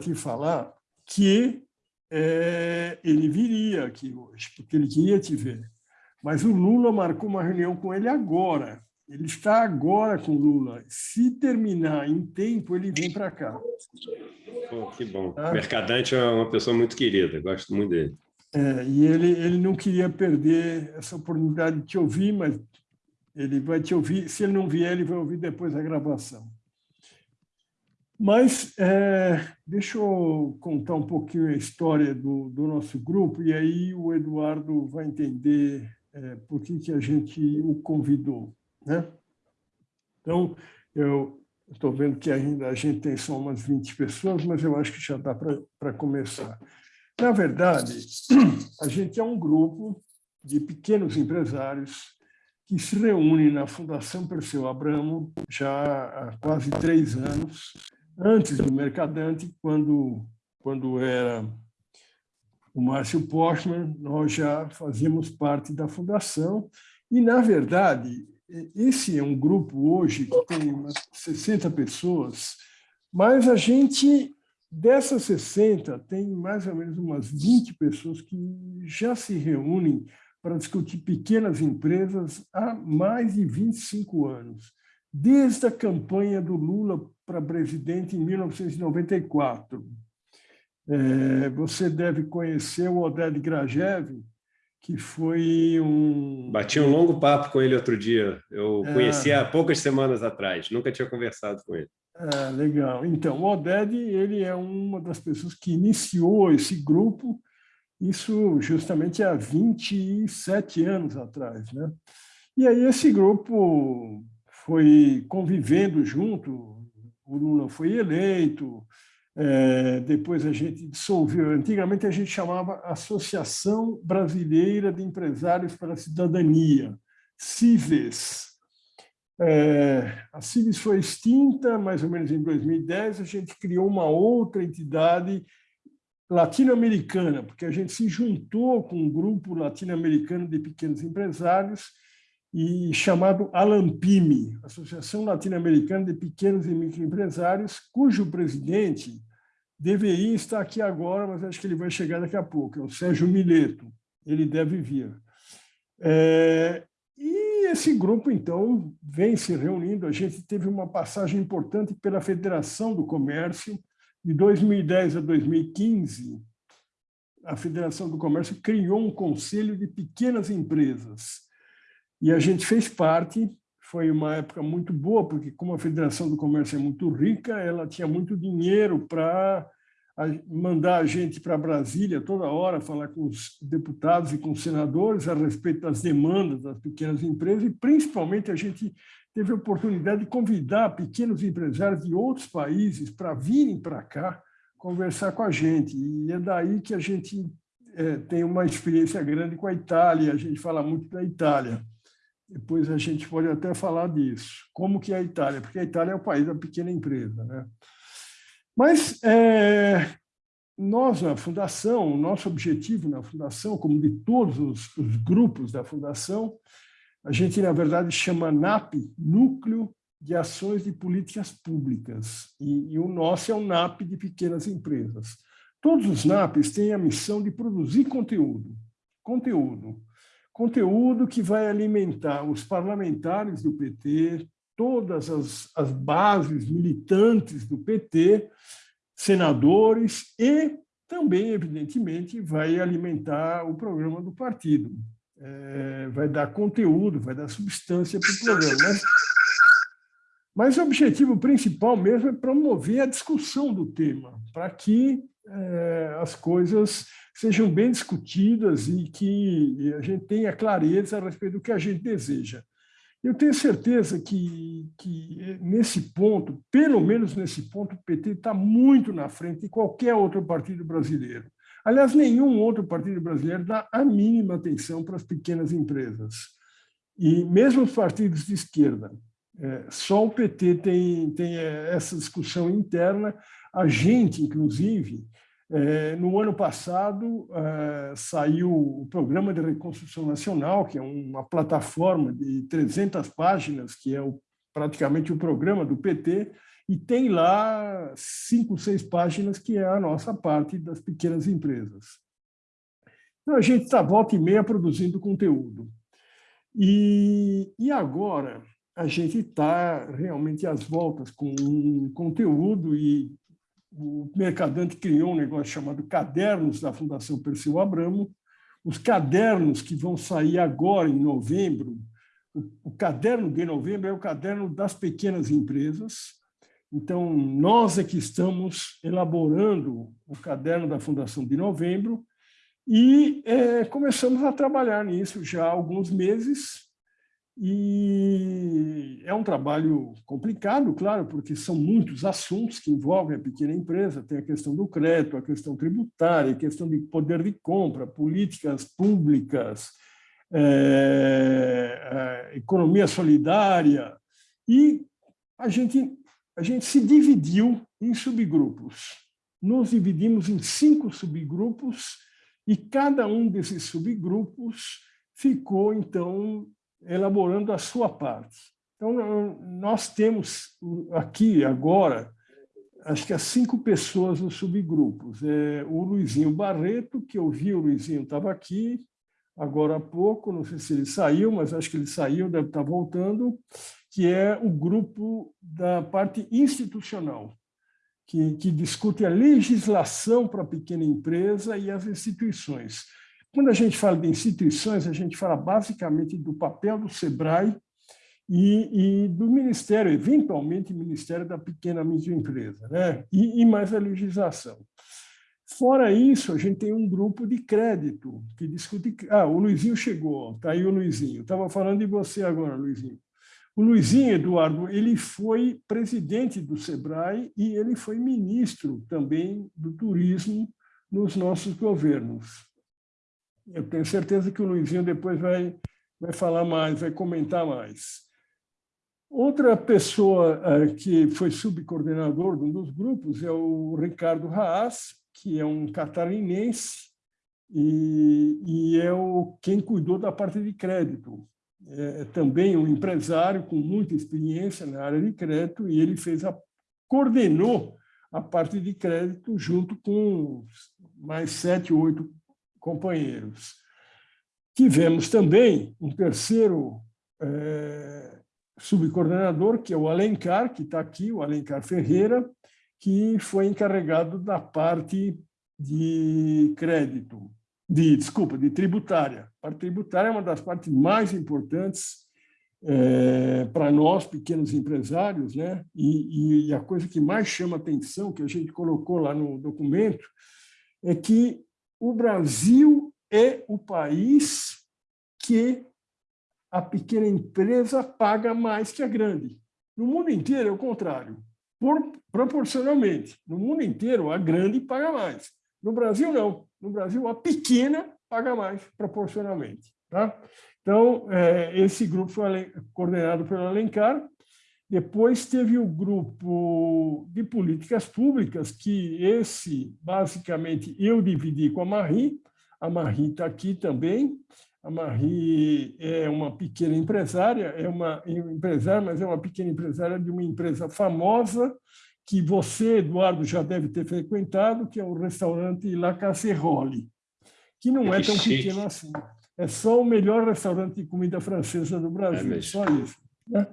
te falar que é, ele viria aqui hoje, porque ele queria te ver. Mas o Lula marcou uma reunião com ele agora. Ele está agora com o Lula. Se terminar em tempo, ele vem para cá. Oh, que bom. Tá? Mercadante é uma pessoa muito querida, gosto muito dele. É, e ele, ele não queria perder essa oportunidade de te ouvir, mas ele vai te ouvir. Se ele não vier, ele vai ouvir depois da gravação. Mas é, deixa eu contar um pouquinho a história do, do nosso grupo, e aí o Eduardo vai entender é, por que, que a gente o convidou. Né? Então, eu estou vendo que ainda a gente tem só umas 20 pessoas, mas eu acho que já dá para começar. Na verdade, a gente é um grupo de pequenos empresários que se reúne na Fundação Perseu Abramo já há quase três anos, antes do Mercadante, quando, quando era o Márcio Postman, nós já fazíamos parte da fundação. E, na verdade, esse é um grupo hoje que tem umas 60 pessoas, mas a gente, dessas 60, tem mais ou menos umas 20 pessoas que já se reúnem para discutir pequenas empresas há mais de 25 anos, desde a campanha do Lula para presidente em 1994. É, você deve conhecer o Oded Grajev, que foi um... Bati um longo papo com ele outro dia. Eu é... conheci há poucas semanas atrás, nunca tinha conversado com ele. É, legal. Então, o Oded ele é uma das pessoas que iniciou esse grupo, isso justamente há 27 anos atrás. Né? E aí esse grupo foi convivendo junto, o Lula foi eleito, é, depois a gente dissolveu. Antigamente a gente chamava Associação Brasileira de Empresários para a Cidadania, CIVES. É, a CIVES foi extinta mais ou menos em 2010, a gente criou uma outra entidade latino-americana, porque a gente se juntou com um grupo latino-americano de pequenos empresários e chamado ALAMPIME, Associação Latino-Americana de Pequenos e Microempresários, cujo presidente deveria estar aqui agora, mas acho que ele vai chegar daqui a pouco, é o Sérgio Mileto, ele deve vir. É, e esse grupo, então, vem se reunindo, a gente teve uma passagem importante pela Federação do Comércio, de 2010 a 2015, a Federação do Comércio criou um conselho de pequenas empresas, e a gente fez parte, foi uma época muito boa, porque como a Federação do Comércio é muito rica, ela tinha muito dinheiro para mandar a gente para Brasília toda hora, falar com os deputados e com os senadores a respeito das demandas das pequenas empresas, e principalmente a gente teve a oportunidade de convidar pequenos empresários de outros países para virem para cá conversar com a gente. E é daí que a gente é, tem uma experiência grande com a Itália, a gente fala muito da Itália. Depois a gente pode até falar disso. Como que é a Itália? Porque a Itália é o país da pequena empresa. Né? Mas é, nós, na Fundação, o nosso objetivo na Fundação, como de todos os, os grupos da Fundação, a gente, na verdade, chama NAP, Núcleo de Ações de Políticas Públicas, e, e o nosso é o NAP de Pequenas Empresas. Todos os NAPs têm a missão de produzir conteúdo, conteúdo conteúdo que vai alimentar os parlamentares do PT, todas as, as bases militantes do PT, senadores e também, evidentemente, vai alimentar o programa do partido. É, vai dar conteúdo, vai dar substância para o programa. Mas, mas, o objetivo principal mesmo é promover a discussão do tema, para que é, as coisas sejam bem discutidas e que a gente tenha clareza a respeito do que a gente deseja. Eu tenho certeza que, que nesse ponto, pelo menos nesse ponto, o PT está muito na frente de qualquer outro partido brasileiro. Aliás, nenhum outro partido brasileiro dá a mínima atenção para as pequenas empresas. E mesmo os partidos de esquerda. É, só o PT tem, tem essa discussão interna. A gente, inclusive, no ano passado, é, saiu o Programa de Reconstrução Nacional, que é uma plataforma de 300 páginas, que é praticamente o programa do PT, e tem lá cinco, seis páginas, que é a nossa parte das pequenas empresas. Então, a gente está volta e meia produzindo conteúdo. E, e agora a gente está realmente às voltas com um conteúdo e o Mercadante criou um negócio chamado Cadernos da Fundação Perseu Abramo. Os cadernos que vão sair agora, em novembro, o, caderno de novembro é o caderno das pequenas empresas. Então, nós é que estamos elaborando o caderno da Fundação de novembro e é, começamos a trabalhar nisso já há alguns meses. E é um trabalho complicado, claro, porque são muitos assuntos que envolvem a pequena empresa. Tem a questão do crédito, a questão tributária, a questão de poder de compra, políticas públicas, é, é, economia solidária. E a gente, a gente se dividiu em subgrupos. Nos dividimos em cinco subgrupos e cada um desses subgrupos ficou, então, elaborando a sua parte. Então, nós temos aqui, agora, acho que há cinco pessoas nos subgrupos. É, o Luizinho Barreto, que eu vi, o Luizinho estava aqui agora há pouco, não sei se ele saiu, mas acho que ele saiu, deve estar voltando, que é o grupo da parte institucional, que, que discute a legislação para a pequena empresa e as instituições. Quando a gente fala de instituições, a gente fala basicamente do papel do SEBRAE e, e do Ministério, eventualmente Ministério da Pequena e Média Empresa, né? e, e mais a legislação. Fora isso, a gente tem um grupo de crédito que discute... Ah, o Luizinho chegou, está aí o Luizinho. Estava falando de você agora, Luizinho. O Luizinho, Eduardo, ele foi presidente do SEBRAE e ele foi ministro também do turismo nos nossos governos. Eu tenho certeza que o Luizinho depois vai, vai falar mais, vai comentar mais. Outra pessoa uh, que foi subcoordenador de um dos grupos é o Ricardo Haas, que é um catarinense e, e é o, quem cuidou da parte de crédito. É, é também um empresário com muita experiência na área de crédito e ele fez a, coordenou a parte de crédito junto com mais sete, oito companheiros. Tivemos também um terceiro é, subcoordenador, que é o Alencar, que está aqui, o Alencar Ferreira, que foi encarregado da parte de crédito, de desculpa, de tributária. A parte tributária é uma das partes mais importantes é, para nós, pequenos empresários, né? E, e, a coisa que mais chama atenção, que a gente colocou lá no documento, é que o Brasil é o país que a pequena empresa paga mais que a grande. No mundo inteiro é o contrário, por, proporcionalmente. No mundo inteiro, a grande paga mais. No Brasil, não. No Brasil, a pequena paga mais proporcionalmente. Tá? Então, é, esse grupo foi coordenado pelo Alencar, depois teve o grupo de políticas públicas, que esse, basicamente, eu dividi com a Marie. A Marie está aqui também. A Marie é uma pequena empresária, é uma empresária, mas é uma pequena empresária de uma empresa famosa, que você, Eduardo, já deve ter frequentado, que é o restaurante La Casserole, que não é, é tão chique. pequeno assim. É só o melhor restaurante de comida francesa do Brasil, é só isso. Né?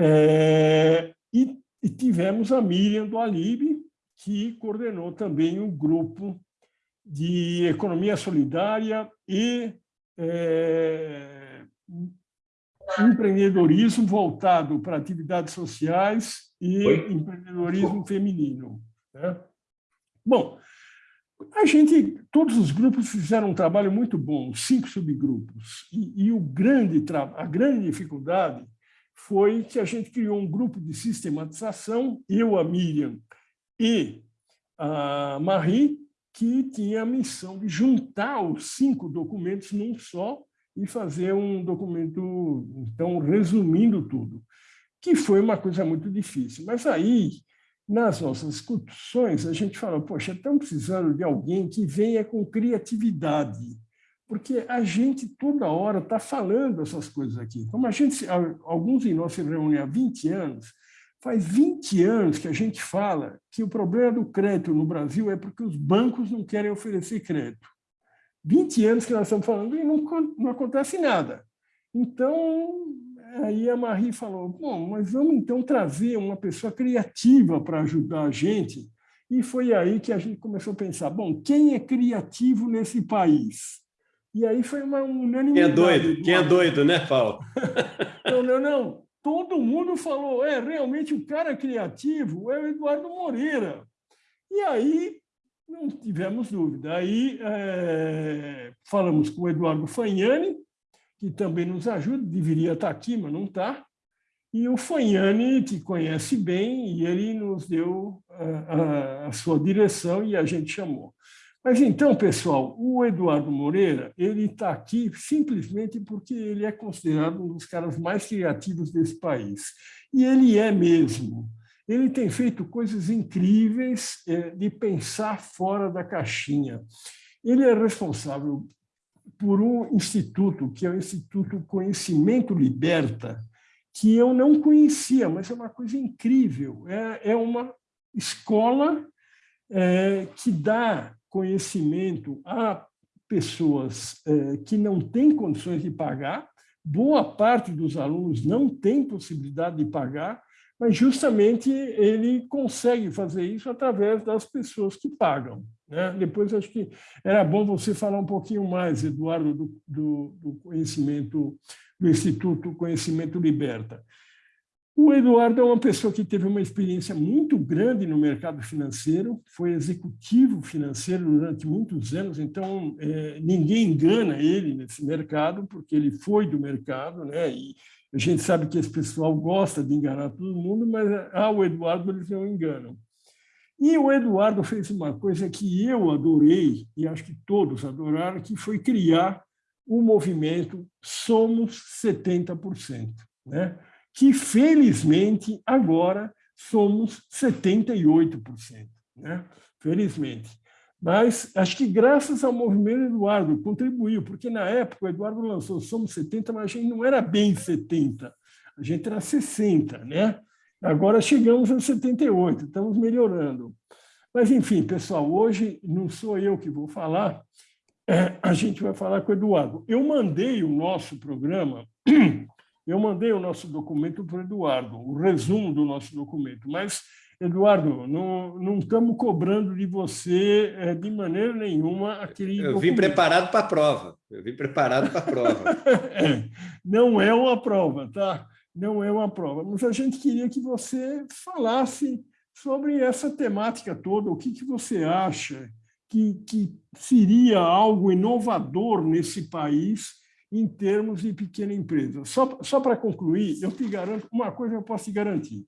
É, e, e, tivemos a Miriam do Alibe, que coordenou também um grupo de economia solidária e é, empreendedorismo voltado para atividades sociais e Oi? empreendedorismo feminino. Né? Bom, a gente, todos os grupos fizeram um trabalho muito bom, cinco subgrupos, e, e o grande, a grande dificuldade foi que a gente criou um grupo de sistematização, eu, a Miriam e a Marie, que tinha a missão de juntar os cinco documentos num só e fazer um documento, então, resumindo tudo, que foi uma coisa muito difícil. Mas aí, nas nossas discussões, a gente falou, poxa, estamos precisando de alguém que venha com criatividade, porque a gente toda hora está falando essas coisas aqui. Como a gente, alguns de nós se reúnem há 20 anos, Faz 20 anos que a gente fala que o problema do crédito no Brasil é porque os bancos não querem oferecer crédito. 20 anos que nós estamos falando e não, não acontece nada. Então, aí a Marie falou, bom, mas vamos então trazer uma pessoa criativa para ajudar a gente. E foi aí que a gente começou a pensar, bom, quem é criativo nesse país? E aí foi uma unanimidade. Quem é doido? Quem é doido, né, Paulo? não, não, não todo mundo falou, é, realmente o cara criativo é o Eduardo Moreira. E aí não tivemos dúvida. Aí é, falamos com o Eduardo Fagnani, que também nos ajuda, deveria estar aqui, mas não está. E o Fagnani te conhece bem e ele nos deu a, a, a sua direção e a gente chamou. Mas então, pessoal, o Eduardo Moreira ele está aqui simplesmente porque ele é considerado um dos caras mais criativos desse país. E ele é mesmo. Ele tem feito coisas incríveis é, de pensar fora da caixinha. Ele é responsável por um instituto, que é o Instituto Conhecimento Liberta, que eu não conhecia, mas é uma coisa incrível. É, é uma escola é, que dá conhecimento a pessoas é, que não têm condições de pagar, boa parte dos alunos não tem possibilidade de pagar, mas justamente ele consegue fazer isso através das pessoas que pagam. Né? Depois, acho que era bom você falar um pouquinho mais, Eduardo, do, do, do conhecimento, do Instituto Conhecimento Liberta. O Eduardo é uma pessoa que teve uma experiência muito grande no mercado financeiro, foi executivo financeiro durante muitos anos, então é, ninguém engana ele nesse mercado, porque ele foi do mercado, né? e a gente sabe que esse pessoal gosta de enganar todo mundo, mas ah, o Eduardo eles não enganam. E o Eduardo fez uma coisa que eu adorei, e acho que todos adoraram, que foi criar o movimento Somos 70%. Né? Que, felizmente, agora somos 78%. Né? Felizmente. Mas acho que graças ao movimento Eduardo contribuiu, porque na época o Eduardo lançou Somos 70, mas a gente não era bem 70, a gente era 60, né? Agora chegamos a 78, estamos melhorando. Mas, enfim, pessoal, hoje não sou eu que vou falar, é, a gente vai falar com o Eduardo. Eu mandei o nosso programa eu mandei o nosso documento para o Eduardo, o resumo do nosso documento, mas, Eduardo, não, não estamos cobrando de você eh, de maneira nenhuma aquele Eu documento. vim preparado para a prova, eu vim preparado para a prova. é, não é uma prova, tá? Não é uma prova, mas a gente queria que você falasse sobre essa temática toda, o que, que você acha que, que seria algo inovador nesse país em termos de pequena empresa. Só, só para concluir, eu te garanto, uma coisa eu posso te garantir.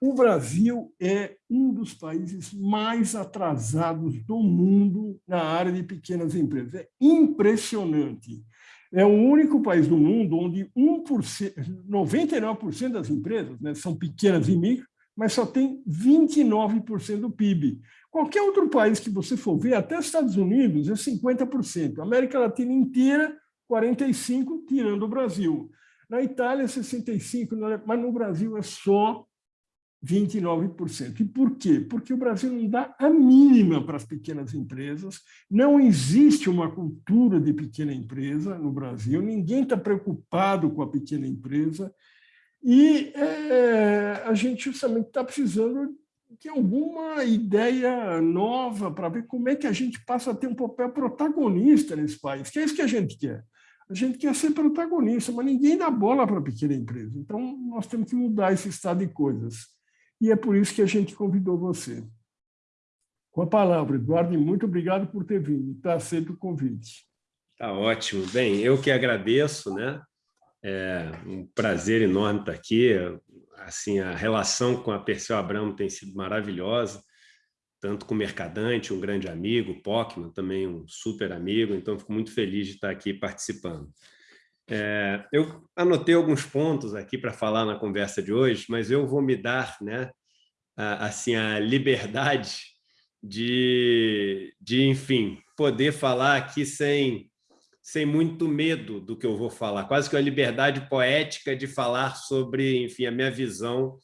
O Brasil é um dos países mais atrasados do mundo na área de pequenas empresas. É impressionante. É o único país do mundo onde 1%, 99% das empresas né, são pequenas e micro, mas só tem 29% do PIB. Qualquer outro país que você for ver, até os Estados Unidos, é 50%. A América Latina inteira 45, tirando o Brasil. Na Itália, 65, mas no Brasil é só 29%. E por quê? Porque o Brasil não dá a mínima para as pequenas empresas, não existe uma cultura de pequena empresa no Brasil, ninguém está preocupado com a pequena empresa, e é, a gente justamente está precisando de alguma ideia nova para ver como é que a gente passa a ter um papel protagonista nesse país, que é isso que a gente quer. A gente quer ser protagonista, mas ninguém dá bola para a pequena empresa. Então, nós temos que mudar esse estado de coisas. E é por isso que a gente convidou você. Com a palavra, Eduardo, muito obrigado por ter vindo. Está aceito o convite. Tá ótimo. Bem, eu que agradeço, né? É um prazer enorme estar aqui. Assim, a relação com a Perseu Abramo tem sido maravilhosa tanto com o Mercadante, um grande amigo, Pockman, também um super amigo, então fico muito feliz de estar aqui participando. É, eu anotei alguns pontos aqui para falar na conversa de hoje, mas eu vou me dar né, a, assim, a liberdade de, de, enfim, poder falar aqui sem, sem muito medo do que eu vou falar, quase que a liberdade poética de falar sobre, enfim, a minha visão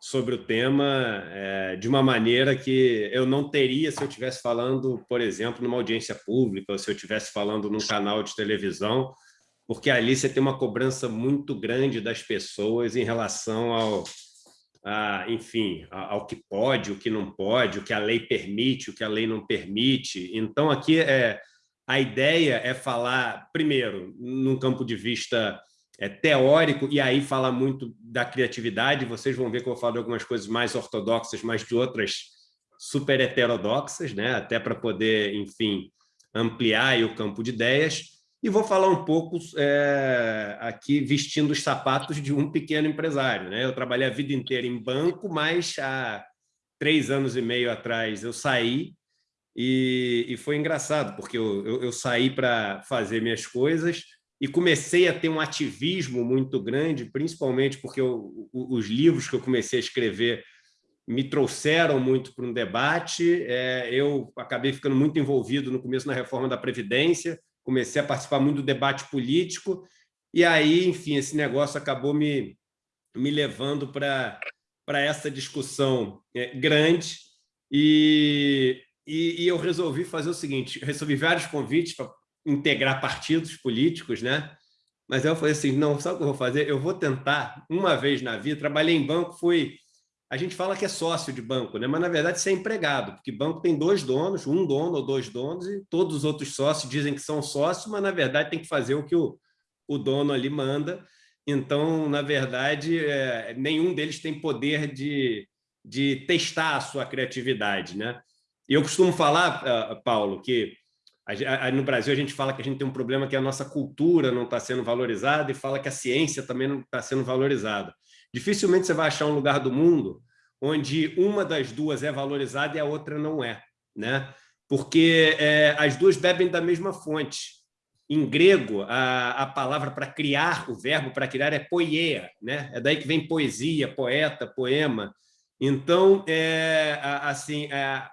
sobre o tema é, de uma maneira que eu não teria se eu estivesse falando, por exemplo, numa audiência pública, ou se eu estivesse falando num canal de televisão, porque ali você tem uma cobrança muito grande das pessoas em relação ao, a, enfim, ao que pode, o que não pode, o que a lei permite, o que a lei não permite. Então, aqui é, a ideia é falar, primeiro, num campo de vista é, teórico, e aí fala muito da criatividade, vocês vão ver que eu vou falar de algumas coisas mais ortodoxas, mas de outras super heterodoxas, né? até para poder, enfim, ampliar o campo de ideias, e vou falar um pouco é, aqui vestindo os sapatos de um pequeno empresário. Né? Eu trabalhei a vida inteira em banco, mas há três anos e meio atrás eu saí e, e foi engraçado, porque eu, eu, eu saí para fazer minhas coisas e comecei a ter um ativismo muito grande, principalmente porque eu, os livros que eu comecei a escrever me trouxeram muito para um debate. É, eu acabei ficando muito envolvido no começo na reforma da Previdência, comecei a participar muito do debate político, e aí, enfim, esse negócio acabou me, me levando para essa discussão é, grande, e, e, e eu resolvi fazer o seguinte, recebi vários convites para integrar partidos políticos, né? Mas eu falei assim, não, sabe o que eu vou fazer? Eu vou tentar, uma vez na vida, trabalhei em banco, fui... A gente fala que é sócio de banco, né? mas na verdade você é empregado, porque banco tem dois donos, um dono ou dois donos, e todos os outros sócios dizem que são sócios, mas na verdade tem que fazer o que o, o dono ali manda. Então, na verdade, é, nenhum deles tem poder de, de testar a sua criatividade. Né? E eu costumo falar, ah, Paulo, que no Brasil, a gente fala que a gente tem um problema que a nossa cultura não está sendo valorizada e fala que a ciência também não está sendo valorizada. Dificilmente você vai achar um lugar do mundo onde uma das duas é valorizada e a outra não é, né? porque é, as duas bebem da mesma fonte. Em grego, a, a palavra para criar, o verbo para criar é poieia, né? é daí que vem poesia, poeta, poema. Então, é, assim, é,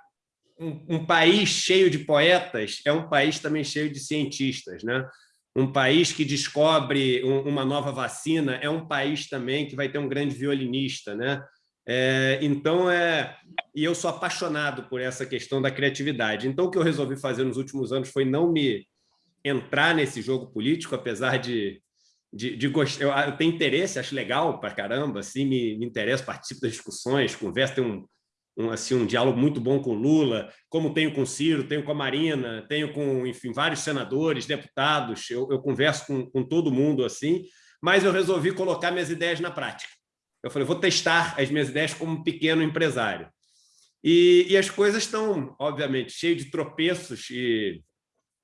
um, um, país cheio de poetas é um país também cheio de cientistas. Né? Um país que descobre um, uma nova vacina é um país também que vai ter um grande violinista. Né? É, então, é, e eu sou apaixonado por essa questão da criatividade. Então, o que eu resolvi fazer nos últimos anos foi não me entrar nesse jogo político, apesar de, de, de gostar. Eu, eu, tenho interesse, acho legal para caramba, assim, me, me interessa, participo das discussões, converso, tenho um, um, assim, um diálogo muito bom com Lula, como tenho com Ciro, tenho com a Marina, tenho com, enfim, vários senadores, deputados, eu, eu converso com, com todo mundo assim, mas eu resolvi colocar minhas ideias na prática. Eu falei, vou testar as minhas ideias como pequeno empresário. E, e as coisas estão, obviamente, cheias de tropeços e,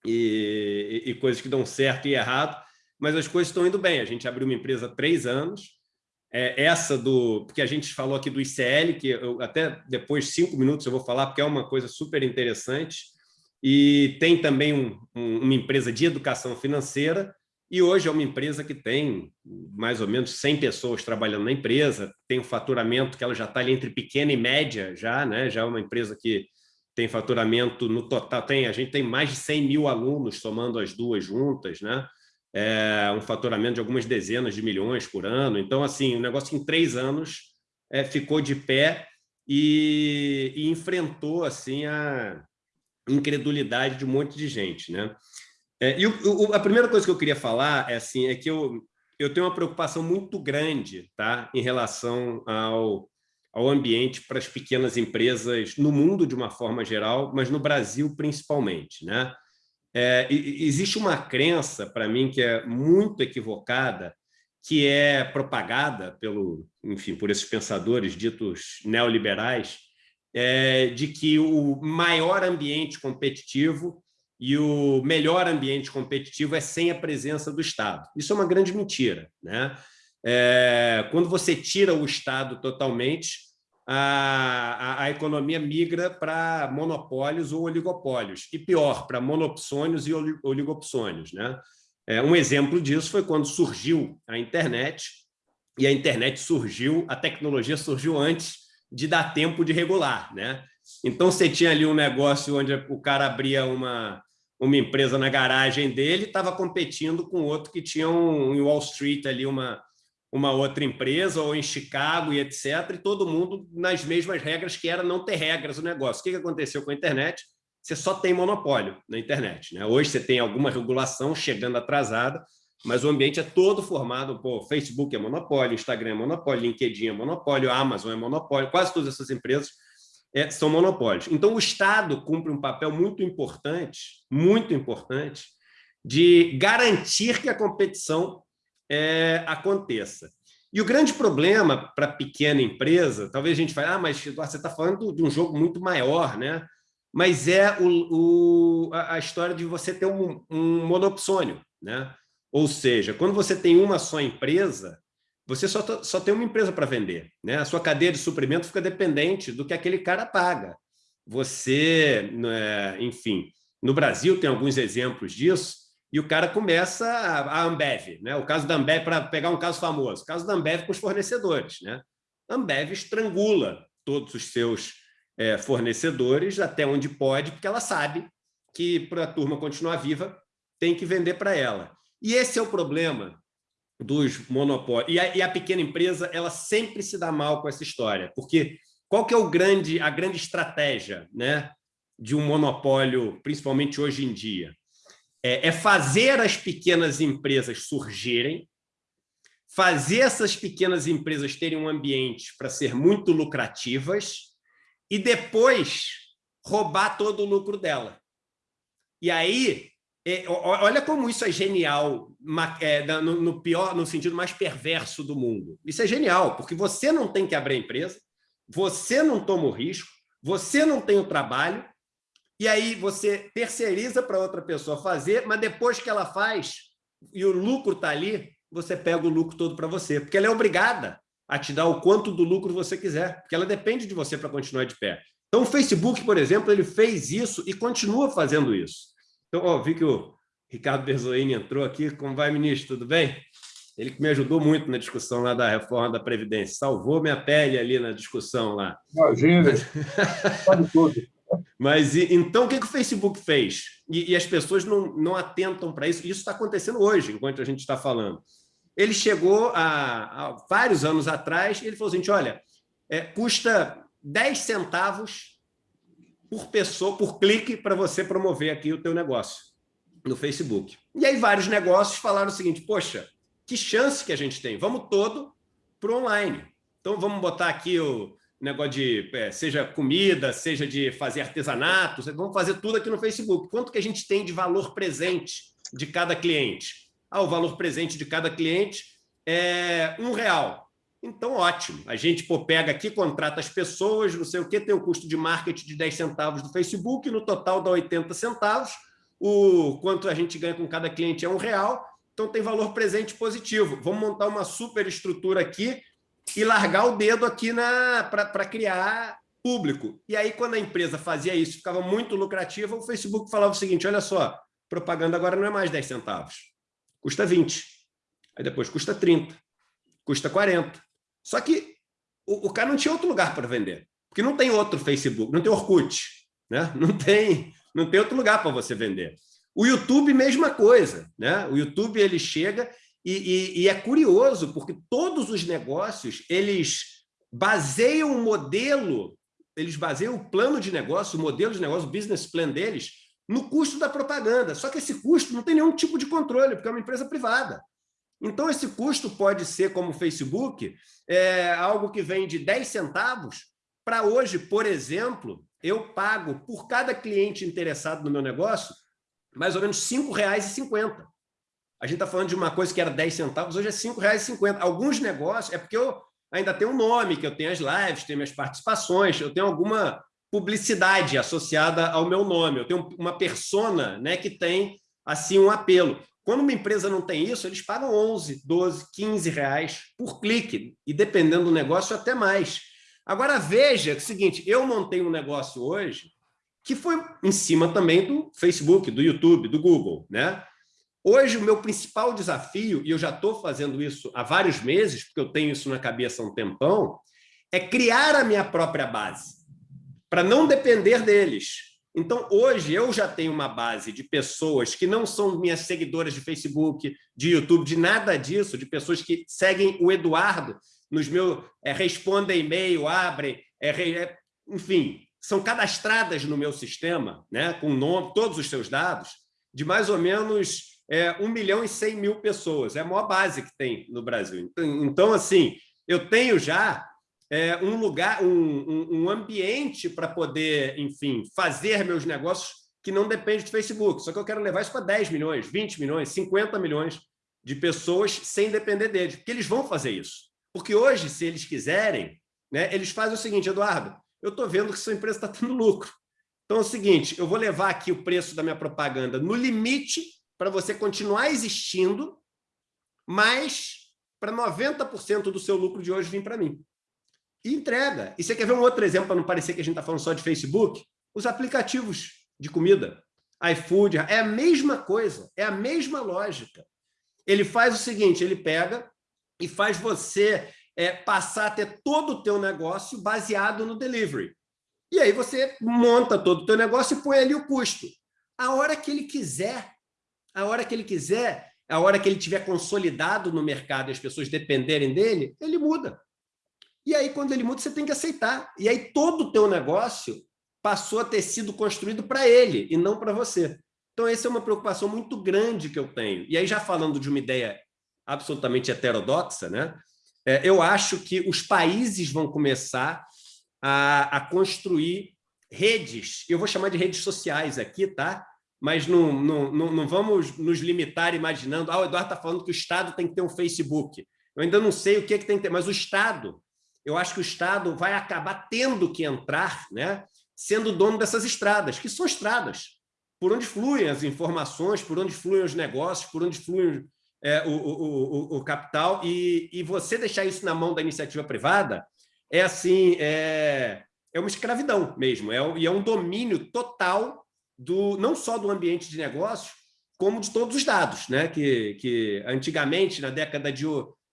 e, e coisas que dão certo e errado, mas as coisas estão indo bem. A gente abriu uma empresa há três anos, é, essa do... Porque a gente falou aqui do ICL, que eu, até depois, cinco minutos, eu vou falar, porque é uma coisa super interessante. E tem também um, um, uma empresa de educação financeira, e hoje é uma empresa que tem mais ou menos 100 pessoas trabalhando na empresa, tem um faturamento que ela já está ali entre pequena e média, já, né? já é uma empresa que tem faturamento no total, tem, a gente tem mais de 100 mil alunos somando as duas juntas, né? É, um faturamento de algumas dezenas de milhões por ano. Então, assim, o negócio em três anos é, ficou de pé e, e, enfrentou assim a incredulidade de um monte de gente. Né? É, e o, o, a primeira coisa que eu queria falar é, assim, é que eu, eu tenho uma preocupação muito grande tá, em relação ao, ao ambiente para as pequenas empresas no mundo de uma forma geral, mas no Brasil principalmente. Né? É, existe uma crença, para mim, que é muito equivocada, que é propagada pelo, enfim, por esses pensadores ditos neoliberais, é, de que o maior ambiente competitivo e o melhor ambiente competitivo é sem a presença do Estado. Isso é uma grande mentira. Né? É, quando você tira o Estado totalmente, a, a, a economia migra para monopólios ou oligopólios, e pior, para monopsônios e oligopsônios. Né? É, um exemplo disso foi quando surgiu a internet, e a internet surgiu, a tecnologia surgiu antes de dar tempo de regular. Né? Então, você tinha ali um negócio onde o cara abria uma, uma empresa na garagem dele, estava competindo com outro que tinha um, em Wall Street ali uma, uma outra empresa, ou em Chicago e etc., e todo mundo nas mesmas regras, que era não ter regras no negócio. O que aconteceu com a internet? Você só tem monopólio na internet. Né? Hoje você tem alguma regulação chegando atrasada, mas o ambiente é todo formado por Facebook é monopólio, Instagram é monopólio, LinkedIn é monopólio, Amazon é monopólio, quase todas essas empresas é, são monopólios. Então, o Estado cumpre um papel muito importante, muito importante, de garantir que a competição é, aconteça. E o grande problema para pequena empresa, talvez a gente fale, ah, mas você está falando de um jogo muito maior, né? mas é o, o, a história de você ter um, um monopsônio. Né? Ou seja, quando você tem uma só empresa, você só, só tem uma empresa para vender. Né? A sua cadeia de suprimento fica dependente do que aquele cara paga. Você, né, enfim, no Brasil tem alguns exemplos disso, e o cara começa a, Ambev. Né? O caso da Ambev, para pegar um caso famoso, o caso da Ambev com os fornecedores. Né? A Ambev estrangula todos os seus é, fornecedores até onde pode, porque ela sabe que, para a turma continuar viva, tem que vender para ela. E esse é o problema dos monopólios. E a, e a, pequena empresa ela sempre se dá mal com essa história, porque qual que é o grande, a grande estratégia né, de um monopólio, principalmente hoje em dia? É, é fazer as pequenas empresas surgirem, fazer essas pequenas empresas terem um ambiente para ser muito lucrativas e depois roubar todo o lucro dela. E aí é, olha como isso é genial, é, no, no, pior, no sentido mais perverso do mundo. Isso é genial, porque você não tem que abrir a empresa, você não toma o risco, você não tem o trabalho, e aí você terceiriza para outra pessoa fazer, mas depois que ela faz e o lucro está ali, você pega o lucro todo para você, porque ela é obrigada a te dar o quanto do lucro você quiser, porque ela depende de você para continuar de pé. Então, o Facebook, por exemplo, ele fez isso e continua fazendo isso. Então, ó, vi que o Ricardo Berzoini entrou aqui. Como vai, ministro? Tudo bem? Ele que me ajudou muito na discussão lá da reforma da Previdência. Salvou minha pele ali na discussão lá. Imagina, sabe tudo. Mas então o que, que o Facebook fez? E, e as pessoas não, não atentam para isso. Isso está acontecendo hoje, enquanto a gente está falando. Ele chegou a vários anos atrás e ele falou assim: olha, é, custa 10 centavos por pessoa, por clique, para você promover aqui o teu negócio no Facebook. E aí vários negócios falaram o seguinte, poxa, que chance que a gente tem, vamos todo para online. Então vamos botar aqui o negócio de, é, seja comida, seja de fazer artesanato, vamos fazer tudo aqui no Facebook. Quanto que a gente tem de valor presente de cada cliente? Ah, o valor presente de cada cliente é um real. Então, ótimo. A gente pô, pega aqui, contrata as pessoas, não sei o quê, tem o custo de marketing de 10 centavos do Facebook, no total dá 80 centavos, o quanto a gente ganha com cada cliente é um real, então tem valor presente positivo. Vamos montar uma super estrutura aqui e largar o dedo aqui para criar público. E aí, quando a empresa fazia isso, ficava muito lucrativa, o Facebook falava o seguinte, olha só, propaganda agora não é mais 10 centavos, custa 20, aí depois custa 30, custa 40, só que o, o cara não tinha outro lugar para vender, porque não tem outro Facebook, não tem Orkut, né? não, tem, não tem outro lugar para você vender. O YouTube, mesma coisa. Né? O YouTube ele chega e, e, e é curioso, porque todos os negócios eles baseiam o modelo, eles baseiam o plano de negócio, o modelo de negócio, o business plan deles, no custo da propaganda. Só que esse custo não tem nenhum tipo de controle, porque é uma empresa privada. Então, esse custo pode ser, como o Facebook, é, algo que vem de 10 centavos para hoje, por exemplo, eu pago por cada cliente interessado no meu negócio mais ou menos R$ 5,50. A gente está falando de uma coisa que era 10 centavos, hoje é R$ 5,50. Alguns negócios, é porque eu ainda tenho um nome, que eu tenho as lives, tenho minhas participações, eu tenho alguma publicidade associada ao meu nome, eu tenho uma persona né, que tem assim um apelo. Quando uma empresa não tem isso, eles pagam 11, 12, 15 reais por clique, e dependendo do negócio, até mais. Agora, veja o seguinte, eu montei um negócio hoje que foi em cima também do Facebook, do YouTube, do Google. Né? Hoje, o meu principal desafio, e eu já estou fazendo isso há vários meses, porque eu tenho isso na cabeça há um tempão, é criar a minha própria base, para não depender deles. Então, hoje, eu já tenho uma base de pessoas que não são minhas seguidoras de Facebook, de YouTube, de nada disso, de pessoas que seguem o Eduardo nos meus... É, respondem e-mail, abrem, é, é, enfim, são cadastradas no meu sistema, né, com nome, todos os seus dados, de mais ou menos é, 1 milhão e 100 mil pessoas. É a maior base que tem no Brasil. Então, então assim, eu tenho já é, um lugar, um, um, ambiente para poder, enfim, fazer meus negócios que não depende do Facebook. Só que eu quero levar isso para 10 milhões, 20 milhões, 50 milhões de pessoas sem depender deles, porque eles vão fazer isso. Porque hoje, se eles quiserem, né, eles fazem o seguinte, Eduardo, eu estou vendo que sua empresa está tendo lucro. Então é o seguinte, eu vou levar aqui o preço da minha propaganda no limite para você continuar existindo, mas para 90% do seu lucro de hoje vir para mim e entrega. E você quer ver um outro exemplo, para não parecer que a gente está falando só de Facebook? Os aplicativos de comida, iFood, é a mesma coisa, é a mesma lógica. Ele faz o seguinte, ele pega e faz você é, passar a ter todo o teu negócio baseado no delivery. E aí você monta todo o teu negócio e põe ali o custo. A hora que ele quiser, a hora que ele quiser, a hora que ele tiver consolidado no mercado e as pessoas dependerem dele, ele muda. E aí, quando ele muda, você tem que aceitar. E aí, todo o teu negócio passou a ter sido construído para ele e não para você. Então, essa é uma preocupação muito grande que eu tenho. E aí, já falando de uma ideia absolutamente heterodoxa, né? É, eu acho que os países vão começar a, a construir redes, eu vou chamar de redes sociais aqui, tá? Mas não, não, não, não vamos nos limitar imaginando, ah, o Eduardo está falando que o Estado tem que ter um Facebook. Eu ainda não sei o que, é que tem que ter, mas o Estado eu acho que o Estado vai acabar tendo que entrar, né, sendo dono dessas estradas, que são estradas, por onde fluem as informações, por onde fluem os negócios, por onde flui é, o, o, o, o, capital, e, e você deixar isso na mão da iniciativa privada é assim, é, é uma escravidão mesmo, é, e é um domínio total do não só do ambiente de negócio, como de todos os dados, né? que, que antigamente, na década de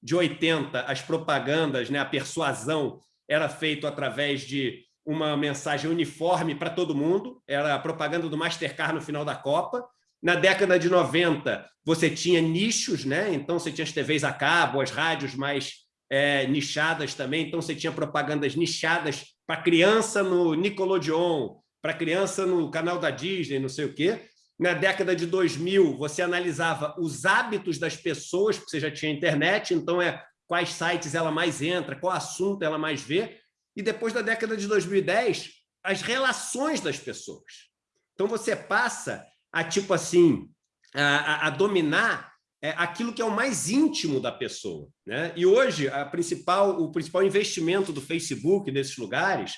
de 80, as propagandas, né, a persuasão era feito através de uma mensagem uniforme para todo mundo, era a propaganda do Mastercard no final da Copa. Na década de 90, você tinha nichos, né? então você tinha as TVs a cabo, as rádios mais é, nichadas também, então você tinha propagandas nichadas para criança no Nickelodeon, para criança no canal da Disney, não sei o quê. Na década de 2000, você analisava os hábitos das pessoas, porque você já tinha internet, então é quais sites ela mais entra, qual assunto ela mais vê. E depois da década de 2010, as relações das pessoas. Então você passa a, tipo assim, a, a dominar é, aquilo que é o mais íntimo da pessoa. Né? E hoje, a principal, o principal investimento do Facebook nesses lugares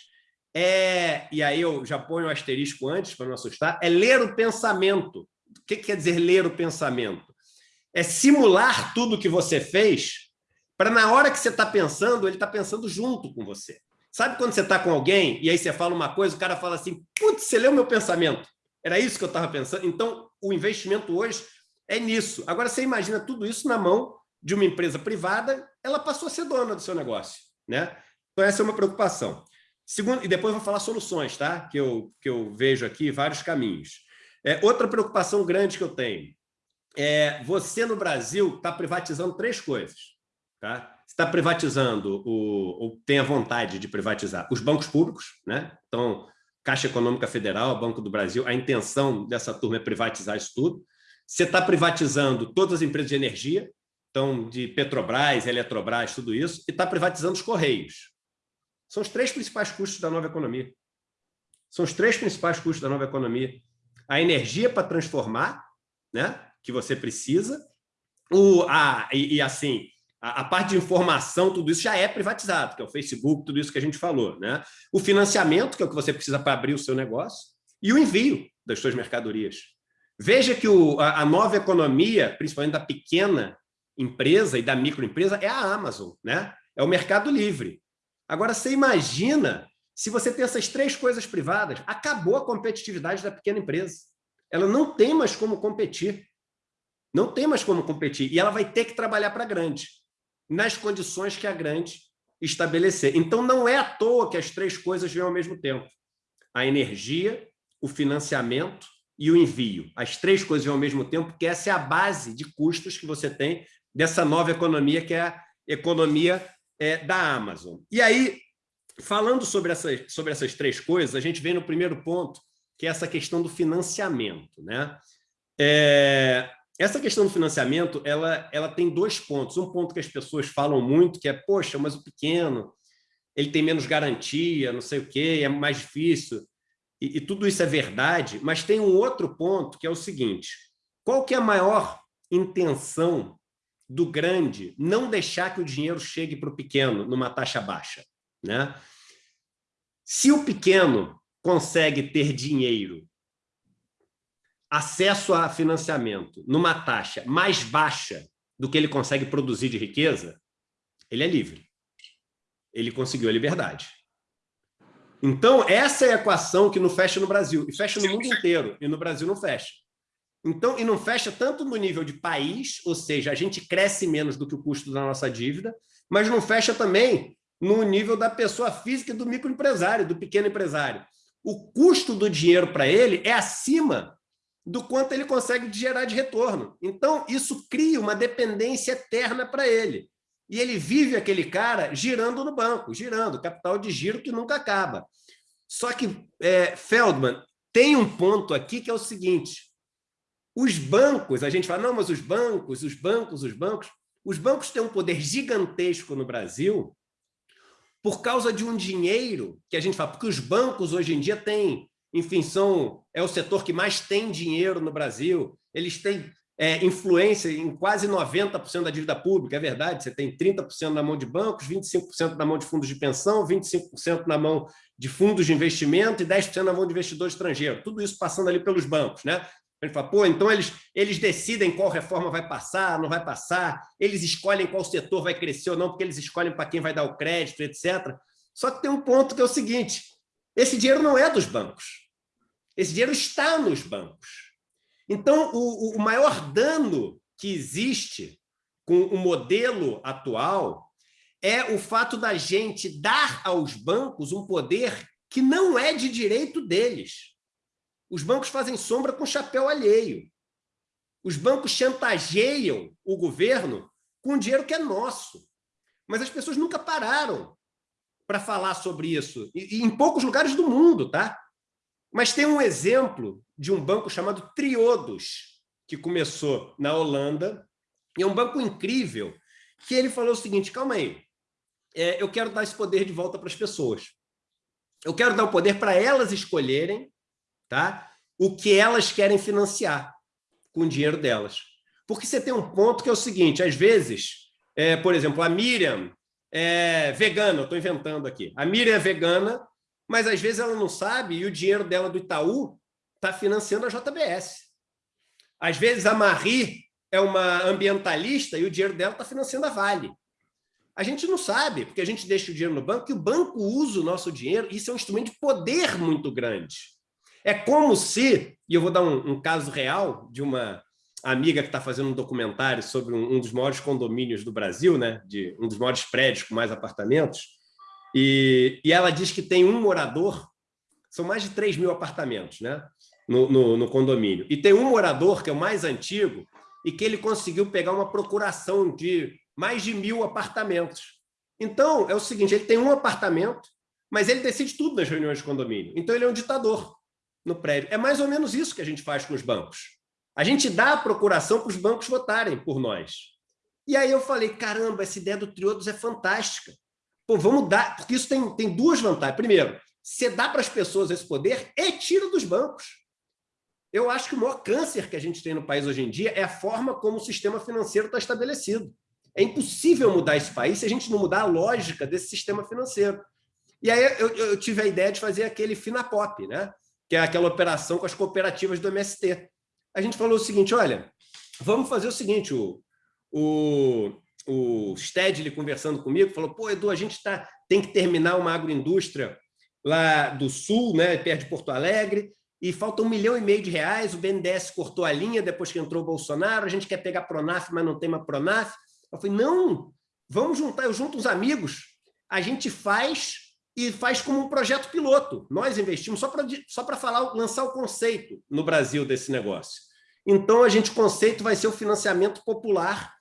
é, e aí eu já ponho um asterisco antes para não assustar, é ler o pensamento. O que quer dizer ler o pensamento? É simular tudo que você fez para na hora que você está pensando, ele está pensando junto com você. Sabe quando você está com alguém e aí você fala uma coisa, o cara fala assim, putz, você leu meu pensamento. Era isso que eu estava pensando. Então, o investimento hoje é nisso. Agora, você imagina tudo isso na mão de uma empresa privada, ela passou a ser dona do seu negócio. Né? Então, essa é uma preocupação. Segundo, e depois vou falar soluções, tá? que, eu, que eu vejo aqui, vários caminhos. É, outra preocupação grande que eu tenho é você no Brasil está privatizando três coisas. Tá? está privatizando, o, ou tem a vontade de privatizar, os bancos públicos, né? então, Caixa Econômica Federal, Banco do Brasil, a intenção dessa turma é privatizar isso tudo. Você está privatizando todas as empresas de energia, então, de Petrobras, Eletrobras, tudo isso, e está privatizando os Correios. São os três principais custos da nova economia. São os três principais custos da nova economia. A energia para transformar, né, que você precisa, o, a, e, e assim, a, a, parte de informação, tudo isso já é privatizado, que é o Facebook, tudo isso que a gente falou. Né? O financiamento, que é o que você precisa para abrir o seu negócio, e o envio das suas mercadorias. Veja que o, a, a nova economia, principalmente da pequena empresa e da microempresa, é a Amazon, né? é o mercado livre. Agora, você imagina se você tem essas três coisas privadas, acabou a competitividade da pequena empresa. Ela não tem mais como competir. Não tem mais como competir. E ela vai ter que trabalhar para a grande, nas condições que a grande estabelecer. Então, não é à toa que as três coisas vêm ao mesmo tempo. A energia, o financiamento e o envio. As três coisas ao mesmo tempo, porque essa é a base de custos que você tem dessa nova economia, que é a economia é, da Amazon. E aí, falando sobre essas, sobre essas três coisas, a gente vem no primeiro ponto, que é essa questão do financiamento. Né? É, essa questão do financiamento, ela, ela tem dois pontos. Um ponto que as pessoas falam muito, que é, poxa, mas o pequeno, ele tem menos garantia, não sei o quê, é mais difícil. E, e tudo isso é verdade, mas tem um outro ponto, que é o seguinte, qual que é a maior intenção do grande não deixar que o dinheiro chegue para o pequeno numa taxa baixa? Né? Se o pequeno consegue ter dinheiro acesso a financiamento numa taxa mais baixa do que ele consegue produzir de riqueza, ele é livre. Ele conseguiu a liberdade. Então, essa é a equação que não fecha no Brasil, e fecha no mundo inteiro, e no Brasil não fecha. Então, e não fecha tanto no nível de país, ou seja, a gente cresce menos do que o custo da nossa dívida, mas não fecha também no nível da pessoa física, do microempresário, do pequeno empresário. O custo do dinheiro para ele é acima do quanto ele consegue gerar de retorno. Então, isso cria uma dependência eterna para ele. E ele vive aquele cara girando no banco, girando, capital de giro que nunca acaba. Só que, é, Feldman, tem um ponto aqui que é o seguinte, os bancos, a gente fala, não, mas os bancos, os bancos, os bancos, os bancos têm um poder gigantesco no Brasil por causa de um dinheiro que a gente fala, porque os bancos hoje em dia têm enfim, são, é o setor que mais tem dinheiro no Brasil, eles têm é, influência em quase 90% da dívida pública, é verdade, você tem 30% na mão de bancos, 25% na mão de fundos de pensão, 25% na mão de fundos de investimento e 10% na mão de investidor estrangeiro, tudo isso passando ali pelos bancos, né? A gente fala, pô, então eles, eles decidem qual reforma vai passar, não vai passar, eles escolhem qual setor vai crescer ou não, porque eles escolhem para quem vai dar o crédito, etc. Só que tem um ponto que é o seguinte, esse dinheiro não é dos bancos. Esse dinheiro está nos bancos. Então, o, o maior dano que existe com o modelo atual é o fato da gente dar aos bancos um poder que não é de direito deles. Os bancos fazem sombra com chapéu alheio. Os bancos chantageiam o governo com dinheiro que é nosso. Mas as pessoas nunca pararam para falar sobre isso, e, em poucos lugares do mundo, tá? Mas tem um exemplo de um banco chamado Triodos, que começou na Holanda, e é um banco incrível, que ele falou o seguinte, calma aí, é, eu quero dar esse poder de volta para as pessoas. Eu quero dar o poder para elas escolherem tá? o que elas querem financiar com o dinheiro delas. Porque você tem um ponto que é o seguinte, às vezes, é, por exemplo, a Miriam é vegana, estou inventando aqui. A Miriam é vegana, mas às vezes ela não sabe e o dinheiro dela do Itaú está financiando a JBS. Às vezes a Marie é uma ambientalista e o dinheiro dela está financiando a Vale. A gente não sabe, porque a gente deixa o dinheiro no banco e o banco usa o nosso dinheiro, isso é um instrumento de poder muito grande. É como se, e eu vou dar um, um caso real de uma amiga que está fazendo um documentário sobre um, um, dos maiores condomínios do Brasil, né, de um dos maiores prédios com mais apartamentos, e, e ela diz que tem um morador, são mais de 3 mil apartamentos né, no, no, no condomínio, e tem um morador, que é o mais antigo, e que ele conseguiu pegar uma procuração de mais de mil apartamentos. Então, é o seguinte, ele tem um apartamento, mas ele decide tudo nas reuniões de condomínio. Então, ele é um ditador no prédio. É mais ou menos isso que a gente faz com os bancos. A gente dá a procuração para os bancos votarem por nós. E aí eu falei, caramba, essa ideia do Triodos é fantástica. Pô, vamos dar, porque isso tem, tem duas vantagens. Primeiro, você dá para as pessoas esse poder e tira dos bancos. Eu acho que o maior câncer que a gente tem no país hoje em dia é a forma como o sistema financeiro está estabelecido. É impossível mudar esse país se a gente não mudar a lógica desse sistema financeiro. E aí eu, eu tive a ideia de fazer aquele Finapop, né? Que é aquela operação com as cooperativas do MST a gente falou o seguinte, olha, vamos fazer o seguinte, o, o, o Stedley conversando comigo, falou, pô, Edu, a gente tá, tem que terminar uma agroindústria lá do Sul, né, perto de Porto Alegre, e falta um milhão e meio de reais, o BNDES cortou a linha depois que entrou o Bolsonaro, a gente quer pegar Pronaf, mas não tem uma Pronaf. Eu falei, não, vamos juntar, eu junto os amigos, a gente faz e faz como um projeto piloto. Nós investimos só para só falar, lançar o conceito no Brasil desse negócio. Então, a gente, o conceito vai ser o financiamento popular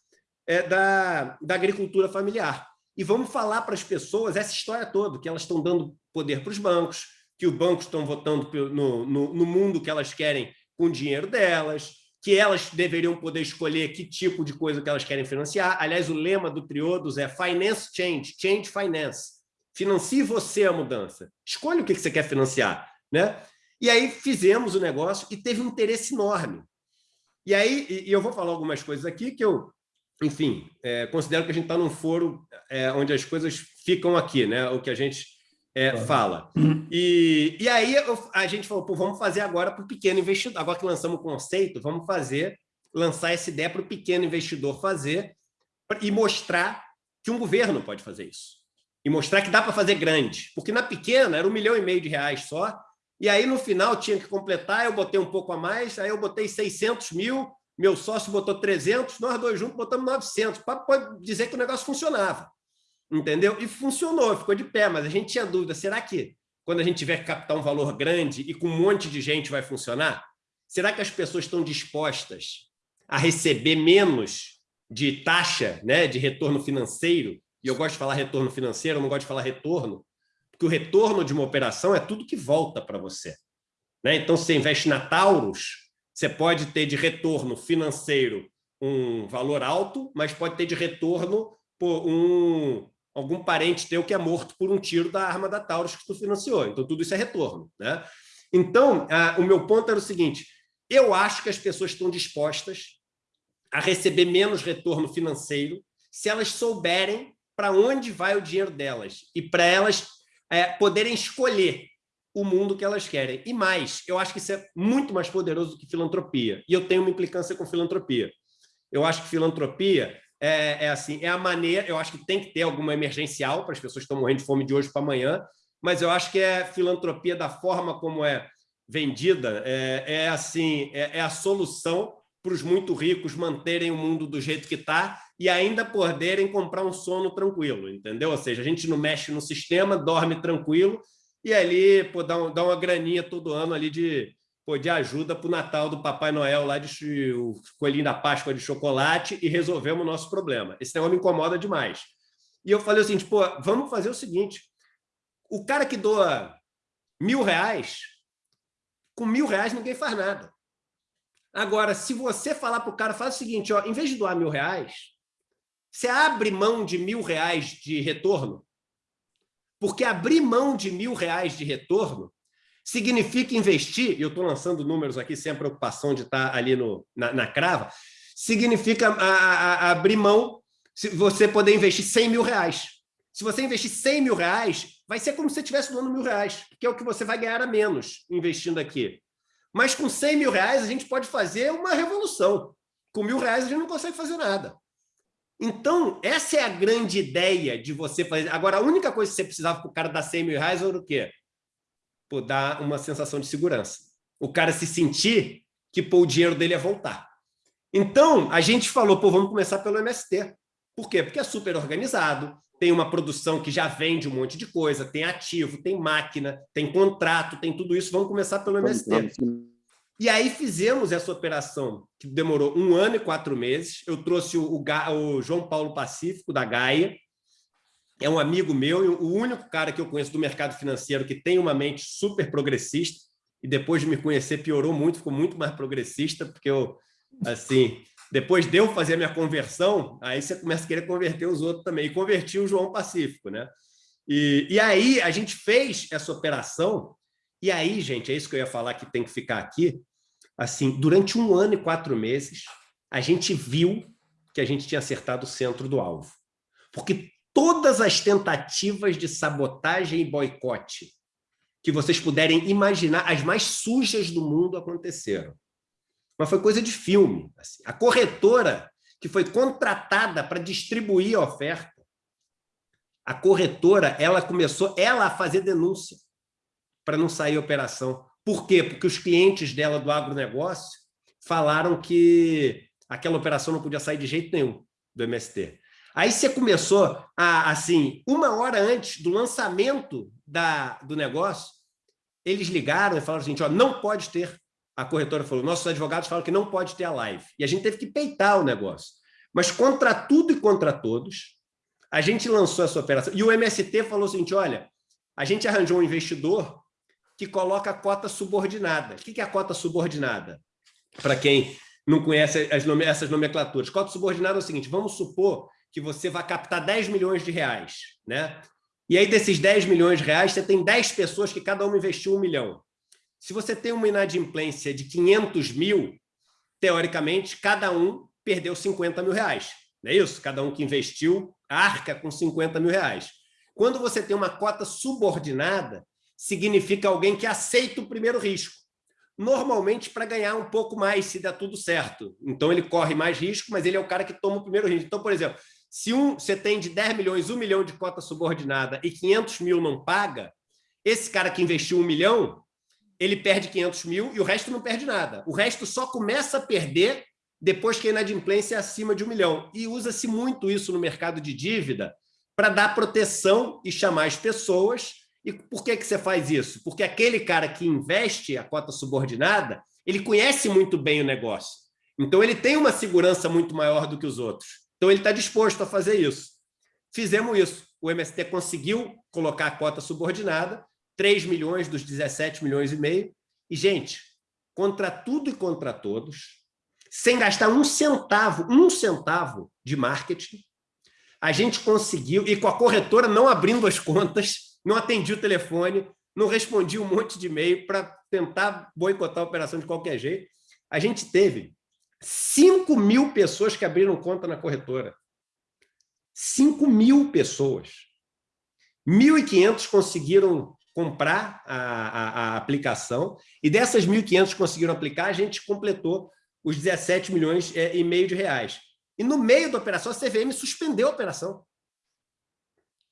é, da, da agricultura familiar. E vamos falar para as pessoas essa história toda, que elas estão dando poder para os bancos, que os bancos estão votando no, no, no mundo que elas querem com o dinheiro delas, que elas deveriam poder escolher que tipo de coisa que elas querem financiar. Aliás, o lema do Triodos é Finance Change, Change Finance. Financie você a mudança. Escolha o que você quer financiar. Né? E aí fizemos o negócio e teve um interesse enorme. E aí, e eu vou falar algumas coisas aqui que eu enfim, é, considero que a gente está num foro é, onde as coisas ficam aqui, né? o que a gente é, fala. E, e aí eu, a gente falou, vamos fazer agora para o pequeno investidor. Agora que lançamos o conceito, vamos fazer, lançar essa ideia para o pequeno investidor fazer e mostrar que um governo pode fazer isso. E mostrar que dá para fazer grande. Porque na pequena era um milhão e meio de reais só, e aí no final tinha que completar, eu botei um pouco a mais, aí eu botei 600 mil, meu sócio botou 300, nós dois juntos botamos 900, para dizer que o negócio funcionava, entendeu? E funcionou, ficou de pé, mas a gente tinha dúvida, será que quando a gente tiver que captar um valor grande e com um monte de gente vai funcionar? Será que as pessoas estão dispostas a receber menos de taxa, né, de retorno financeiro? E eu gosto de falar retorno financeiro, eu não gosto de falar retorno, porque o retorno de uma operação é tudo que volta para você. Né? Então, você investe na Taurus, você pode ter de retorno financeiro um valor alto, mas pode ter de retorno por um, algum parente teu que é morto por um tiro da arma da Taurus que tu financiou. Então, tudo isso é retorno. Né? Então, a, o meu ponto era o seguinte, eu acho que as pessoas estão dispostas a receber menos retorno financeiro se elas souberem para onde vai o dinheiro delas e para elas é, poderem escolher o mundo que elas querem. E mais, eu acho que isso é muito mais poderoso do que filantropia. E eu tenho uma implicância com filantropia. Eu acho que filantropia é, é assim, é a maneira, eu acho que tem que ter alguma emergencial para as pessoas que estão morrendo de fome de hoje para amanhã, mas eu acho que é filantropia da forma como é vendida, é, é assim, é, é a solução para os muito ricos manterem o mundo do jeito que está e ainda poderem comprar um sono tranquilo, entendeu? Ou seja, a gente não mexe no sistema, dorme tranquilo e ali pô, dá, um, dá uma graninha todo ano ali de, pô, de ajuda para o Natal do Papai Noel, lá de o coelhinho da Páscoa de chocolate, e resolvemos o nosso problema. Esse negócio me incomoda demais. E eu falei assim, pô, vamos fazer o seguinte, o cara que doa mil reais, com mil reais ninguém faz nada. Agora, se você falar para o cara, faz o seguinte, ó, em vez de doar mil reais, você abre mão de mil reais de retorno porque abrir mão de mil reais de retorno significa investir, e eu estou lançando números aqui sem a preocupação de estar ali no, na, na crava, significa a, a, a abrir mão, se você poder investir 100 mil reais. Se você investir 100 mil reais, vai ser como se você estivesse doando mil reais, que é o que você vai ganhar a menos investindo aqui. Mas com 100 mil reais, a gente pode fazer uma revolução. Com mil reais, a gente não consegue fazer nada. Então, essa é a grande ideia de você fazer. Agora, a única coisa que você precisava para o cara dar 100 mil reais era o quê? Pô, dar uma sensação de segurança. O cara se sentir que pô, o dinheiro dele ia voltar. Então, a gente falou, pô, vamos começar pelo MST. Por quê? Porque é super organizado, tem uma produção que já vende um monte de coisa, tem ativo, tem máquina, tem contrato, tem tudo isso. Vamos começar pelo MST. E aí fizemos essa operação, que demorou um ano e quatro meses. Eu trouxe o, o, o João Paulo Pacífico, da Gaia, é um amigo meu, o único cara que eu conheço do mercado financeiro que tem uma mente super progressista, e depois de me conhecer piorou muito, ficou muito mais progressista, porque eu, assim, depois de eu fazer a minha conversão, aí você começa a querer converter os outros também, e converti o João Pacífico, né? E, e aí a gente fez essa operação, e aí, gente, é isso que eu ia falar que tem que ficar aqui, assim, durante um ano e quatro meses, a gente viu que a gente tinha acertado o centro do alvo. Porque todas as tentativas de sabotagem e boicote que vocês puderem imaginar, as mais sujas do mundo aconteceram. Mas foi coisa de filme. Assim. A corretora que foi contratada para distribuir a oferta, a corretora ela começou ela a fazer denúncia para não sair operação. Por quê? Porque os clientes dela do agronegócio falaram que aquela operação não podia sair de jeito nenhum do MST. Aí você começou, a, assim, uma hora antes do lançamento da, do negócio, eles ligaram e falaram assim, ó, não pode ter, a corretora falou, nossos advogados falam que não pode ter a live. E a gente teve que peitar o negócio. Mas contra tudo e contra todos, a gente lançou essa operação. E o MST falou o seguinte, olha, a gente arranjou um investidor que coloca a cota subordinada. O que é a cota subordinada? Para quem não conhece nome, essas nomenclaturas. Cota subordinada é o seguinte, vamos supor que você vai captar 10 milhões de reais. Né? E aí, desses 10 milhões de reais, você tem 10 pessoas que cada uma investiu um milhão. Se você tem uma inadimplência de 500 mil, teoricamente, cada um perdeu 50 mil reais. Não é isso? Cada um que investiu arca com 50 mil reais. Quando você tem uma cota subordinada, significa alguém que aceita o primeiro risco. Normalmente para ganhar um pouco mais, se der tudo certo. Então ele corre mais risco, mas ele é o cara que toma o primeiro risco. Então, por exemplo, se um, você tem de 10 milhões, 1 milhão de cota subordinada e 500 mil não paga, esse cara que investiu 1 milhão, ele perde 500 mil e o resto não perde nada. O resto só começa a perder depois que a inadimplência é acima de um milhão. E usa-se muito isso no mercado de dívida para dar proteção e chamar as pessoas. E por que, que você faz isso? Porque aquele cara que investe a cota subordinada, ele conhece muito bem o negócio. Então, ele tem uma segurança muito maior do que os outros. Então, ele está disposto a fazer isso. Fizemos isso. O MST conseguiu colocar a cota subordinada, 3 milhões dos 17 milhões e meio. E, gente, contra tudo e contra todos, sem gastar um centavo, um centavo de marketing, a gente conseguiu, e com a corretora não abrindo as contas, não atendi o telefone, não respondi um monte de e-mail para tentar boicotar a operação de qualquer jeito, a gente teve 5 mil pessoas que abriram conta na corretora. 5 mil pessoas. 1.500 conseguiram comprar a, a, a, aplicação, e dessas 1.500 que conseguiram aplicar, a gente completou os 17 milhões é, e meio de reais. E no meio da operação, a CVM suspendeu a operação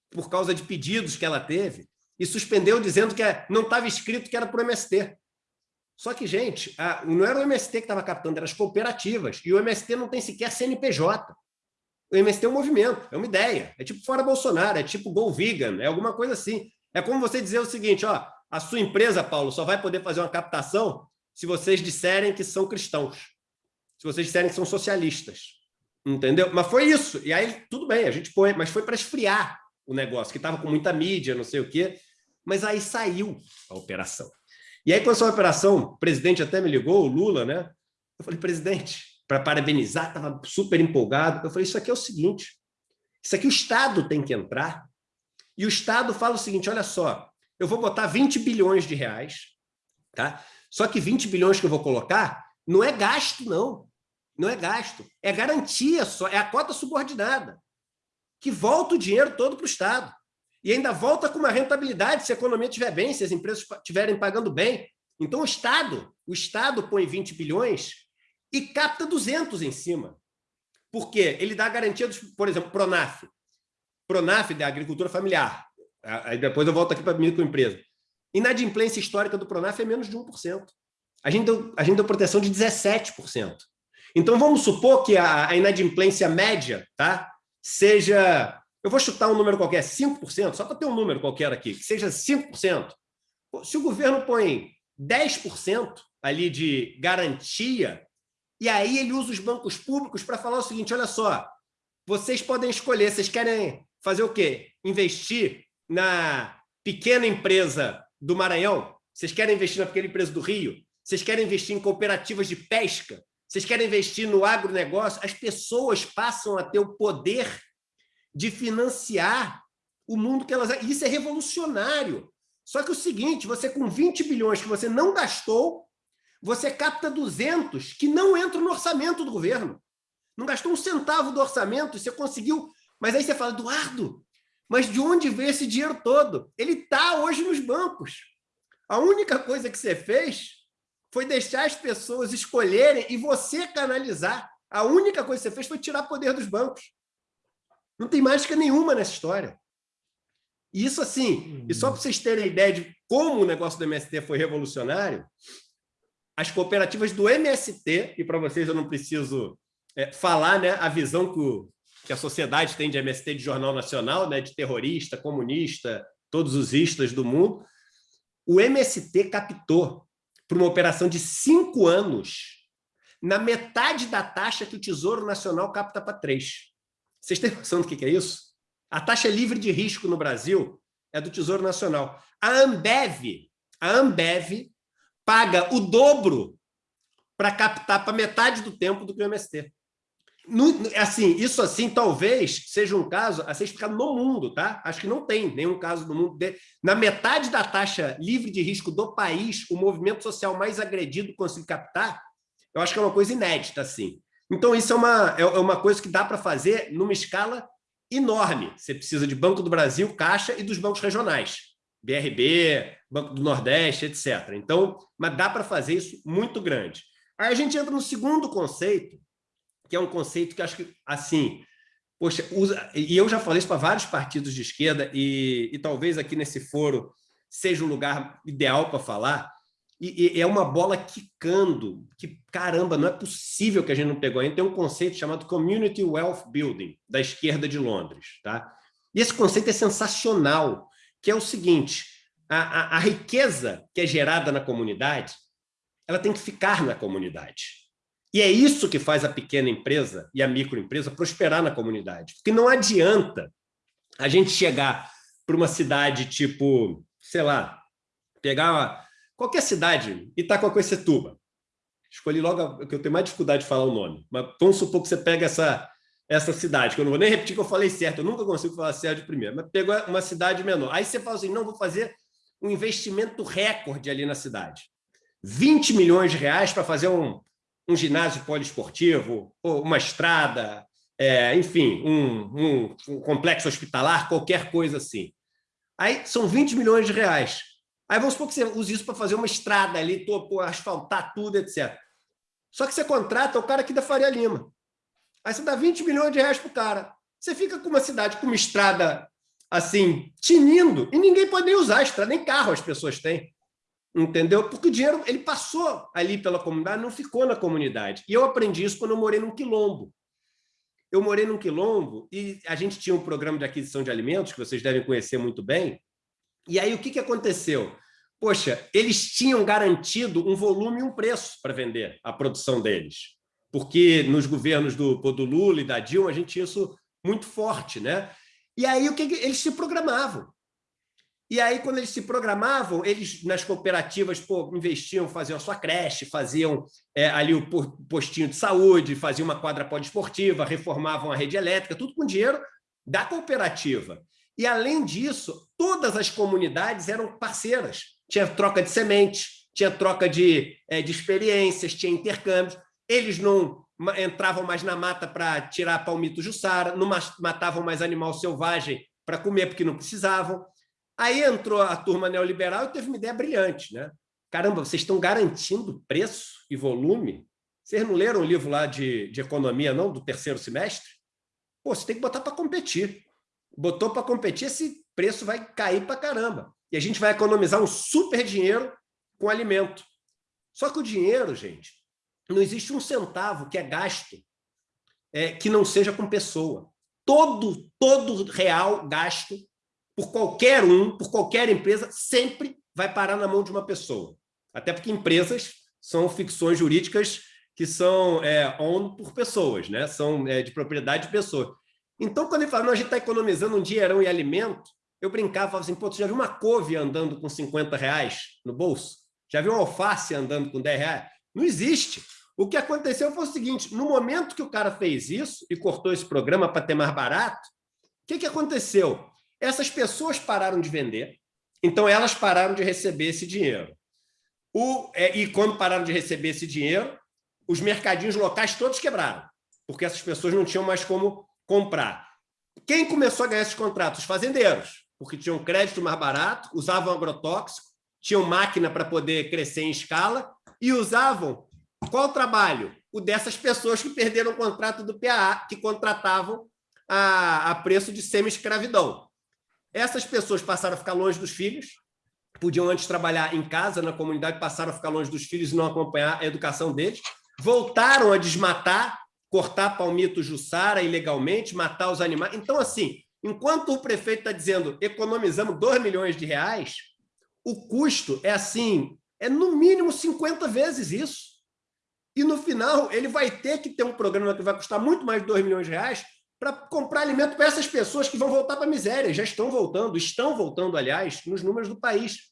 por causa de pedidos que ela teve e suspendeu dizendo que é, não estava escrito que era para o MST. Só que, gente, a, não era o MST que estava captando, eram as cooperativas. E o MST não tem sequer CNPJ. O MST é um movimento, é uma ideia. É tipo fora Bolsonaro, é tipo Go Vegan, é alguma coisa assim. É como você dizer o seguinte, ó, a sua empresa, Paulo, só vai poder fazer uma captação se vocês disserem que são cristãos se vocês disserem que são socialistas. Entendeu? Mas foi isso. E aí, tudo bem, a gente põe, mas foi para esfriar o negócio, que estava com muita mídia, não sei o quê. Mas aí saiu a operação. E aí, quando essa operação, o presidente até me ligou, o Lula, né? Eu falei, presidente, para parabenizar, estava super empolgado. Eu falei, isso aqui é o seguinte, isso aqui o Estado tem que entrar, e o Estado fala o seguinte, olha só, eu vou botar 20 bilhões de reais, tá? Só que 20 bilhões que eu vou colocar não é gasto, não. Não é gasto. É garantia só, é a cota subordinada, que volta o dinheiro todo para o Estado. E ainda volta com uma rentabilidade se a economia estiver bem, se as empresas estiverem pagando bem. Então, o Estado, o Estado põe 20 bilhões e capta 200 em cima. Por quê? Ele dá a garantia, dos, por exemplo, Pronaf. Pronaf da agricultura familiar. Aí depois eu volto aqui para a microempresa. Inadimplência histórica do Pronaf é menos de 1% a gente deu, a gente deu proteção de 17%. Então, vamos supor que a, a inadimplência média tá, seja, eu vou chutar um número qualquer, 5%, só para ter um número qualquer aqui, que seja 5%. Se o governo põe 10% ali de garantia, e aí ele usa os bancos públicos para falar o seguinte, olha só, vocês podem escolher, vocês querem fazer o quê? Investir na pequena empresa do Maranhão? Vocês querem investir na pequena empresa do Rio? Vocês querem investir em cooperativas de pesca? Vocês querem investir no agronegócio? As pessoas passam a ter o poder de financiar o mundo que elas... Isso é revolucionário. Só que o seguinte, você com 20 bilhões que você não gastou, você capta 200 que não entram no orçamento do governo. Não gastou um centavo do orçamento, você conseguiu... Mas aí você fala, Eduardo, mas de onde veio esse dinheiro todo? Ele está hoje nos bancos. A única coisa que você fez foi deixar as pessoas escolherem e você canalizar. A única coisa que você fez foi tirar poder dos bancos. Não tem mágica nenhuma nessa história. E isso assim, e só para vocês terem ideia de como o negócio do MST foi revolucionário, as cooperativas do MST, e para vocês eu não preciso é, falar né, a visão que o, que a sociedade tem de MST de jornal nacional, né, de terrorista, comunista, todos os istas do mundo, o MST captou para uma operação de cinco anos na metade da taxa que o Tesouro Nacional capta para três. Vocês têm noção do que é isso? A taxa livre de risco no Brasil é do Tesouro Nacional. A Ambev, a Ambev paga o dobro para captar para metade do tempo do que o MST. No, assim, isso assim talvez seja um caso a ser explicado no mundo, tá? Acho que não tem nenhum caso no mundo. De... Na metade da taxa livre de risco do país, o movimento social mais agredido conseguir captar, eu acho que é uma coisa inédita, assim. Então, isso é uma, é, é uma coisa que dá para fazer numa escala enorme. Você precisa de Banco do Brasil, Caixa e dos bancos regionais. BRB, Banco do Nordeste, etc. Então, mas dá para fazer isso muito grande. Aí a gente entra no segundo conceito, que é um conceito que acho que, assim, poxa, usa, e eu já falei isso para vários partidos de esquerda, e, e talvez aqui nesse foro seja o lugar ideal para falar, e, e, é uma bola quicando, que caramba, não é possível que a gente não pegou ainda. Tem um conceito chamado Community Wealth Building, da esquerda de Londres. Tá? E esse conceito é sensacional, que é o seguinte, a, a, a riqueza que é gerada na comunidade, ela tem que ficar na comunidade. E é isso que faz a pequena empresa e a microempresa prosperar na comunidade. Porque não adianta a gente chegar para uma cidade tipo, sei lá, pegar uma, qualquer cidade, Itacoacoecetuba. Escolhi logo a, que eu tenho mais dificuldade de falar o nome, mas vamos supor que você pega essa, essa cidade, que eu não vou nem repetir que eu falei certo, eu nunca consigo falar certo de primeiro, mas pegou uma cidade menor. Aí você fala assim, não, vou fazer um investimento recorde ali na cidade. 20 milhões de reais para fazer um, um ginásio poliesportivo, uma estrada, é, enfim, um, um, um, complexo hospitalar, qualquer coisa assim. Aí são 20 milhões de reais. Aí vamos supor que você use isso para fazer uma estrada ali, topo, asfaltar tudo, etc. Só que você contrata o cara aqui da Faria Lima. Aí você dá 20 milhões de reais para o cara. Você fica com uma cidade com uma estrada assim, tinindo, e ninguém pode nem usar a estrada, nem carro as pessoas têm entendeu? Porque o dinheiro ele passou ali pela comunidade, não ficou na comunidade. E eu aprendi isso quando eu morei num quilombo. Eu morei num quilombo e a gente tinha um programa de aquisição de alimentos, que vocês devem conhecer muito bem. E aí o que, que aconteceu? Poxa, eles tinham garantido um volume e um preço para vender a produção deles. Porque nos governos do, do Lula e da Dilma, a gente tinha isso muito forte. né? E aí o que eles se programavam. E aí, quando eles se programavam, eles nas cooperativas pô, investiam, faziam a sua creche, faziam é, ali o postinho de saúde, faziam uma quadra poliesportiva, reformavam a rede elétrica, tudo com dinheiro da cooperativa. E, além disso, todas as comunidades eram parceiras. Tinha troca de sementes, tinha troca de, é, de experiências, tinha intercâmbios. Eles não entravam mais na mata para tirar palmito jussara, não matavam mais animal selvagem para comer porque não precisavam. Aí entrou a turma neoliberal e teve uma ideia brilhante. Né? Caramba, vocês estão garantindo preço e volume? Vocês não leram o livro lá de, de economia, não, do terceiro semestre? Pô, você tem que botar para competir. Botou para competir, esse preço vai cair para caramba. E a gente vai economizar um super dinheiro com alimento. Só que o dinheiro, gente, não existe um centavo que é gasto é, que não seja com pessoa. Todo, todo real gasto por qualquer um, por qualquer empresa, sempre vai parar na mão de uma pessoa. Até porque empresas são ficções jurídicas que são é, owned por pessoas, né? são é, de propriedade de pessoas. Então, quando ele fala, não, a gente está economizando um dinheirão em alimento, eu brincava, falava assim, pô, você já viu uma couve andando com 50 reais no bolso? Já viu um alface andando com 10 reais? Não existe. O que aconteceu foi o seguinte, no momento que o cara fez isso e cortou esse programa para ter mais barato, o que, que aconteceu? Essas pessoas pararam de vender, então elas pararam de receber esse dinheiro. O, é, e quando pararam de receber esse dinheiro, os mercadinhos locais todos quebraram, porque essas pessoas não tinham mais como comprar. Quem começou a ganhar esses contratos? Os fazendeiros, porque tinham crédito mais barato, usavam agrotóxico, tinham máquina para poder crescer em escala e usavam qual trabalho? O dessas pessoas que perderam o contrato do PAA, que contratavam a, a preço de semi-escravidão. Essas pessoas passaram a ficar longe dos filhos, podiam antes trabalhar em casa, na comunidade, passaram a ficar longe dos filhos e não acompanhar a educação deles, voltaram a desmatar, cortar palmito Jussara ilegalmente, matar os animais. Então, assim, enquanto o prefeito está dizendo economizamos 2 milhões de reais, o custo é assim, é no mínimo 50 vezes isso. E no final, ele vai ter que ter um programa que vai custar muito mais de 2 milhões de reais para comprar alimento para essas pessoas que vão voltar para a miséria. Já estão voltando, estão voltando, aliás, nos números do país.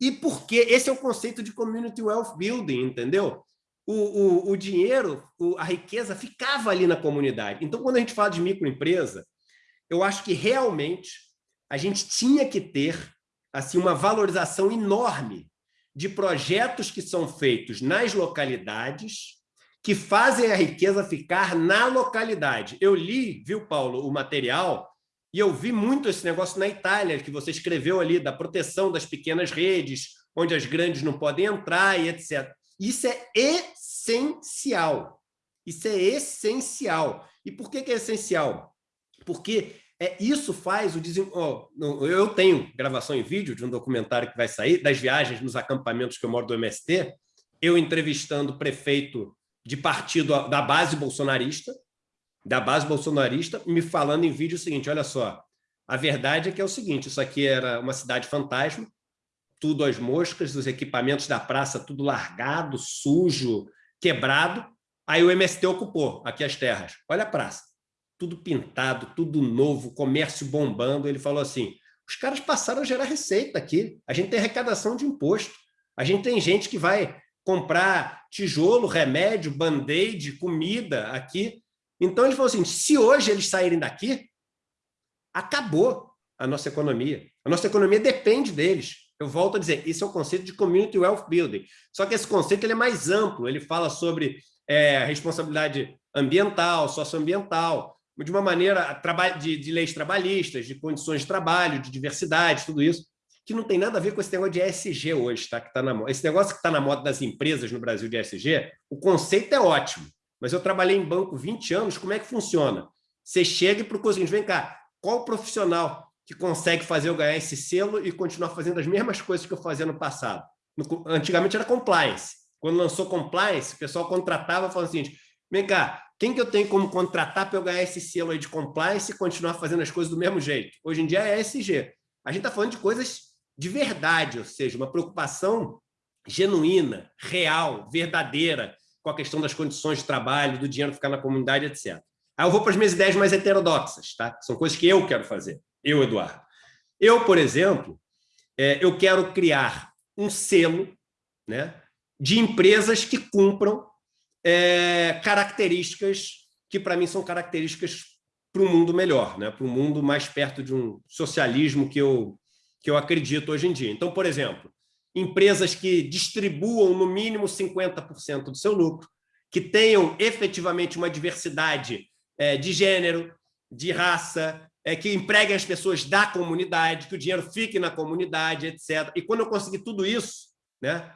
E por quê? Esse é o conceito de community wealth building, entendeu? O, o, o dinheiro, o, a riqueza ficava ali na comunidade. Então, quando a gente fala de microempresa, eu acho que realmente a gente tinha que ter assim uma valorização enorme de projetos que são feitos nas localidades, que fazem a riqueza ficar na localidade. Eu li, viu, Paulo, o material, e eu vi muito esse negócio na Itália, que você escreveu ali, da proteção das pequenas redes, onde as grandes não podem entrar e etc. Isso é essencial. Isso é essencial. E por que, que é essencial? Porque é, isso faz o desenvolvimento. Oh, eu tenho gravação em vídeo de um documentário que vai sair, das viagens nos acampamentos que eu moro do MST, eu entrevistando o prefeito de partido da base bolsonarista, da base bolsonarista, me falando em vídeo o seguinte, olha só, a verdade é que é o seguinte, isso aqui era uma cidade fantasma, tudo às moscas, os equipamentos da praça tudo largado, sujo, quebrado, aí o MST ocupou aqui as terras. Olha a praça, tudo pintado, tudo novo, comércio bombando. Ele falou assim, os caras passaram a gerar receita aqui, a gente tem arrecadação de imposto, a gente tem gente que vai comprar tijolo, remédio, band-aid, comida aqui. Então, ele falou assim, se hoje eles saírem daqui, acabou a nossa economia. A nossa economia depende deles. Eu volto a dizer, isso é o conceito de Community Wealth Building. Só que esse conceito ele é mais amplo, ele fala sobre é, responsabilidade ambiental, socioambiental, de uma maneira de, de leis trabalhistas, de condições de trabalho, de diversidade, tudo isso, que não tem nada a ver com esse negócio de ESG hoje, tá? Que tá na. Esse negócio que está na moda das empresas no Brasil de ESG, o conceito é ótimo, mas eu trabalhei em banco 20 anos, como é que funciona? Você chega e procura assim, vem cá, qual profissional que consegue fazer eu ganhar esse selo e continuar fazendo as mesmas coisas que eu fazia no passado? No, antigamente era compliance. Quando lançou compliance, o pessoal contratava falando assim, vem cá, quem que eu tenho como contratar para eu ganhar esse selo aí de compliance e continuar fazendo as coisas do mesmo jeito? Hoje em dia é ESG. A gente está falando de coisas de verdade, ou seja, uma preocupação genuína, real, verdadeira, com a questão das condições de trabalho, do dinheiro ficar na comunidade, etc. Aí eu vou para as minhas ideias mais heterodoxas, tá? São coisas que eu quero fazer, eu, Eduardo. Eu, por exemplo, é, eu quero criar um selo né, de empresas que cumpram é, características que, para mim, são características para um mundo melhor, né? para um mundo mais perto de um socialismo que eu, que eu acredito hoje em dia. Então, por exemplo, empresas que distribuam no mínimo 50% do seu lucro, que tenham efetivamente uma diversidade é, de gênero, de raça, é, que empreguem as pessoas da comunidade, que o dinheiro fique na comunidade, etc. E quando eu conseguir tudo isso, né,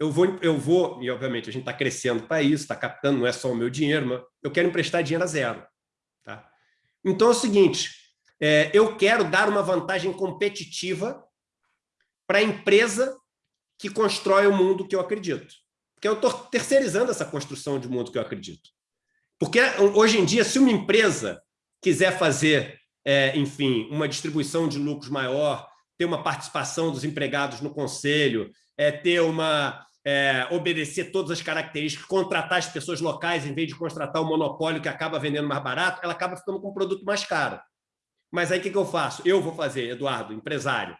eu vou, eu vou e obviamente a gente está crescendo para isso, está captando, não é só o meu dinheiro, mas eu quero emprestar dinheiro a zero. Tá? Então é o seguinte, é, eu quero dar uma vantagem competitiva para a empresa que constrói o mundo que eu acredito. Porque eu estou terceirizando essa construção de mundo que eu acredito. Porque hoje em dia, se uma empresa quiser fazer, é, enfim, uma distribuição de lucros maior, ter uma participação dos empregados no conselho, é, ter uma é, obedecer todas as características, contratar as pessoas locais em vez de contratar o monopólio que acaba vendendo mais barato, ela acaba ficando com um produto mais caro. Mas aí o que, que eu faço? Eu vou fazer, Eduardo, empresário.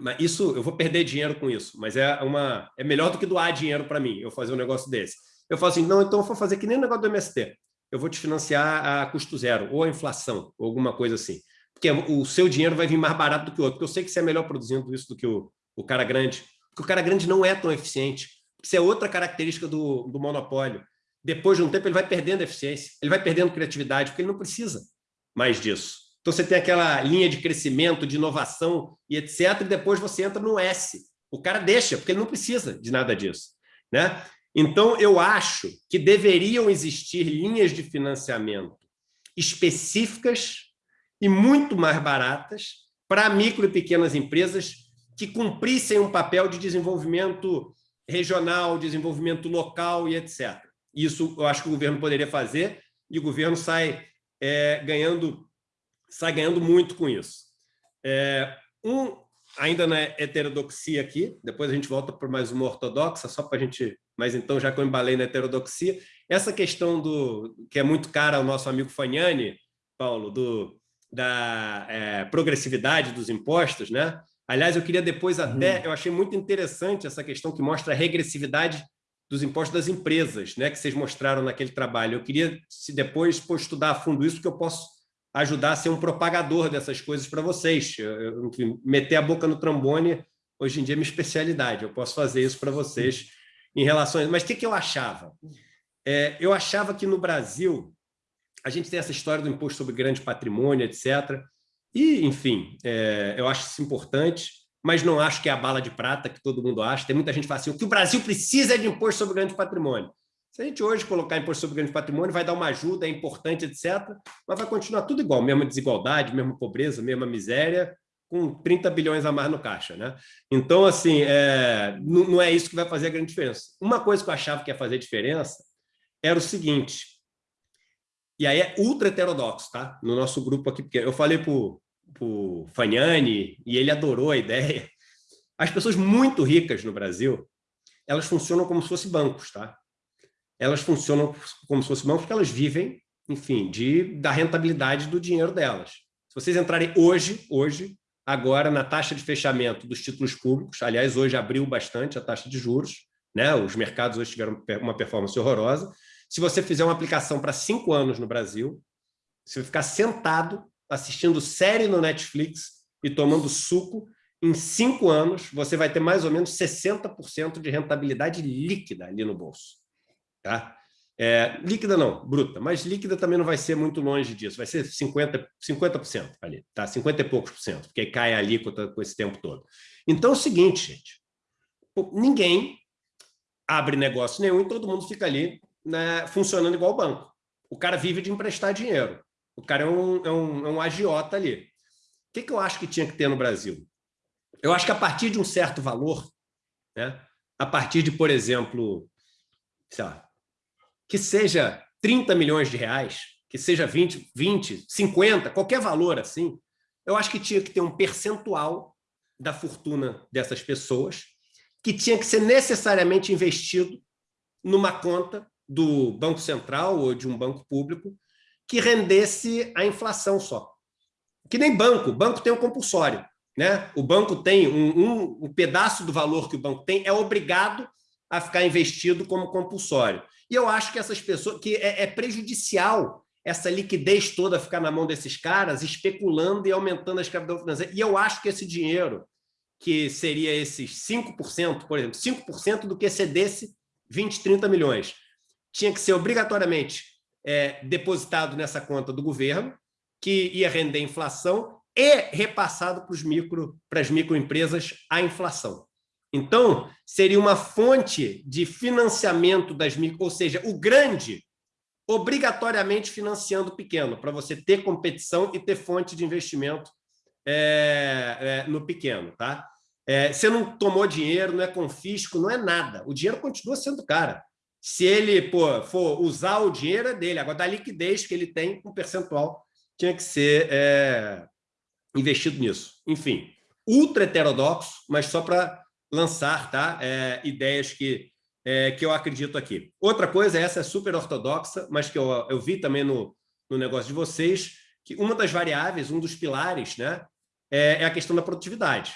Mas isso, eu vou perder dinheiro com isso, mas é, uma, é melhor do que doar dinheiro para mim, eu fazer um negócio desse. Eu falo assim, não, então eu vou fazer que nem o negócio do MST. Eu vou te financiar a custo zero, ou a inflação, ou alguma coisa assim. Porque o seu dinheiro vai vir mais barato do que o outro, porque eu sei que você é melhor produzindo isso do que o, o cara grande porque o cara grande não é tão eficiente. Isso é outra característica do, do monopólio. Depois de um tempo, ele vai perdendo eficiência, ele vai perdendo criatividade, porque ele não precisa mais disso. Então, você tem aquela linha de crescimento, de inovação e etc., e depois você entra no S. O cara deixa, porque ele não precisa de nada disso. Né? Então, eu acho que deveriam existir linhas de financiamento específicas e muito mais baratas para micro e pequenas empresas que cumprissem um papel de desenvolvimento regional, desenvolvimento local e etc. Isso eu acho que o governo poderia fazer e o governo sai é, ganhando sai ganhando muito com isso. É, um, ainda na heterodoxia aqui, depois a gente volta para mais uma ortodoxa, só para a gente... Mas então, já que eu embalei na heterodoxia, essa questão do que é muito cara ao nosso amigo Fagnani, Paulo, do, da é, progressividade dos impostos, né? Aliás, eu queria depois até, uhum. eu achei muito interessante essa questão que mostra a regressividade dos impostos das empresas, né, que vocês mostraram naquele trabalho. Eu queria, se depois for estudar a fundo isso, que eu posso ajudar a ser um propagador dessas coisas para vocês. Eu, enfim, meter a boca no trombone, hoje em dia é minha especialidade, eu posso fazer isso para vocês em relação. Mas o que, que eu achava? É, eu achava que no Brasil, a gente tem essa história do imposto sobre grande patrimônio, etc., e, enfim, é, eu acho isso importante, mas não acho que é a bala de prata que todo mundo acha. Tem muita gente que fala assim, o que o Brasil precisa é de imposto sobre grande patrimônio. Se a gente hoje colocar imposto sobre grande patrimônio, vai dar uma ajuda, é importante, etc., mas vai continuar tudo igual, mesma desigualdade, mesma pobreza, mesma miséria, com 30 bilhões a mais no caixa. Né? Então, assim, é, não, é isso que vai fazer a grande diferença. Uma coisa que eu achava que ia fazer diferença era o seguinte, e aí é ultra heterodoxo, tá? No nosso grupo aqui, porque eu falei para o Fagnani e ele adorou a ideia. As pessoas muito ricas no Brasil, elas funcionam como se fossem bancos, tá? Elas funcionam como se fossem bancos porque elas vivem, enfim, de, da rentabilidade do dinheiro delas. Se vocês entrarem hoje, hoje, agora na taxa de fechamento dos títulos públicos, aliás, hoje abriu bastante a taxa de juros, né? os mercados hoje tiveram uma performance horrorosa, se você fizer uma aplicação para cinco anos no Brasil, você vai ficar sentado assistindo série no Netflix e tomando suco, em cinco anos você vai ter mais ou menos 60% de rentabilidade líquida ali no bolso. Tá? É, líquida não, bruta, mas líquida também não vai ser muito longe disso, vai ser 50%, 50% ali, tá? 50 e poucos por cento, porque cai a alíquota com esse tempo todo. Então é o seguinte, gente, ninguém abre negócio nenhum e todo mundo fica ali né, funcionando igual banco. O cara vive de emprestar dinheiro. O cara é um, é um, é um agiota ali. O que, que eu acho que tinha que ter no Brasil? Eu acho que a partir de um certo valor, né, a partir de, por exemplo, sei lá, que seja 30 milhões de reais, que seja 20, 20, 50, qualquer valor assim, eu acho que tinha que ter um percentual da fortuna dessas pessoas que tinha que ser necessariamente investido numa conta do Banco Central ou de um banco público que rendesse a inflação só. Que nem banco, o banco tem um compulsório. Né? O banco tem um, um, um pedaço do valor que o banco tem, é obrigado a ficar investido como compulsório. E eu acho que essas pessoas, que é, é prejudicial essa liquidez toda ficar na mão desses caras, especulando e aumentando a escravidão financeira. E eu acho que esse dinheiro, que seria esses 5%, por exemplo, 5% do que excedesse 20, 30 milhões, tinha que ser obrigatoriamente é, depositado nessa conta do governo, que ia render inflação, e repassado para, os micro, para as microempresas a inflação. Então, seria uma fonte de financiamento das micro, ou seja, o grande obrigatoriamente financiando o pequeno, para você ter competição e ter fonte de investimento é, é, no pequeno. Tá? É, você não tomou dinheiro, não é confisco, não é nada. O dinheiro continua sendo cara. Se ele pô, for usar o dinheiro, é dele. Agora, da liquidez que ele tem, um percentual tinha que ser é, investido nisso. Enfim, ultra heterodoxo, mas só para lançar tá? É, ideias que, é, que eu acredito aqui. Outra coisa, essa é super ortodoxa, mas que eu, eu vi também no, no negócio de vocês, que uma das variáveis, um dos pilares, né, é, é a questão da produtividade.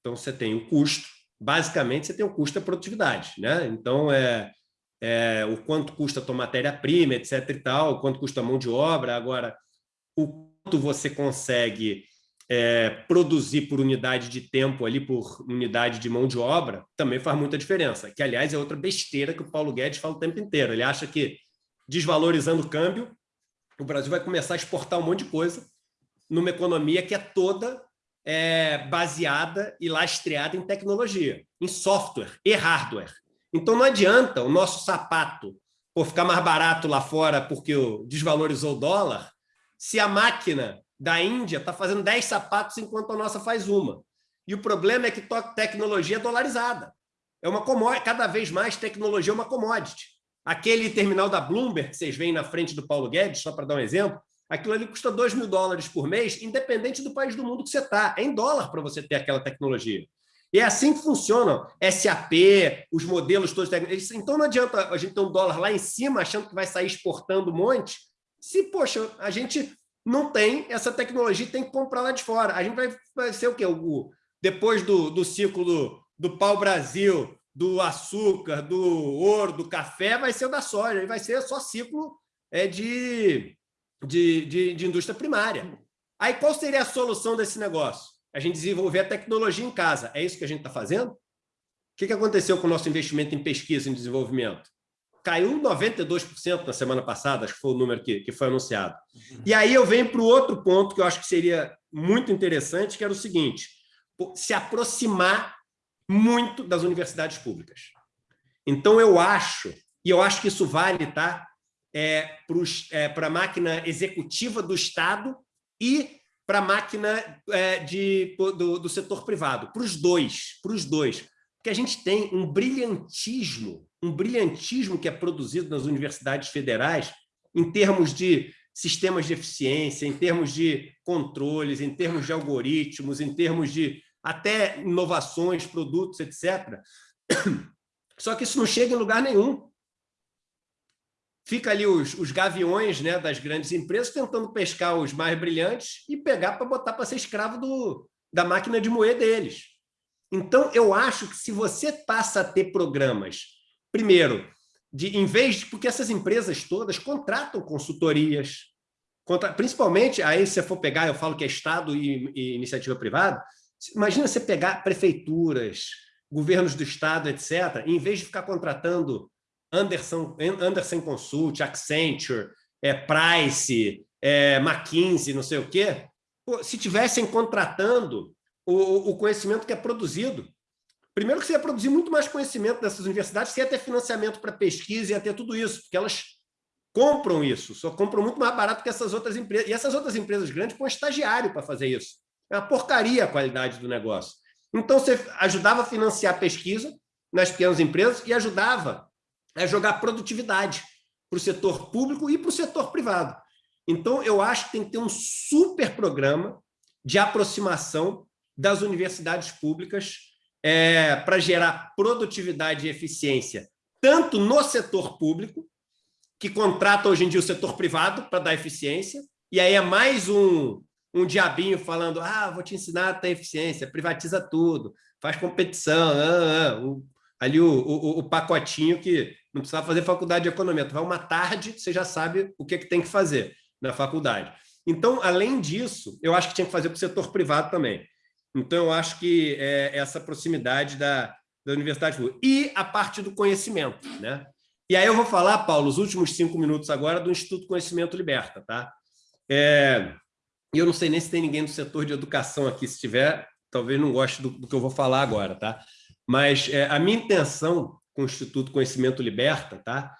Então, você tem o custo, basicamente, você tem o custo da produtividade. Né? Então, é, é, o quanto custa a tua matéria-prima, etc. e tal, o quanto custa a mão de obra. Agora, o quanto você consegue é, produzir por unidade de tempo, ali por unidade de mão de obra, também faz muita diferença. Que, aliás, é outra besteira que o Paulo Guedes fala o tempo inteiro. Ele acha que, desvalorizando o câmbio, o Brasil vai começar a exportar um monte de coisa numa economia que é toda é, baseada e lastreada em tecnologia, em software e hardware. Então não adianta o nosso sapato por ficar mais barato lá fora porque desvalorizou o dólar, se a máquina da Índia está fazendo 10 sapatos enquanto a nossa faz uma. E o problema é que tecnologia é dolarizada. É uma cada vez mais tecnologia é uma commodity. Aquele terminal da Bloomberg que vocês veem na frente do Paulo Guedes, só para dar um exemplo, aquilo ali custa 2 mil dólares por mês, independente do país do mundo que você está. É em dólar para você ter aquela tecnologia. E é assim que funcionam SAP, os modelos todos. Então não adianta a gente ter um dólar lá em cima achando que vai sair exportando um monte, se, poxa, a gente não tem essa tecnologia tem que comprar lá de fora. A gente vai, vai ser o quê? O, depois do, do ciclo do, pau-brasil, do açúcar, do ouro, do café, vai ser o da soja, vai ser só ciclo é, de, de, de, de indústria primária. Aí qual seria a solução desse negócio? A gente desenvolver a tecnologia em casa. É isso que a gente está fazendo? O que, que aconteceu com o nosso investimento em pesquisa e desenvolvimento? Caiu 92% na semana passada, acho que foi o número que, que foi anunciado. E aí eu venho para o outro ponto que eu acho que seria muito interessante, que era o seguinte, se aproximar muito das universidades públicas. Então, eu acho, e eu acho que isso vale tá, é, para é, a máquina executiva do Estado e para a máquina é, de, do, do setor privado, para os dois, para os dois. Porque a gente tem um brilhantismo, um brilhantismo que é produzido nas universidades federais em termos de sistemas de eficiência, em termos de controles, em termos de algoritmos, em termos de até inovações, produtos, etc. Só que isso não chega em lugar nenhum. Fica ali os, os gaviões né, das grandes empresas tentando pescar os mais brilhantes e pegar para botar para ser escravo do, da máquina de moer deles. Então, eu acho que se você passa a ter programas, primeiro, de, em vez de, porque essas empresas todas contratam consultorias, contra, principalmente, aí se você for pegar, eu falo que é Estado e, e iniciativa privada, Imagina você pegar prefeituras, governos do Estado, etc., em vez de ficar contratando Anderson, Anderson Consult, Accenture, é, Price, é, McKinsey, não sei o quê, se tivessem contratando o, o, conhecimento que é produzido. Primeiro que você ia produzir muito mais conhecimento dessas universidades, você ia ter financiamento para pesquisa, ia ter tudo isso, porque elas compram isso, só compram muito mais barato que essas outras empresas. E essas outras empresas grandes põem estagiário para fazer isso. É uma porcaria a qualidade do negócio. Então, você ajudava a financiar pesquisa nas pequenas empresas e ajudava a jogar produtividade para o setor público e para o setor privado. Então, eu acho que tem que ter um super programa de aproximação das universidades públicas é, para gerar produtividade e eficiência, tanto no setor público, que contrata hoje em dia o setor privado para dar eficiência, e aí é mais um, um diabinho falando, ah, vou te ensinar a ter eficiência, privatiza tudo, faz competição, ah, ah, o, ali o, o, o, pacotinho que não precisava fazer faculdade de economia, tu vai uma tarde, você já sabe o que, que tem que fazer na faculdade. Então, além disso, eu acho que tinha que fazer para o setor privado também. Então, eu acho que é essa proximidade da, da universidade pública. E a parte do conhecimento. Né? E aí eu vou falar, Paulo, os últimos cinco minutos agora do Instituto Conhecimento Liberta. Tá? É, e eu não sei nem se tem ninguém do setor de educação aqui, se tiver, talvez não goste do, do que eu vou falar agora, tá? Mas é, a minha intenção com o Instituto Conhecimento Liberta tá?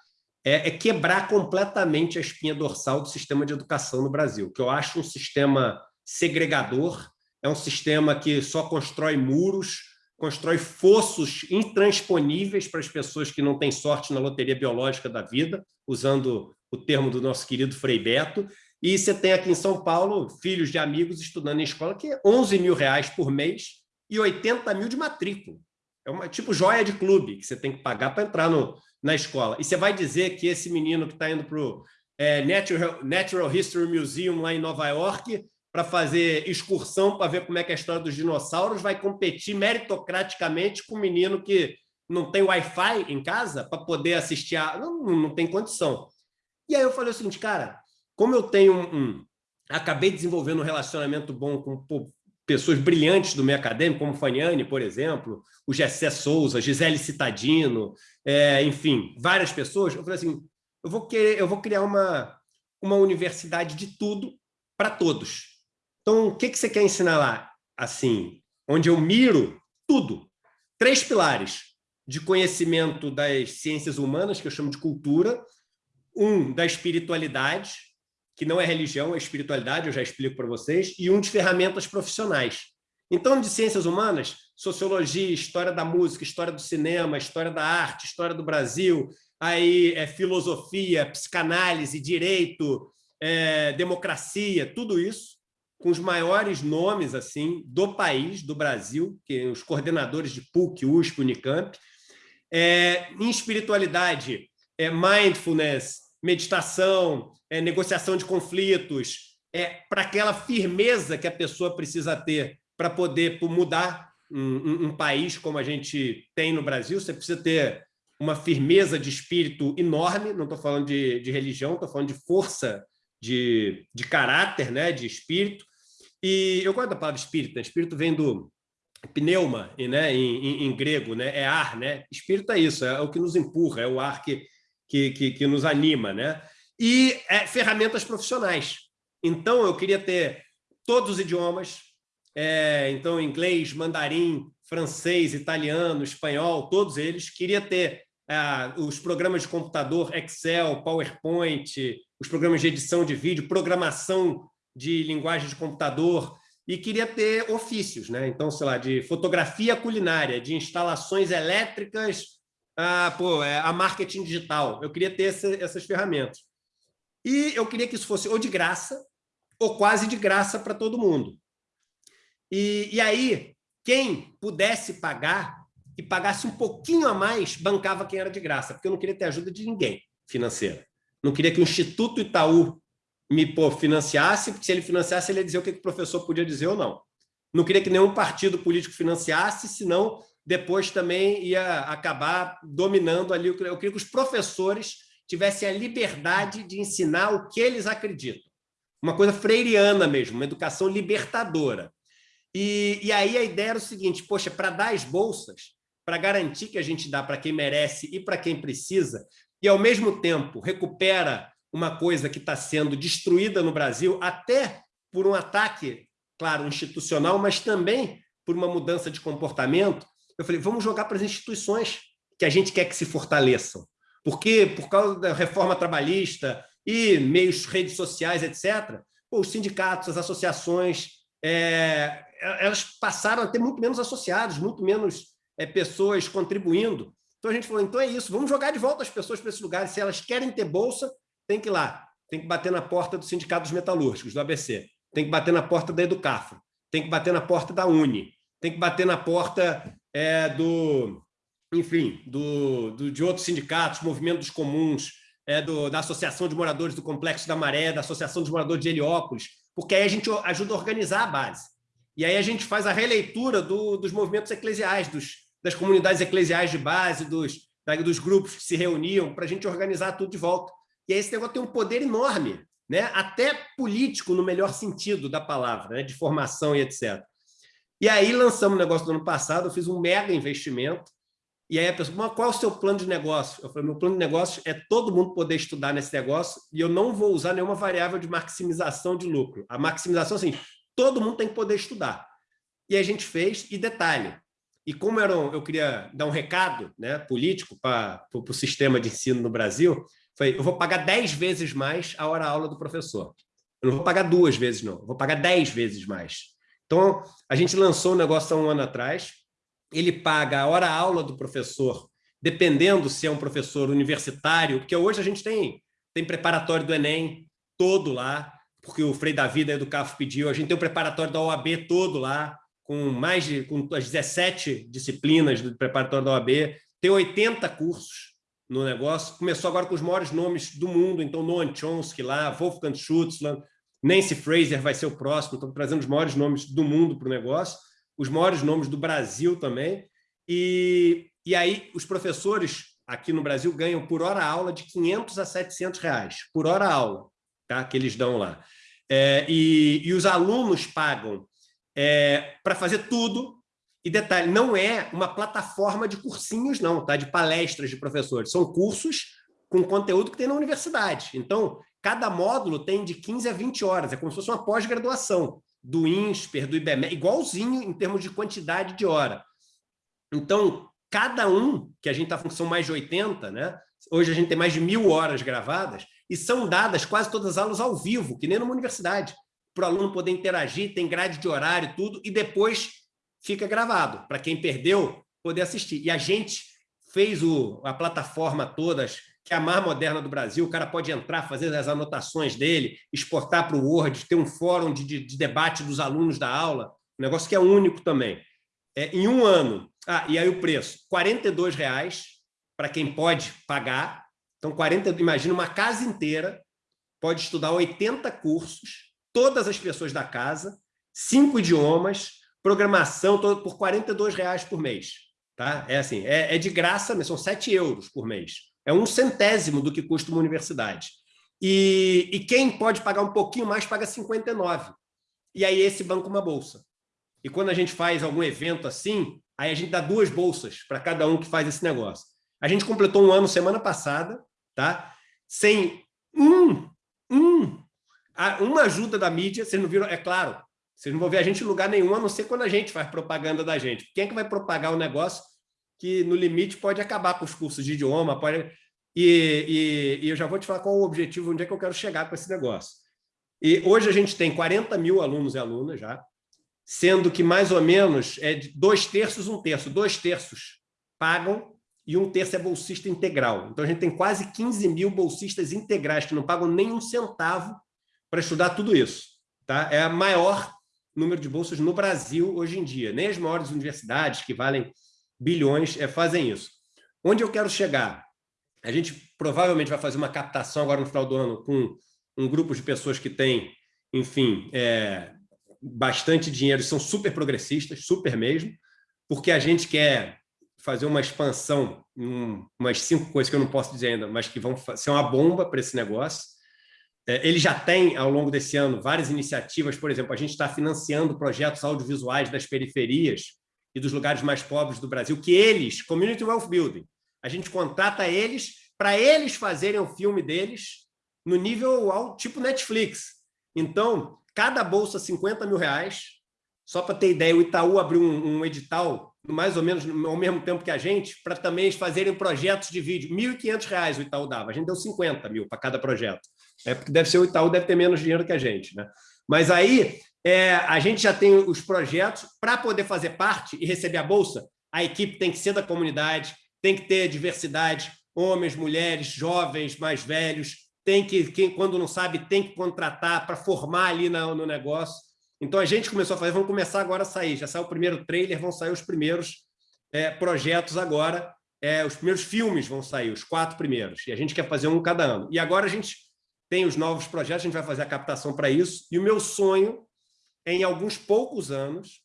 É, é, quebrar completamente a espinha dorsal do sistema de educação no Brasil, que eu acho um sistema segregador, é um sistema que só constrói muros, constrói fossos intransponíveis para as pessoas que não têm sorte na loteria biológica da vida, usando o termo do nosso querido Frei Beto, e você tem aqui em São Paulo filhos de amigos estudando em escola que é 11 mil reais por mês e 80 mil de matrícula. É uma tipo joia de clube que você tem que pagar para entrar no, na escola. E você vai dizer que esse menino que está indo para o é, Natural, Natural History Museum lá em Nova York para fazer excursão para ver como é que é a história dos dinossauros vai competir meritocraticamente com um menino que não tem Wi-Fi em casa para poder assistir a... Não, não tem condição. E aí eu falei o seguinte, cara, como eu tenho um, um acabei desenvolvendo um relacionamento bom com pô, pessoas brilhantes do meio acadêmico, como Faniane, por exemplo, o Gessé Souza, Gisele Citadino, é, enfim, várias pessoas, eu falei assim, eu vou, querer, eu vou criar uma, uma universidade de tudo para todos. Então, o que, que você quer ensinar lá? Assim, onde eu miro tudo. Três pilares de conhecimento das ciências humanas, que eu chamo de cultura, um da espiritualidade, que não é religião, é espiritualidade, eu já explico para vocês, e um de ferramentas profissionais. Então, de ciências humanas, sociologia, história da música, história do cinema, história da arte, história do Brasil, aí é, filosofia, psicanálise, direito, é, democracia, tudo isso, com os maiores nomes assim do país, do Brasil, que os coordenadores de PUC, USP, Unicamp. É, em espiritualidade, é, mindfulness, meditação, é, negociação de conflitos, é, para aquela firmeza que a pessoa precisa ter para poder mudar um, um, um, país como a gente tem no Brasil, você precisa ter uma firmeza de espírito enorme, não estou falando de, de religião, estou falando de força de, de caráter, né, de espírito. E eu gosto da palavra espírito, né? espírito vem do pneuma, né, em, em, em, grego, né, é ar, né? Espírito é isso, é o que nos empurra, é o ar que, que, que, que nos anima, né? E é, ferramentas profissionais. Então, eu queria ter todos os idiomas, é, então, inglês, mandarim, francês, italiano, espanhol, todos eles. Queria ter é, os programas de computador, Excel, PowerPoint, os programas de edição de vídeo, programação de linguagem de computador, e queria ter ofícios, né? Então, sei lá, de fotografia culinária, de instalações elétricas, a, pô, é, a marketing digital. Eu queria ter essa, essas ferramentas. E eu queria que isso fosse ou de graça, ou quase de graça para todo mundo. E, e aí, quem pudesse pagar e pagasse um pouquinho a mais, bancava quem era de graça, porque eu não queria ter ajuda de ninguém financeira. Não queria que o Instituto Itaú me pô, financiasse, porque se ele financiasse, ele ia dizer o que o professor podia dizer ou não. Não queria que nenhum partido político financiasse, senão depois também ia acabar dominando ali. Eu queria que os professores tivessem a liberdade de ensinar o que eles acreditam. Uma coisa freiriana mesmo, uma educação libertadora. E, e aí a ideia era o seguinte, poxa, para dar as bolsas, para garantir que a gente dá para quem merece e para quem precisa, e ao mesmo tempo recupera uma coisa que está sendo destruída no Brasil, até por um ataque, claro, institucional, mas também por uma mudança de comportamento, eu falei, vamos jogar para as instituições que a gente quer que se fortaleçam. Porque, por causa da reforma trabalhista e meios, redes sociais, etc., os sindicatos, as associações, é, elas passaram a ter muito menos associados, muito menos é, pessoas contribuindo. Então a gente falou, então é isso, vamos jogar de volta as pessoas para esses lugares. Se elas querem ter bolsa, tem que ir lá, tem que bater na porta do Sindicato dos Metalúrgicos, do ABC, tem que bater na porta da Educafro, tem que bater na porta da Uni, tem que bater na porta é, do, enfim, do, do, de outros sindicatos, Movimento dos Comuns, é, do, da Associação de Moradores do Complexo da Maré, da Associação dos Moradores de Heliópolis, porque aí a gente ajuda a organizar a base. E aí a gente faz a releitura do, dos movimentos eclesiais, dos, das comunidades eclesiais de base, dos, dos grupos que se reuniam, para a gente organizar tudo de volta. E aí esse negócio tem um poder enorme, né? até político, no melhor sentido da palavra, né? de formação e etc. E aí lançamos o negócio no ano passado, eu fiz um mega investimento, e aí a pessoa, mas qual é o seu plano de negócio? Eu falei, meu plano de negócio é todo mundo poder estudar nesse negócio e eu não vou usar nenhuma variável de maximização de lucro. A maximização, assim, todo mundo tem que poder estudar. E a gente fez, e detalhe, e como um, eu queria dar um recado né, político para o sistema de ensino no Brasil, foi, eu vou pagar 10 vezes mais a hora-aula do professor. Eu não vou pagar duas vezes, não. Eu vou pagar 10 vezes mais. Então, a gente lançou o um negócio há um ano atrás, ele paga a hora-aula do professor, dependendo se é um professor universitário, porque hoje a gente tem, tem preparatório do Enem todo lá, porque o Frei Davi da Educaf pediu, a gente tem o preparatório da OAB todo lá, com mais de com as 17 disciplinas do preparatório da OAB, tem 80 cursos no negócio, começou agora com os maiores nomes do mundo, então Noam Chomsky lá, Wolfgang Schutzland, Nancy Fraser vai ser o próximo, estão trazendo os maiores nomes do mundo para o negócio, os maiores nomes do Brasil também. E, e aí os professores aqui no Brasil ganham por hora aula de 500 a 700 reais, por hora aula, tá? que eles dão lá. É, e, e os alunos pagam é, para fazer tudo. E detalhe, não é uma plataforma de cursinhos, não, tá? de palestras de professores. São cursos com conteúdo que tem na universidade. Então, cada módulo tem de 15 a 20 horas, é como se fosse uma pós-graduação do INSPER, do IBME, igualzinho em termos de quantidade de hora. Então, cada um, que a gente está função mais de 80, né? hoje a gente tem mais de mil horas gravadas, e são dadas quase todas as aulas ao vivo, que nem numa universidade, para o aluno poder interagir, tem grade de horário tudo, e depois fica gravado, para quem perdeu poder assistir. E a gente fez o, a plataforma todas, que é a mais moderna do Brasil, o cara pode entrar, fazer as anotações dele, exportar para o Word, ter um fórum de, de, de, debate dos alunos da aula, um negócio que é único também. É, em um ano, ah, e aí o preço, R$ reais para quem pode pagar, então 40, imagina uma casa inteira, pode estudar 80 cursos, todas as pessoas da casa, cinco idiomas, programação, por R$ reais por mês. Tá? É assim, é, é de graça, são 7 euros por mês. É um centésimo do que custa uma universidade. E, e quem pode pagar um pouquinho mais, paga 59. E aí esse banca uma bolsa. E quando a gente faz algum evento assim, aí a gente dá duas bolsas para cada um que faz esse negócio. A gente completou um ano semana passada, tá? sem um, um, uma ajuda da mídia, vocês não viram, é claro, vocês não vão ver a gente em lugar nenhum, a não ser quando a gente faz propaganda da gente. Quem é que vai propagar o um negócio que, no limite, pode acabar com os cursos de idioma? Pode... E, e, e eu já vou te falar qual o objetivo, onde é que eu quero chegar com esse negócio. E hoje a gente tem 40 mil alunos e alunas já, sendo que mais ou menos é dois terços, um terço. Dois terços pagam e um terço é bolsista integral. Então, a gente tem quase 15 mil bolsistas integrais que não pagam nem um centavo para estudar tudo isso. Tá? É a maior número de bolsas no Brasil hoje em dia. Nem as maiores universidades, que valem bilhões, é, fazem isso. Onde eu quero chegar? A gente provavelmente vai fazer uma captação agora no final do ano com um grupo de pessoas que tem, enfim, é, bastante dinheiro, são super progressistas, super mesmo, porque a gente quer fazer uma expansão, um, umas cinco coisas que eu não posso dizer ainda, mas que vão ser uma bomba para esse negócio. É, ele já tem, ao longo desse ano, várias iniciativas, por exemplo, a gente está financiando projetos audiovisuais das periferias e dos lugares mais pobres do Brasil, que eles, Community Wealth Building, a gente contrata eles para eles fazerem o filme deles no nível tipo Netflix. Então, cada bolsa 50 mil reais, só para ter ideia, o Itaú abriu um, um edital, mais ou menos ao mesmo tempo que a gente, para também eles fazerem projetos de vídeo. R$ 1.500 o Itaú dava, a gente deu 50 mil para cada projeto. É porque deve ser o Itaú, deve ter menos dinheiro que a gente. Né? Mas aí é, a gente já tem os projetos para poder fazer parte e receber a bolsa. A equipe tem que ser da comunidade, tem que ter diversidade, homens, mulheres, jovens, mais velhos, tem que, quem quando não sabe, tem que contratar para formar ali no, no negócio. Então, a gente começou a fazer, vamos começar agora a sair. Já saiu o primeiro trailer, vão sair os primeiros é, projetos agora, é, os primeiros filmes vão sair, os quatro primeiros. E a gente quer fazer um cada ano. E agora a gente tem os novos projetos, a gente vai fazer a captação para isso. E o meu sonho é, em alguns poucos anos,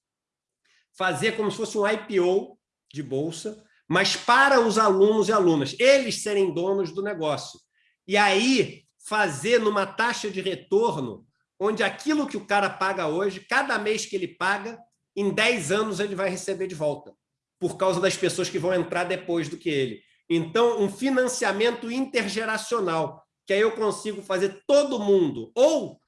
fazer como se fosse um IPO de bolsa, mas para os alunos e alunas, eles serem donos do negócio. E aí, fazer numa taxa de retorno onde aquilo que o cara paga hoje, cada mês que ele paga, em 10 anos ele vai receber de volta, por causa das pessoas que vão entrar depois do que ele. Então, um financiamento intergeracional, que aí eu consigo fazer todo mundo, ou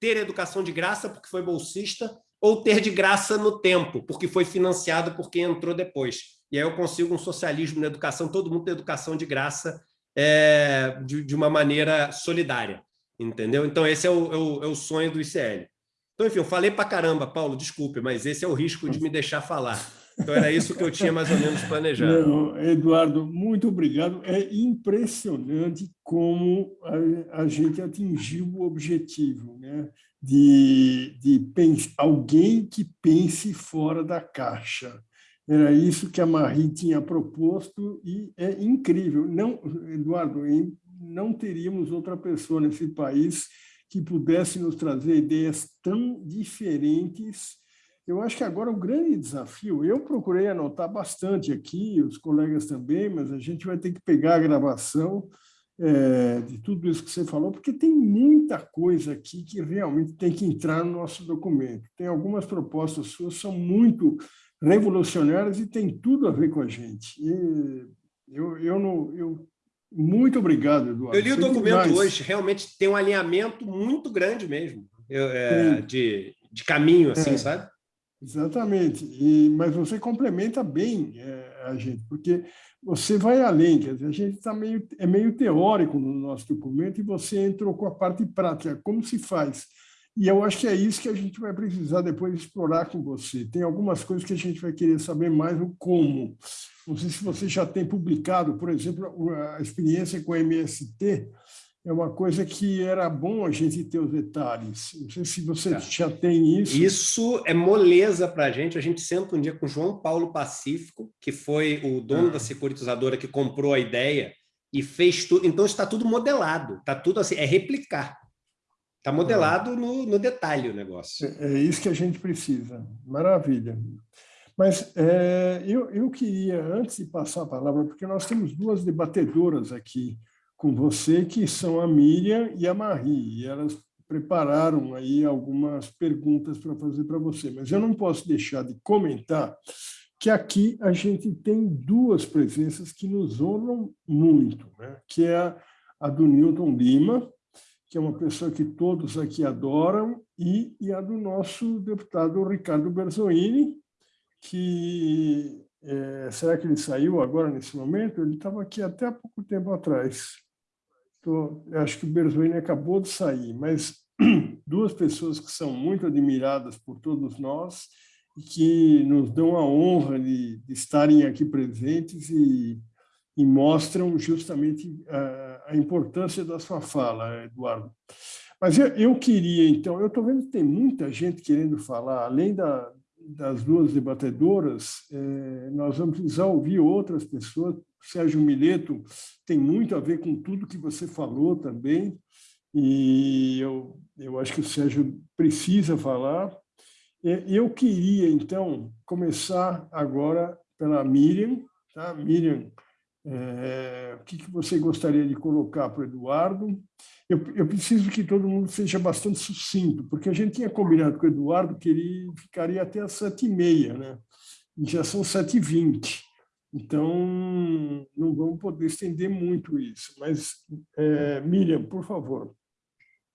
ter educação de graça porque foi bolsista, ou ter de graça no tempo, porque foi financiado por quem entrou depois. E aí eu consigo um socialismo na educação, todo mundo tem educação de graça é, de, de uma maneira solidária entendeu? Então, esse é o, é o, é o sonho do ICL. Então, enfim, eu falei para caramba, Paulo, desculpe, mas esse é o risco de me deixar falar. Então, era isso que eu tinha mais ou menos planejado. Não, Eduardo, muito obrigado. É impressionante como a, a gente atingiu o objetivo né? de, de alguém que pense fora da caixa. Era isso que a Marie tinha proposto e é incrível. Não, Eduardo, não teríamos outra pessoa nesse país que pudesse nos trazer ideias tão diferentes. Eu acho que agora o grande desafio, eu procurei anotar bastante aqui, os colegas também, mas a gente vai ter que pegar a gravação é, de tudo isso que você falou, porque tem muita coisa aqui que realmente tem que entrar no nosso documento. Tem algumas propostas suas são muito revolucionárias e tem tudo a ver com a gente. E eu, eu, não, eu muito obrigado, Eduardo. Eu li o documento hoje, realmente tem um alinhamento muito grande mesmo, é, de, de caminho, assim, é, sabe? Exatamente, e, mas você complementa bem é, a gente, porque você vai além, quer dizer, a gente tá meio, é meio teórico no nosso documento e você entrou com a parte prática, como se faz. E eu acho que é isso que a gente vai precisar depois explorar com você. Tem algumas coisas que a gente vai querer saber mais o como. Não sei se você já tem publicado, por exemplo, a experiência com a MST, é uma coisa que era bom a gente ter os detalhes. Não sei se você é. já tem isso. Isso é moleza para a gente. A gente senta um dia com o João Paulo Pacífico, que foi o dono ah. da securitizadora que comprou a ideia e fez tudo. Então, está tudo modelado. Está tudo assim, é replicar. Está modelado ah. no, no detalhe o negócio. É, é, isso que a gente precisa. Maravilha. Mas é, eu, eu queria, antes de passar a palavra, porque nós temos duas debatedoras aqui, com você, que são a Miriam e a Marie, e elas prepararam aí algumas perguntas para fazer para você, mas eu não posso deixar de comentar que aqui a gente tem duas presenças que nos honram muito, né? que é a, a do Newton Lima, que é uma pessoa que todos aqui adoram, e, e a do nosso deputado Ricardo Berzoini, que é, será que ele saiu agora nesse momento? Ele estava aqui até há pouco tempo atrás. Tô, acho que o Berzoini acabou de sair, mas duas pessoas que são muito admiradas por todos nós e que nos dão a honra de, de estarem aqui presentes e, e mostram justamente a, a, importância da sua fala, Eduardo. Mas eu, eu queria, então, eu estou vendo que tem muita gente querendo falar, além da, das duas debatedoras, é, nós vamos precisar ouvir outras pessoas, Sérgio Mileto tem muito a ver com tudo que você falou também, e eu, eu acho que o Sérgio precisa falar. Eu queria, então, começar agora pela Miriam. Tá? Miriam, é, o que, que você gostaria de colocar para o Eduardo? Eu, eu, preciso que todo mundo seja bastante sucinto, porque a gente tinha combinado com o Eduardo que ele ficaria até às sete e meia, né? E já são sete e vinte. Então, não vamos poder estender muito isso. Mas, é, Miriam, por favor.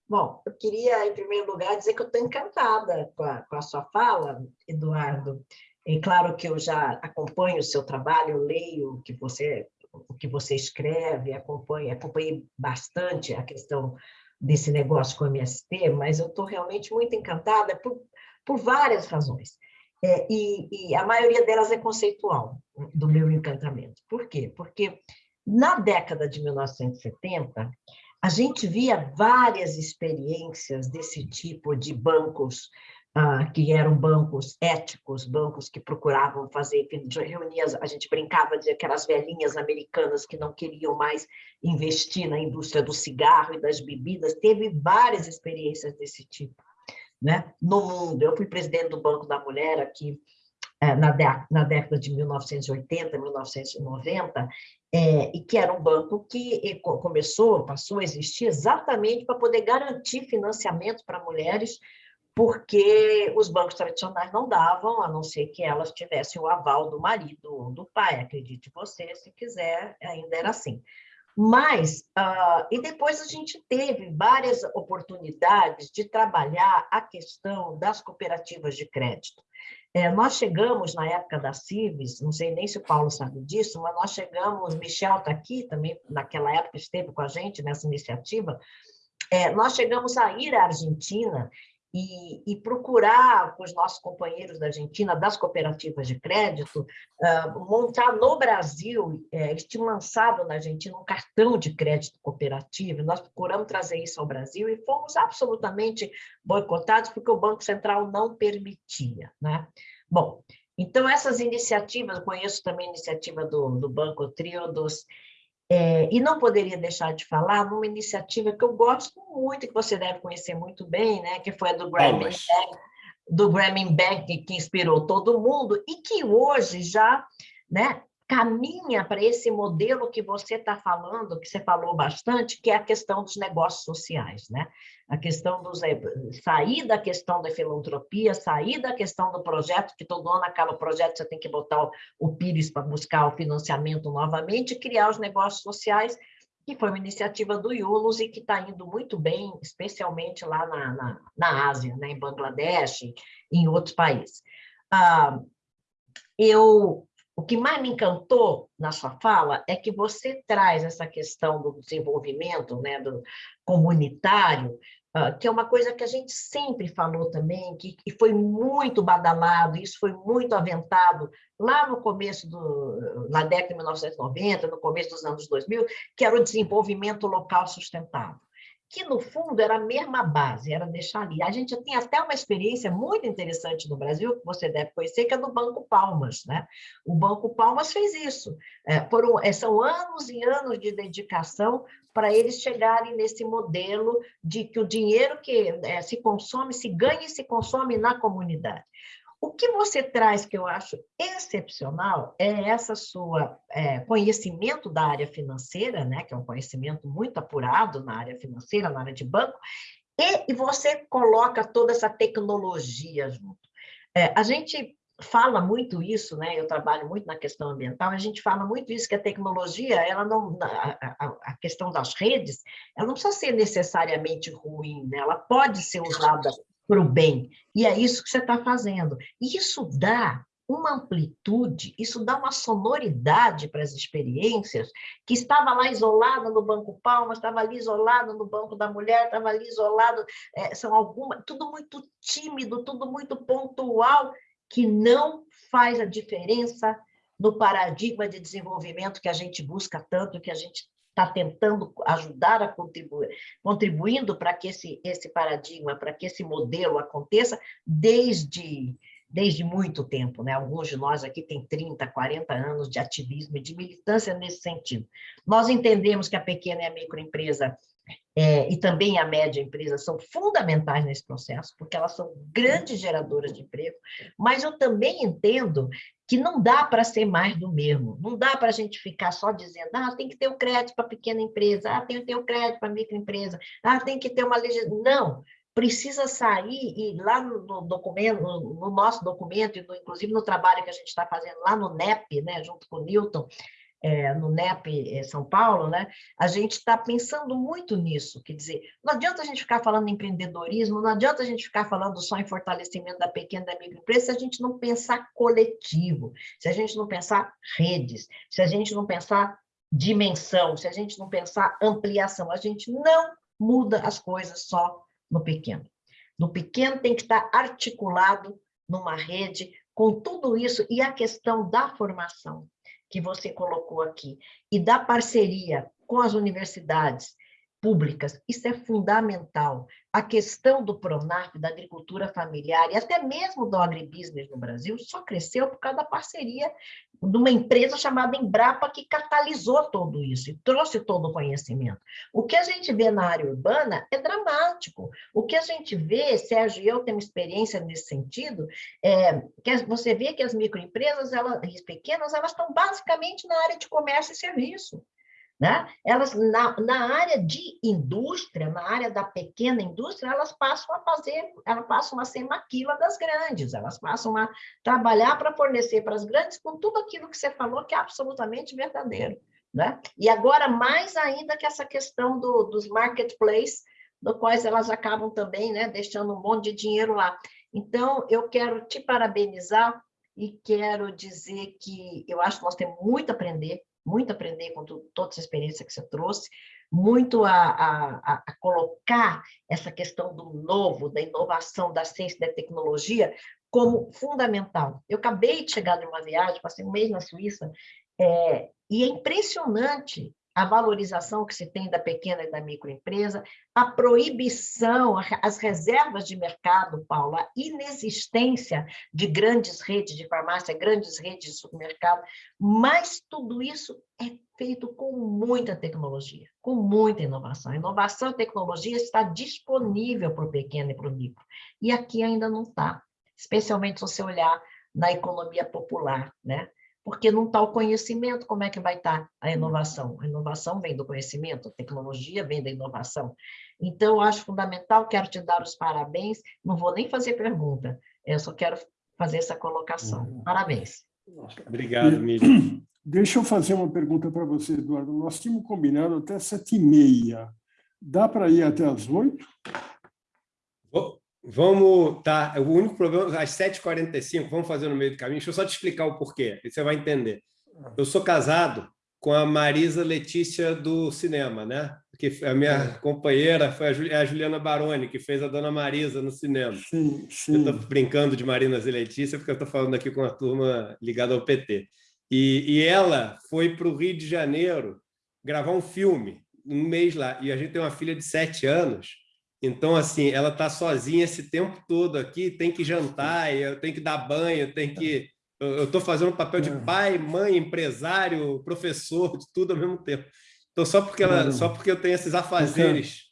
Bom, eu queria, em primeiro lugar, dizer que eu estou encantada com a, com a sua fala, Eduardo. É claro que eu já acompanho o seu trabalho, leio o que você, o que você escreve, acompanho, acompanhei bastante a questão desse negócio com o MST, mas eu estou realmente muito encantada por, por várias razões. É, e, e, a maioria delas é conceitual, do meu encantamento. Por quê? Porque na década de 1970, a gente via várias experiências desse tipo de bancos, ah, que eram bancos éticos, bancos que procuravam fazer reunias, a gente brincava de aquelas velhinhas americanas que não queriam mais investir na indústria do cigarro e das bebidas, teve várias experiências desse tipo né, no mundo. Eu fui presidente do Banco da Mulher aqui é, na, na década de 1980, 1990, é, e que era um banco que começou, passou a existir exatamente para poder garantir financiamento para mulheres, porque os bancos tradicionais não davam, a não ser que elas tivessem o aval do marido ou do pai, acredite você, se quiser, ainda era assim. Mas, uh, e depois a gente teve várias oportunidades de trabalhar a questão das cooperativas de crédito. É, nós chegamos na época da CIVES, não sei nem se o Paulo sabe disso, mas nós chegamos, Michel está aqui também, naquela época esteve com a gente nessa iniciativa, é, nós chegamos a ir à Argentina e, e, procurar com os nossos companheiros da Argentina, das cooperativas de crédito, uh, montar no Brasil, eles tinham lançado na Argentina um cartão de crédito cooperativo, nós procuramos trazer isso ao Brasil e fomos absolutamente boicotados porque o Banco Central não permitia. Né? Bom, então essas iniciativas, conheço também a iniciativa do, do Banco Triodos, é, e não poderia deixar de falar numa iniciativa que eu gosto muito, que você deve conhecer muito bem, né? que foi a do Grameen Bank, do Grameen Bank, que inspirou todo mundo, e que hoje já né, caminha para esse modelo que você está falando, que você falou bastante, que é a questão dos negócios sociais, né? A questão dos eh, sair da questão da filantropia, sair da questão do projeto, que todo ano acaba o projeto, você tem que botar o, o Pires para buscar o financiamento novamente, criar os negócios sociais, que foi uma iniciativa do Yunus e que está indo muito bem, especialmente lá na, na, na Ásia, né? em Bangladesh, em outros países. Ah, eu o que mais me encantou na sua fala é que você traz essa questão do desenvolvimento né, do comunitário uh, que é uma coisa que a gente sempre falou também, que, que foi muito badalado, isso foi muito aventado lá no começo, do, na década de 1990, no começo dos anos 2000, que era o desenvolvimento local sustentável que no fundo era a mesma base, era deixar ali. A gente tem até uma experiência muito interessante no Brasil, que você deve conhecer, que é do Banco Palmas. Né? O Banco Palmas fez isso. É, foram, é, são anos e anos de dedicação para eles chegarem nesse modelo de que o dinheiro que é, se consome, se ganha e se consome na comunidade. O que você traz que eu acho excepcional é essa sua é, conhecimento da área financeira, né, que é um conhecimento muito apurado na área financeira, na área de banco, e, e você coloca toda essa tecnologia junto. É, a gente fala muito isso, né? Eu trabalho muito na questão ambiental. A gente fala muito isso que a tecnologia, ela não, a, a, a questão das redes, ela não precisa ser necessariamente ruim, né? Ela pode ser usada para o bem. E é isso que você está fazendo. E isso dá uma amplitude, isso dá uma sonoridade para as experiências, que estava lá isolada no Banco Palmas, estava ali isolado no Banco da Mulher, estava ali isolado, é, são algumas, tudo muito tímido, tudo muito pontual, que não faz a diferença no paradigma de desenvolvimento que a gente busca tanto, que a gente está tentando ajudar a contribuir, contribuindo para que esse, esse paradigma, para que esse modelo aconteça desde, desde muito tempo. Né? Alguns de nós aqui têm 30, 40 anos de ativismo e de militância nesse sentido. Nós entendemos que a pequena e a microempresa é, e também a média empresa são fundamentais nesse processo, porque elas são grandes geradoras de emprego, mas eu também entendo que não dá para ser mais do mesmo, não dá para a gente ficar só dizendo, ah, tem que ter o um crédito para pequena empresa, ah, tem que ter o um crédito para microempresa, ah, tem que ter uma legislação. Não, precisa sair e lá no documento, no nosso documento, inclusive no trabalho que a gente está fazendo lá no NEP, né, junto com o Newton, é, no NEP é, São Paulo, né, a gente está pensando muito nisso, quer dizer, não adianta a gente ficar falando em empreendedorismo, não adianta a gente ficar falando só em fortalecimento da pequena e da microempresa se a gente não pensar coletivo, se a gente não pensar redes, se a gente não pensar dimensão, se a gente não pensar ampliação, a gente não muda as coisas só no pequeno. No pequeno tem que estar articulado numa rede com tudo isso e a questão da formação que você colocou aqui, e da parceria com as universidades públicas, isso é fundamental. A questão do PRONAF, da agricultura familiar e até mesmo do agribusiness no Brasil só cresceu por causa da parceria de uma empresa chamada Embrapa que catalisou todo isso e trouxe todo o conhecimento. O que a gente vê na área urbana é dramático. O que a gente vê, Sérgio e eu temos experiência nesse sentido, é que você vê que as microempresas, elas, as pequenas, elas estão basicamente na área de comércio e serviço. Né? Elas, na, na área de indústria, na área da pequena indústria, elas passam a fazer, elas passam a ser maquila das grandes, elas passam a trabalhar para fornecer para as grandes com tudo aquilo que você falou que é absolutamente verdadeiro. Né? E agora, mais ainda que essa questão do, dos marketplaces, do quais elas acabam também né, deixando um monte de dinheiro lá. Então, eu quero te parabenizar e quero dizer que eu acho que nós temos muito a aprender muito a aprender com tu, toda essa experiência que você trouxe, muito a, a, a, colocar essa questão do novo, da inovação, da ciência da tecnologia como fundamental. Eu acabei de chegar de uma viagem, passei um mês na Suíça, é, e é impressionante a valorização que se tem da pequena e da microempresa, a proibição, as reservas de mercado, Paulo, a inexistência de grandes redes de farmácia, grandes redes de supermercado, mas tudo isso é feito com muita tecnologia, com muita inovação. Inovação e tecnologia está disponível para o pequeno e para o micro, e aqui ainda não está, especialmente se você olhar na economia popular, né? Porque não está o conhecimento, como é que vai estar tá a uhum. inovação? A inovação vem do conhecimento, a tecnologia vem da inovação. Então, eu acho fundamental, quero te dar os parabéns, não vou nem fazer pergunta, eu só quero fazer essa colocação. Uhum. Parabéns. Obrigado, Miriam. Deixa eu fazer uma pergunta para você, Eduardo. Nós tínhamos combinado até sete e meia. Dá para ir até as oito? Vamos, tá, o único problema, às 7h45, vamos fazer no meio do caminho, deixa eu só te explicar o porquê, e você vai entender. Eu sou casado com a Marisa Letícia do cinema, né? Que a minha é. companheira foi a Juliana Baroni, que fez a Dona Marisa no cinema. Sim, sim. Eu estou brincando de Marinas e Letícia, porque eu estou falando aqui com a turma ligada ao PT. E, e ela foi para o Rio de Janeiro gravar um filme, um mês lá. E a gente tem uma filha de sete anos, então, assim, ela está sozinha esse tempo todo aqui, tem que jantar, eu tenho que dar banho, tem que eu estou fazendo o papel de é. pai, mãe, empresário, professor, de tudo ao mesmo tempo. Então, só porque, ela, só porque eu tenho esses afazeres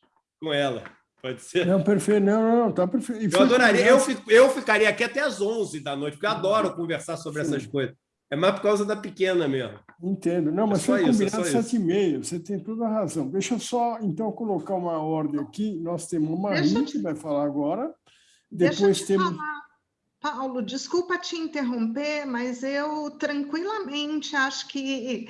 com ela. Pode ser? Não, perfeito. Não, não, tá perfeito. Eu adoraria. Eu, eu ficaria aqui até às 11 da noite, porque eu adoro conversar sobre Sim. essas coisas. É mais por causa da pequena mesmo. Entendo. Não, mas é foi combinado é sete e meia. Você tem toda a razão. Deixa eu só, então, colocar uma ordem aqui. Nós temos uma Maria, que vai falar agora. Depois temos... Falar. Paulo, desculpa te interromper, mas eu tranquilamente acho que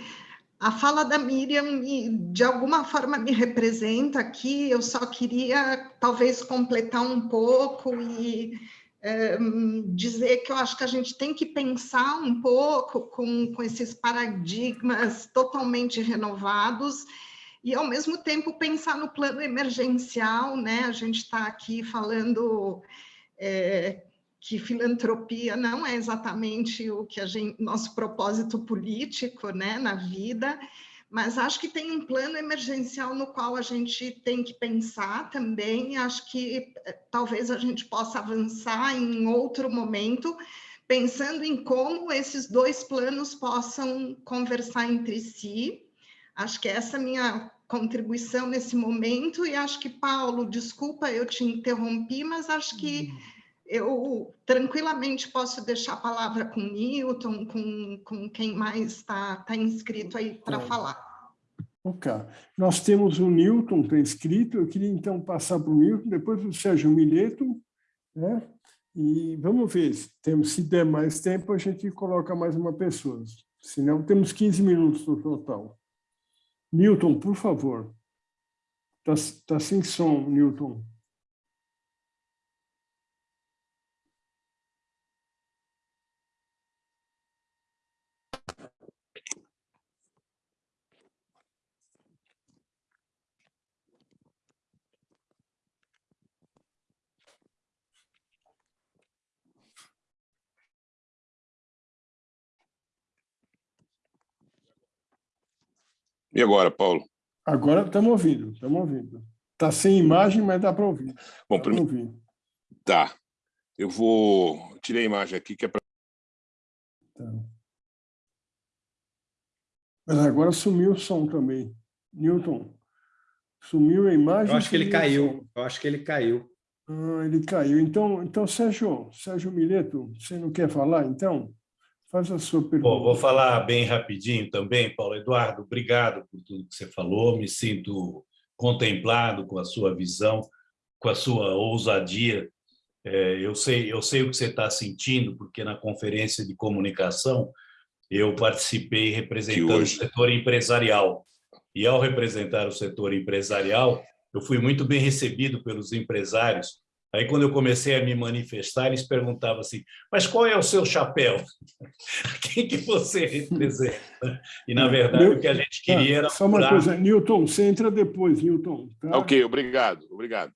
a fala da Miriam me, de alguma forma me representa aqui. Eu só queria talvez completar um pouco e é, dizer que eu acho que a gente tem que pensar um pouco com, com esses paradigmas totalmente renovados e, ao mesmo tempo, pensar no plano emergencial, né? A gente está aqui falando é, que filantropia não é exatamente o que a gente, nosso propósito político né, na vida, mas acho que tem um plano emergencial no qual a gente tem que pensar também. Acho que eh, talvez a gente possa avançar em outro momento, pensando em como esses dois planos possam conversar entre si. Acho que essa é a minha contribuição nesse momento, e acho que, Paulo, desculpa, eu te interrompi, mas acho que. Uhum eu tranquilamente posso deixar a palavra com o Newton, com, com quem mais está tá inscrito aí para falar. Ok. Nós temos o Newton está inscrito, eu queria então passar para o Newton, depois o Sérgio Mileto, né? e vamos ver, se, temos, se der mais tempo, a gente coloca mais uma pessoa, senão temos 15 minutos no total. Newton, por favor. Está tá sem som, Newton. E agora, Paulo? Agora estamos ouvindo, estamos ouvindo. Está sem imagem, mas dá para ouvir. Bom, para ouvir. Tá. Eu vou... Tirei a imagem aqui, que é para... Tá. Mas agora sumiu o som também. Newton, sumiu a imagem. Eu acho que ele caiu. Eu acho que ele caiu. Ah, ele caiu. Então, então Sérgio, Sérgio Mileto, você não quer falar, então? Faz a sua pergunta. Bom, vou falar bem rapidinho também, Paulo Eduardo. Obrigado por tudo que você falou. Me sinto contemplado com a sua visão, com a sua ousadia. É, eu sei, eu sei o que você está sentindo, porque na conferência de comunicação eu participei representando o setor empresarial. E ao representar o setor empresarial, eu fui muito bem recebido pelos empresários Aí, quando eu comecei a me manifestar, eles perguntavam assim, mas qual é o seu chapéu? Quem que você representa? E, na verdade, o que a gente queria ah, era... Só uma coisa, Newton, você entra depois, Newton. Tá? Ok, obrigado, obrigado.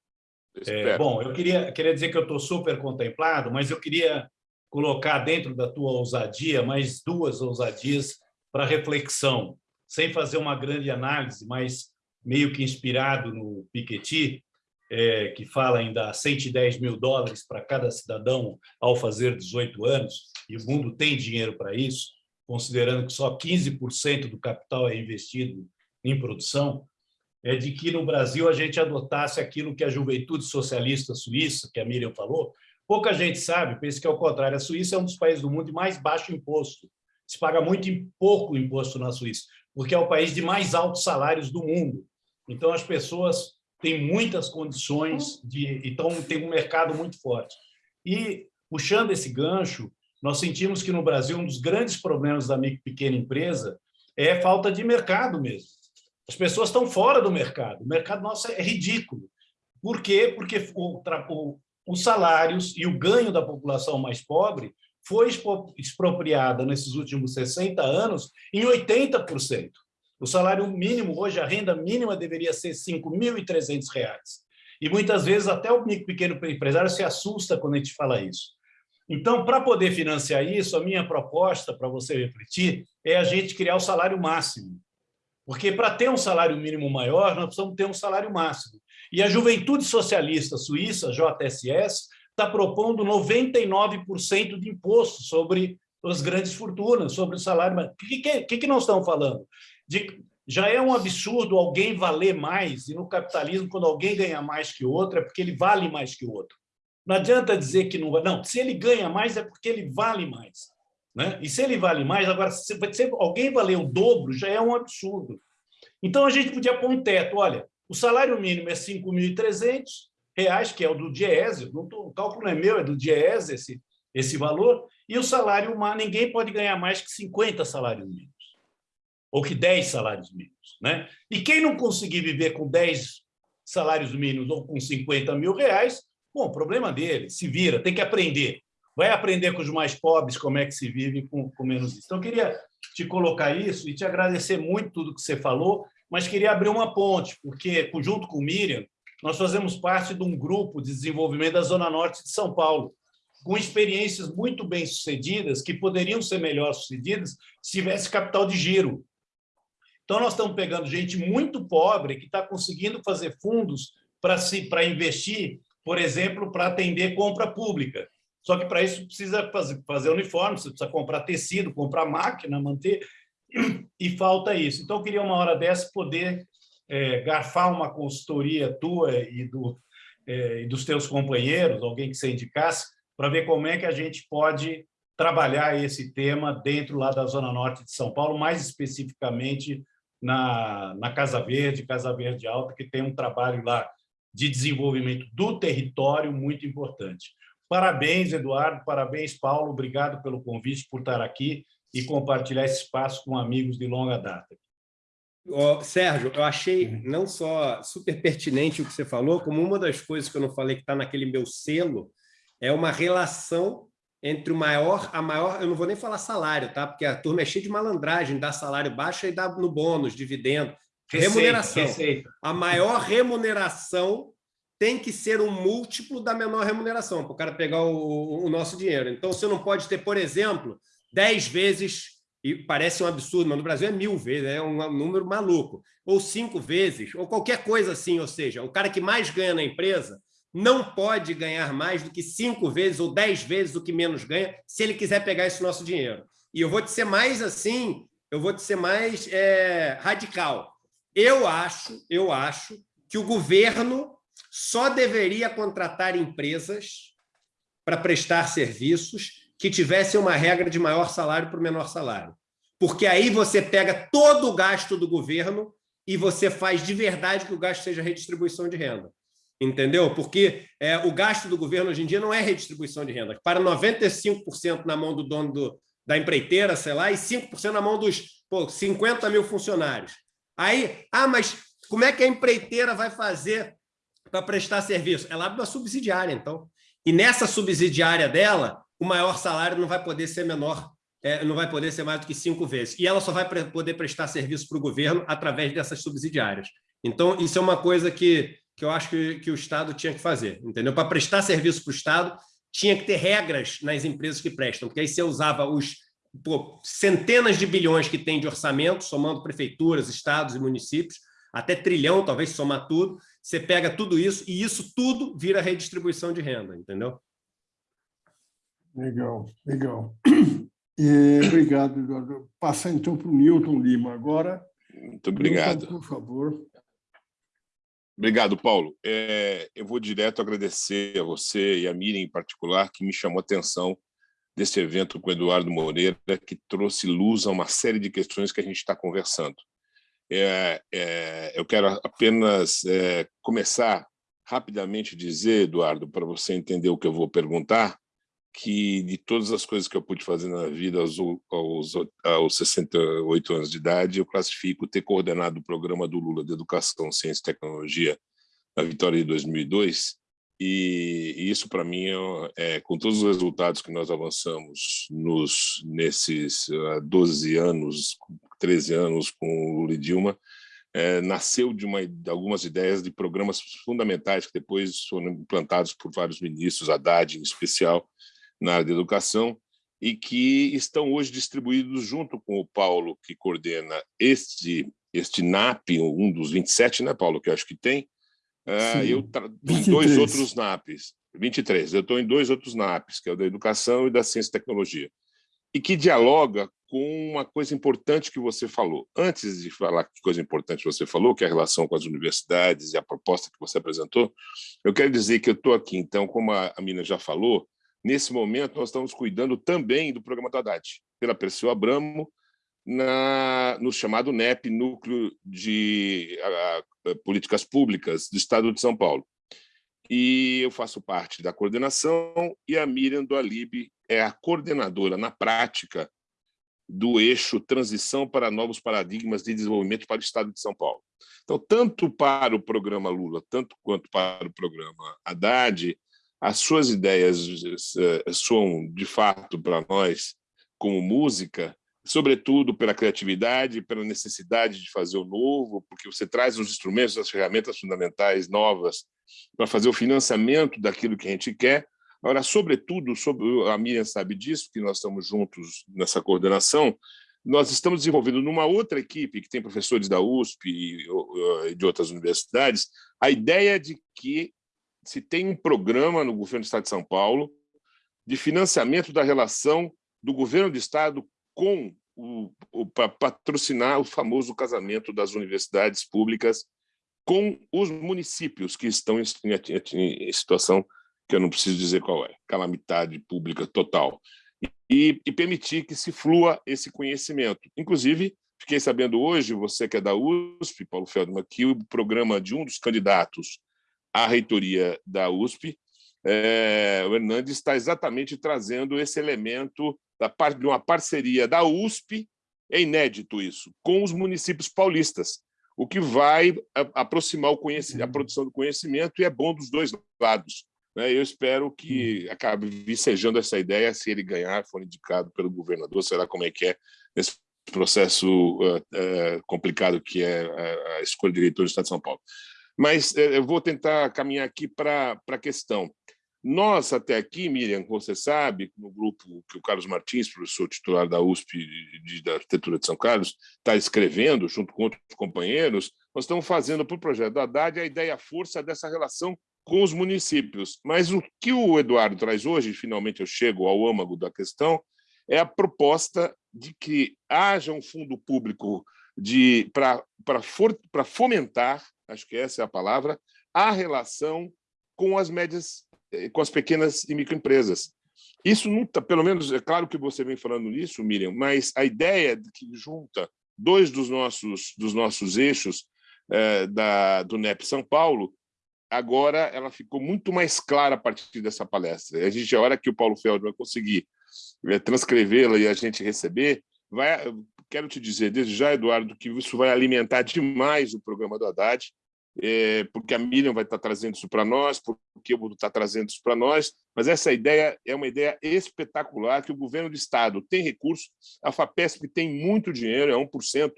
É, bom, eu queria, queria dizer que eu estou super contemplado, mas eu queria colocar dentro da tua ousadia mais duas ousadias para reflexão, sem fazer uma grande análise, mas meio que inspirado no Piketty, é, que fala em dar 110 mil dólares para cada cidadão ao fazer 18 anos, e o mundo tem dinheiro para isso, considerando que só 15% do capital é investido em produção, é de que no Brasil a gente adotasse aquilo que a juventude socialista suíça, que a Miriam falou, pouca gente sabe, pensa que é o contrário, a Suíça é um dos países do mundo de mais baixo imposto, se paga muito pouco imposto na Suíça, porque é o país de mais altos salários do mundo. Então, as pessoas tem muitas condições de então tem um mercado muito forte. E puxando esse gancho, nós sentimos que no Brasil um dos grandes problemas da micro e pequena empresa é a falta de mercado mesmo. As pessoas estão fora do mercado. O mercado nosso é ridículo. Por quê? Porque o, o, os salários e o ganho da população mais pobre foi expropriada nesses últimos 60 anos em 80%. O salário mínimo, hoje, a renda mínima deveria ser R$ 5.300. E muitas vezes até o pequeno empresário se assusta quando a gente fala isso. Então, para poder financiar isso, a minha proposta, para você refletir, é a gente criar o salário máximo. Porque para ter um salário mínimo maior, nós precisamos ter um salário máximo. E a Juventude Socialista Suíça, JSS, está propondo 99% de imposto sobre as grandes fortunas, sobre o salário. O que, que, que nós estamos falando? De, já é um absurdo alguém valer mais, e no capitalismo, quando alguém ganha mais que outro, é porque ele vale mais que o outro. Não adianta dizer que não... Não, se ele ganha mais, é porque ele vale mais. Né? E se ele vale mais, agora, se, se alguém valer o dobro, já é um absurdo. Então, a gente podia pôr um teto. Olha, o salário mínimo é R$ 5.300, que é o do Diese, não tô, o cálculo não é meu, é do Diese esse, esse valor, e o salário ninguém pode ganhar mais que 50 salários mínimos, ou que 10 salários mínimos. Né? E quem não conseguir viver com 10 salários mínimos ou com 50 mil reais, bom, problema dele, se vira, tem que aprender. Vai aprender com os mais pobres como é que se vive com, com menos isso. Então, eu queria te colocar isso e te agradecer muito tudo que você falou, mas queria abrir uma ponte, porque, junto com o Miriam, nós fazemos parte de um grupo de desenvolvimento da Zona Norte de São Paulo, com experiências muito bem-sucedidas, que poderiam ser melhor sucedidas se tivesse capital de giro. Então, nós estamos pegando gente muito pobre que está conseguindo fazer fundos para investir, por exemplo, para atender compra pública. Só que para isso precisa fazer, fazer uniforme, você precisa comprar tecido, comprar máquina, manter, e falta isso. Então, eu queria, uma hora dessa, poder é, garfar uma consultoria tua e, do, é, e dos teus companheiros, alguém que você indicasse, para ver como é que a gente pode trabalhar esse tema dentro lá da Zona Norte de São Paulo, mais especificamente na, na Casa Verde, Casa Verde Alta, que tem um trabalho lá de desenvolvimento do território muito importante. Parabéns, Eduardo, parabéns, Paulo, obrigado pelo convite, por estar aqui e compartilhar esse espaço com amigos de longa data. Oh, Sérgio, eu achei não só super pertinente o que você falou, como uma das coisas que eu não falei que está naquele meu selo, é uma relação entre o maior, a maior, eu não vou nem falar salário, tá? Porque a turma é cheia de malandragem, dá salário baixo e dá no bônus, dividendo, receita, remuneração. Receita. A maior remuneração tem que ser um múltiplo da menor remuneração, para o cara pegar o, o, nosso dinheiro. Então, você não pode ter, por exemplo, 10 vezes, e parece um absurdo, mas no Brasil é mil vezes, é um número maluco, ou cinco vezes, ou qualquer coisa assim, ou seja, o cara que mais ganha na empresa não pode ganhar mais do que cinco vezes ou dez vezes o que menos ganha, se ele quiser pegar esse nosso dinheiro. E eu vou te ser mais assim, eu vou te ser mais é, radical. Eu acho, eu acho que o governo só deveria contratar empresas para prestar serviços que tivessem uma regra de maior salário para o menor salário. Porque aí você pega todo o gasto do governo e você faz de verdade que o gasto seja redistribuição de renda entendeu? Porque é, o gasto do governo hoje em dia não é redistribuição de renda, para 95% na mão do dono do, da empreiteira, sei lá, e 5% na mão dos pô, 50 mil funcionários. Aí, ah, mas como é que a empreiteira vai fazer para prestar serviço? Ela abre uma subsidiária, então. E nessa subsidiária dela, o maior salário não vai poder ser menor, é, não vai poder ser mais do que cinco vezes. E ela só vai poder prestar serviço para o governo através dessas subsidiárias. Então, isso é uma coisa que que eu acho que, que o Estado tinha que fazer, entendeu? Para prestar serviço para o Estado, tinha que ter regras nas empresas que prestam, porque aí você usava os pô, centenas de bilhões que tem de orçamento, somando prefeituras, estados e municípios, até trilhão, talvez somar tudo, você pega tudo isso e isso tudo vira redistribuição de renda, entendeu? Legal, legal. E, obrigado, Eduardo. Passar então para o Milton Lima agora. Muito obrigado. Milton, por favor. Obrigado, Paulo. É, eu vou direto agradecer a você e a Miriam em particular, que me chamou a atenção desse evento com o Eduardo Moreira, que trouxe luz a uma série de questões que a gente está conversando. É, é, eu quero apenas é, começar rapidamente dizer, Eduardo, para você entender o que eu vou perguntar, que de todas as coisas que eu pude fazer na vida aos, aos, aos 68 anos de idade, eu classifico ter coordenado o programa do Lula de Educação, Ciência e Tecnologia na vitória de 2002, e, isso para mim, é, com todos os resultados que nós avançamos nos, nesses 12 anos 13 anos com Lula e Dilma, é, nasceu de, uma, de, algumas ideias de programas fundamentais que depois foram implantados por vários ministros, Haddad em especial, na área da educação, e que estão hoje distribuídos junto com o Paulo, que coordena este, este NAP, um dos 27, né, Paulo, que eu acho que tem, uh, eu em dois outros NAPs, 23, eu estou em dois outros NAPs, que é o da Educação e da Ciência e Tecnologia, e que dialoga com uma coisa importante que você falou. Antes de falar que coisa importante você falou, que é a relação com as universidades e a proposta que você apresentou, eu quero dizer que eu estou aqui, então, como a Mina já falou, nesse momento nós estamos cuidando também do programa do Haddad, pela Perseu Abramo, na, no chamado NEP, Núcleo de a, a, Políticas Públicas do Estado de São Paulo. E eu faço parte da coordenação e a Miriam do Alib é a coordenadora, na prática, do eixo transição para novos paradigmas de desenvolvimento para o Estado de São Paulo. Então, tanto para o programa Lula, tanto quanto para o programa Haddad, as suas ideias eh, soam, de fato, para nós, como música, sobretudo pela criatividade, pela necessidade de fazer o novo, porque você traz os instrumentos, as ferramentas fundamentais novas para fazer o financiamento daquilo que a gente quer, Agora, sobretudo, sobre, a Miriam sabe disso, que nós estamos juntos nessa coordenação, nós estamos desenvolvendo numa outra equipe, que tem professores da USP e de outras universidades, a ideia de que se tem um programa no governo do Estado de São Paulo de financiamento da relação do governo do Estado com o, o para patrocinar o famoso casamento das universidades públicas com os municípios que estão em, em, em situação que eu não preciso dizer qual é, calamidade pública total, e, e permitir que se flua esse conhecimento. Inclusive, fiquei sabendo hoje, você que é da USP, Paulo Feldman, que o programa de um dos candidatos à reitoria da USP, é, o Hernandes está exatamente trazendo esse elemento da parte de uma parceria da USP, é inédito isso, com os municípios paulistas, o que vai aproximar a produção do conhecimento e é bom dos dois lados. Né? Eu espero que hum. acabe vicejando essa ideia, se ele ganhar, for indicado pelo governador, será como é que é nesse processo uh, uh, complicado que é a, a escolha de diretor do Estado de São Paulo. Mas uh, eu vou tentar caminhar aqui para a questão. Nós, até aqui, Miriam, você sabe, no grupo que o Carlos Martins, professor titular da USP de, de Arquitetura de São Carlos, está escrevendo, junto com outros companheiros, nós estamos fazendo para o projeto da Haddad a ideia força dessa relação com os municípios. Mas o que o Eduardo traz hoje, finalmente eu chego ao âmago da questão, é a proposta de que haja um fundo público para fomentar, acho que essa é a palavra, a relação com as médias, eh, com as pequenas e microempresas. Isso tá, pelo menos, é claro que você vem falando nisso, Miriam, mas a ideia de que junta dois dos nossos, dos nossos eixos é, da, do NEP São Paulo agora ela ficou muito mais clara a partir dessa palestra. A gente, a hora que o Paulo Feld vai conseguir eh, transcrevê-la e a gente receber, vai, quero te dizer desde já, Eduardo, que isso vai alimentar demais o programa do Haddad, é, porque a Miriam vai estar trazendo isso para nós, porque eu vou estar trazendo isso para nós, mas essa ideia é uma ideia espetacular, que o governo do Estado tem recursos, a FAPESP tem muito dinheiro, é 1%,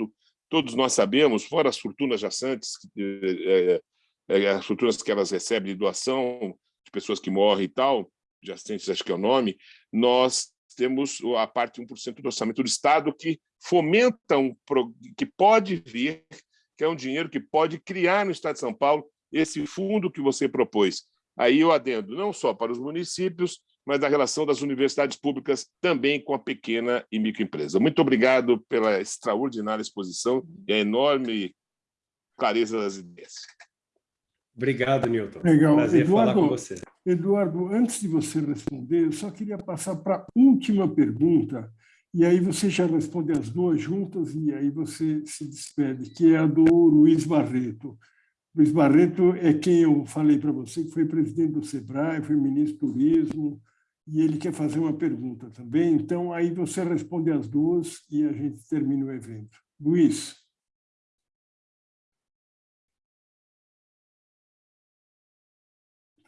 todos nós sabemos, fora as fortunas jaçantes, é, é, as estruturas que elas recebem de doação de pessoas que morrem e tal, assistentes, acho que é o nome, nós temos a parte 1% do orçamento do Estado que fomenta, um, que pode vir, que é um dinheiro que pode criar no Estado de São Paulo esse fundo que você propôs. Aí eu adendo não só para os municípios, mas da relação das universidades públicas também com a pequena e microempresa. Muito obrigado pela extraordinária exposição e a enorme clareza das ideias. Obrigado, Newton. Legal. Prazer Eduardo, falar com você. Eduardo, antes de você responder, eu só queria passar para a última pergunta, e aí você já responde as duas juntas, e aí você se despede, que é a do Luiz Barreto. Luiz Barreto é quem eu falei para você, que foi presidente do SEBRAE, foi ministro do Turismo, e ele quer fazer uma pergunta também. Então, aí você responde as duas e a gente termina o evento. Luiz.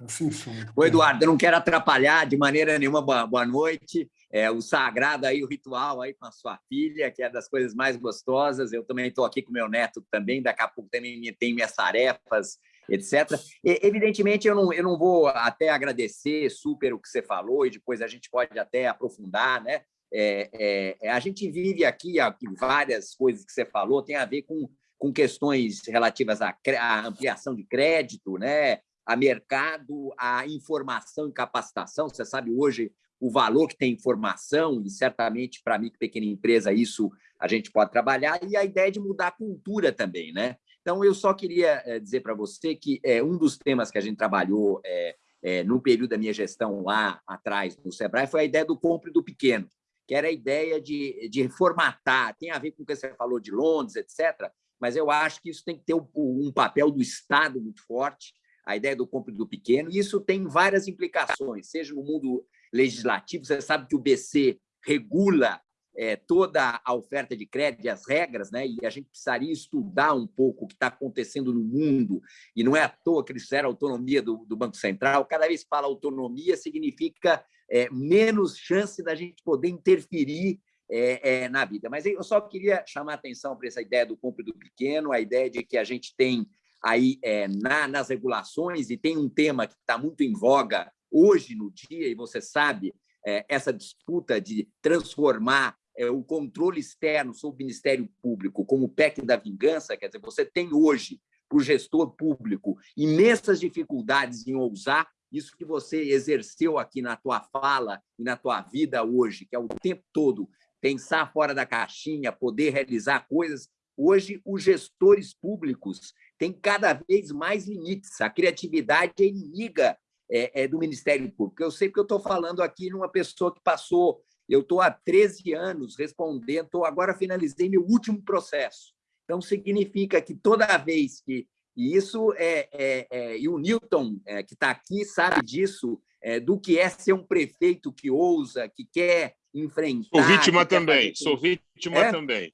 Sem som. Ô, Eduardo, eu não quero atrapalhar de maneira nenhuma. Boa, noite. é, o sagrado aí, o ritual aí com a sua filha, que é das coisas mais gostosas. Eu também estou aqui com meu neto também, daqui a pouco também tem minhas tarefas, etc. E, evidentemente, eu não, eu não vou até agradecer super o que você falou, e depois a gente pode até aprofundar, né? É, é, é a gente vive aqui, aqui várias coisas que você falou, tem a ver com, com questões relativas à, à ampliação de crédito, né? A mercado, a informação e capacitação. Você sabe hoje o valor que tem informação, e certamente para mim, pequena empresa, isso a gente pode trabalhar, e a ideia de mudar a cultura também. Né? Então, eu só queria eh, dizer para você que é, um dos temas que a gente trabalhou é, é, no período da minha gestão lá atrás no Sebrae foi a ideia do compre do pequeno, que era a ideia de, de formatar, tem a ver com o que você falou de Londres, etc., mas eu acho que isso tem que ter um, um papel do Estado muito forte, a ideia do compre do pequeno, e isso tem várias implicações, seja no mundo legislativo, você sabe que o BC regula é, toda a oferta de crédito e as regras, né? e a gente precisaria estudar um pouco o que está acontecendo no mundo, e não é à toa que eles fizeram a autonomia do, do Banco Central. Cada vez que fala autonomia, significa é, menos chance da gente poder interferir é, é, na vida. Mas eu só queria chamar a atenção para essa ideia do compre do pequeno, a ideia de que a gente tem aí é, na, nas regulações, e tem um tema que está muito em voga hoje no dia, e você sabe, é, essa disputa de transformar é, o controle externo sobre o Ministério Público como o PEC da vingança, quer dizer, você tem hoje, para o gestor público, imensas dificuldades em ousar isso que você exerceu aqui na tua fala e na tua vida hoje, que é o tempo todo pensar fora da caixinha, poder realizar coisas. Hoje, os gestores públicos tem cada vez mais limites. A criatividade é inimiga é, é do Ministério Público. Eu sei que eu estou falando aqui numa pessoa que passou, eu estou há 13 anos respondendo, tô, agora finalizei meu último processo. Então, significa que toda vez que. E isso é. é, é e o Newton, é, que está aqui, sabe disso, é, do que é ser um prefeito que ousa, que quer enfrentar. Sou vítima também, sou vítima é? também.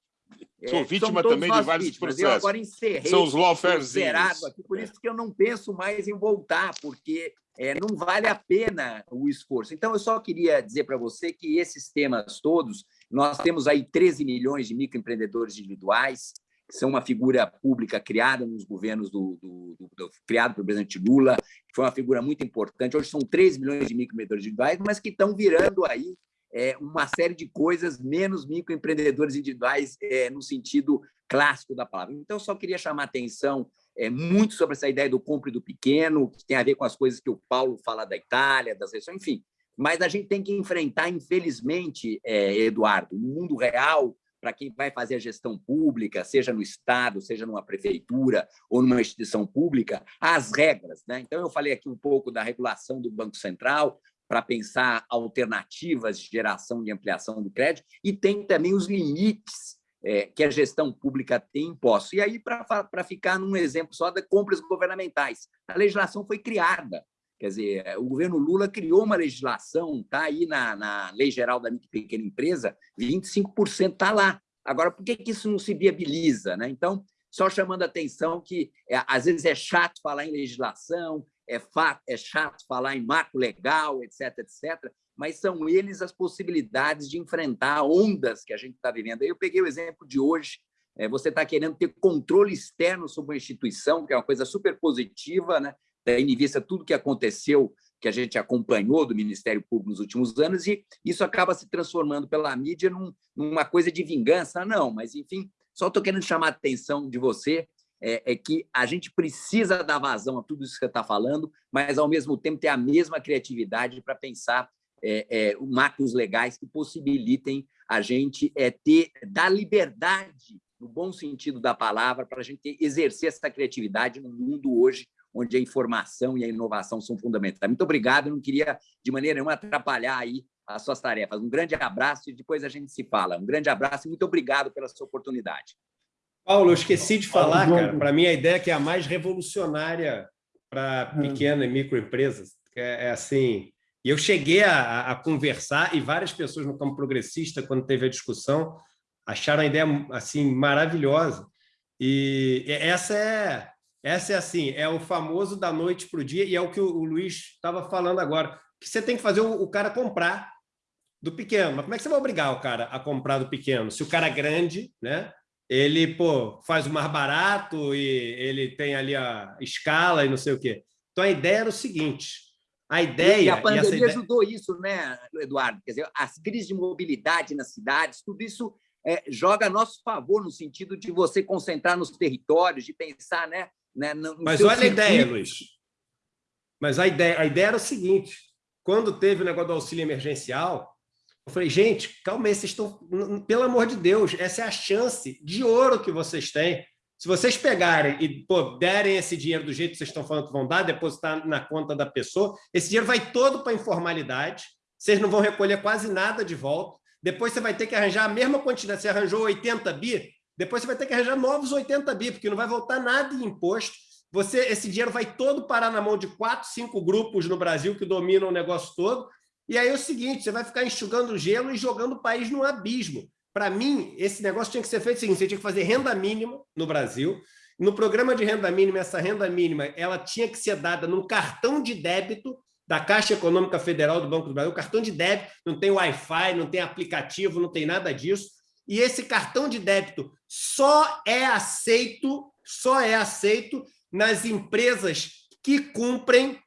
Sou é, vítima também de vários vítimas. processos. Eu agora encerrei São os zerado aqui, por isso que eu não penso mais em voltar, porque é, não vale a pena o esforço. Então, eu só queria dizer para você que esses temas todos, nós temos aí 13 milhões de microempreendedores individuais, que são uma figura pública criada nos governos do, do, do, do criado pelo presidente Lula, que foi uma figura muito importante. Hoje são 3 milhões de microempreendedores individuais, mas que estão virando aí é, uma série de coisas, menos microempreendedores individuais é, no sentido clássico da palavra. Então, só queria chamar a atenção é, muito sobre essa ideia do compre do pequeno, que tem a ver com as coisas que o Paulo fala da Itália, das regiões, enfim. Mas a gente tem que enfrentar, infelizmente, é, Eduardo, no mundo real, para quem vai fazer a gestão pública, seja no Estado, seja numa prefeitura ou numa instituição pública, as regras. Né? Então, eu falei aqui um pouco da regulação do Banco Central, para pensar alternativas de geração e ampliação do crédito, e tem também os limites é, que a gestão pública tem imposto. E aí, para ficar num exemplo só de compras governamentais, a legislação foi criada. Quer dizer, o governo Lula criou uma legislação, está aí na, na Lei Geral da Micro e Pequena Empresa, 25% está lá. Agora, por que, que isso não se viabiliza? Né? Então, só chamando a atenção que é, às vezes é chato falar em legislação, é, fato, é chato falar em marco legal, etc., etc., mas são eles as possibilidades de enfrentar ondas que a gente está vivendo. Eu peguei o exemplo de hoje, é, você está querendo ter controle externo sobre uma instituição, que é uma coisa super positiva, né? tendo em vista tudo que aconteceu, que a gente acompanhou do Ministério Público nos últimos anos, e isso acaba se transformando pela mídia num, numa coisa de vingança. Não, mas, enfim, só estou querendo chamar a atenção de você é, é, que a gente precisa dar vazão a tudo isso que você está falando, mas, ao mesmo tempo, ter a mesma criatividade para pensar é, é, legais que possibilitem a gente é, ter, dar liberdade, no bom sentido da palavra, para a gente exercer essa criatividade no mundo hoje, onde a informação e a inovação são fundamentais. Muito obrigado, não queria, de maneira nenhuma, atrapalhar aí as suas tarefas. Um grande abraço e depois a gente se fala. Um grande abraço e muito obrigado pela sua oportunidade. Paulo, eu esqueci de falar, cara, para mim a ideia que é a mais revolucionária para hum. pequenas e microempresas. É, é assim, e eu cheguei a, a, conversar e várias pessoas no campo progressista, quando teve a discussão, acharam a ideia assim maravilhosa. E essa é essa é assim, é o famoso da noite para o dia e é o que o, o Luiz estava falando agora, que você tem que fazer o, o cara comprar. do pequeno. Mas como é que você vai obrigar o cara a comprar do pequeno? Se o cara é grande, né? Ele pô, faz o mais barato e ele tem ali a escala e não sei o quê. Então, a ideia era o seguinte, a ideia... E a pandemia ideia... ajudou isso, né, Eduardo? Quer dizer, as crises de mobilidade nas cidades, tudo isso é, joga a nosso favor no sentido de você concentrar nos territórios, de pensar né, né, no Mas olha circuito. a ideia, Luiz. Mas a ideia, a ideia era o seguinte, quando teve o negócio do auxílio emergencial, eu falei, gente, calma aí, vocês estão... Pelo amor de Deus, essa é a chance de ouro que vocês têm. Se vocês pegarem e pô, derem esse dinheiro do jeito que vocês estão falando que vão dar, depositar na conta da pessoa, esse dinheiro vai todo para informalidade, vocês não vão recolher quase nada de volta, depois você vai ter que arranjar a mesma quantidade, você arranjou 80 bi, depois você vai ter que arranjar novos 80 bi, porque não vai voltar nada em imposto, você, esse dinheiro vai todo parar na mão de quatro, cinco grupos no Brasil que dominam o negócio todo, e aí é o seguinte, você vai ficar enxugando gelo e jogando o país no abismo. Para mim, esse negócio tinha que ser feito seguinte, você tinha que fazer renda mínima no Brasil, no programa de renda mínima, essa renda mínima ela tinha que ser dada num cartão de débito da Caixa Econômica Federal do Banco do Brasil, cartão de débito, não tem Wi-Fi, não tem aplicativo, não tem nada disso, e esse cartão de débito só é aceito, só é aceito nas empresas que cumprem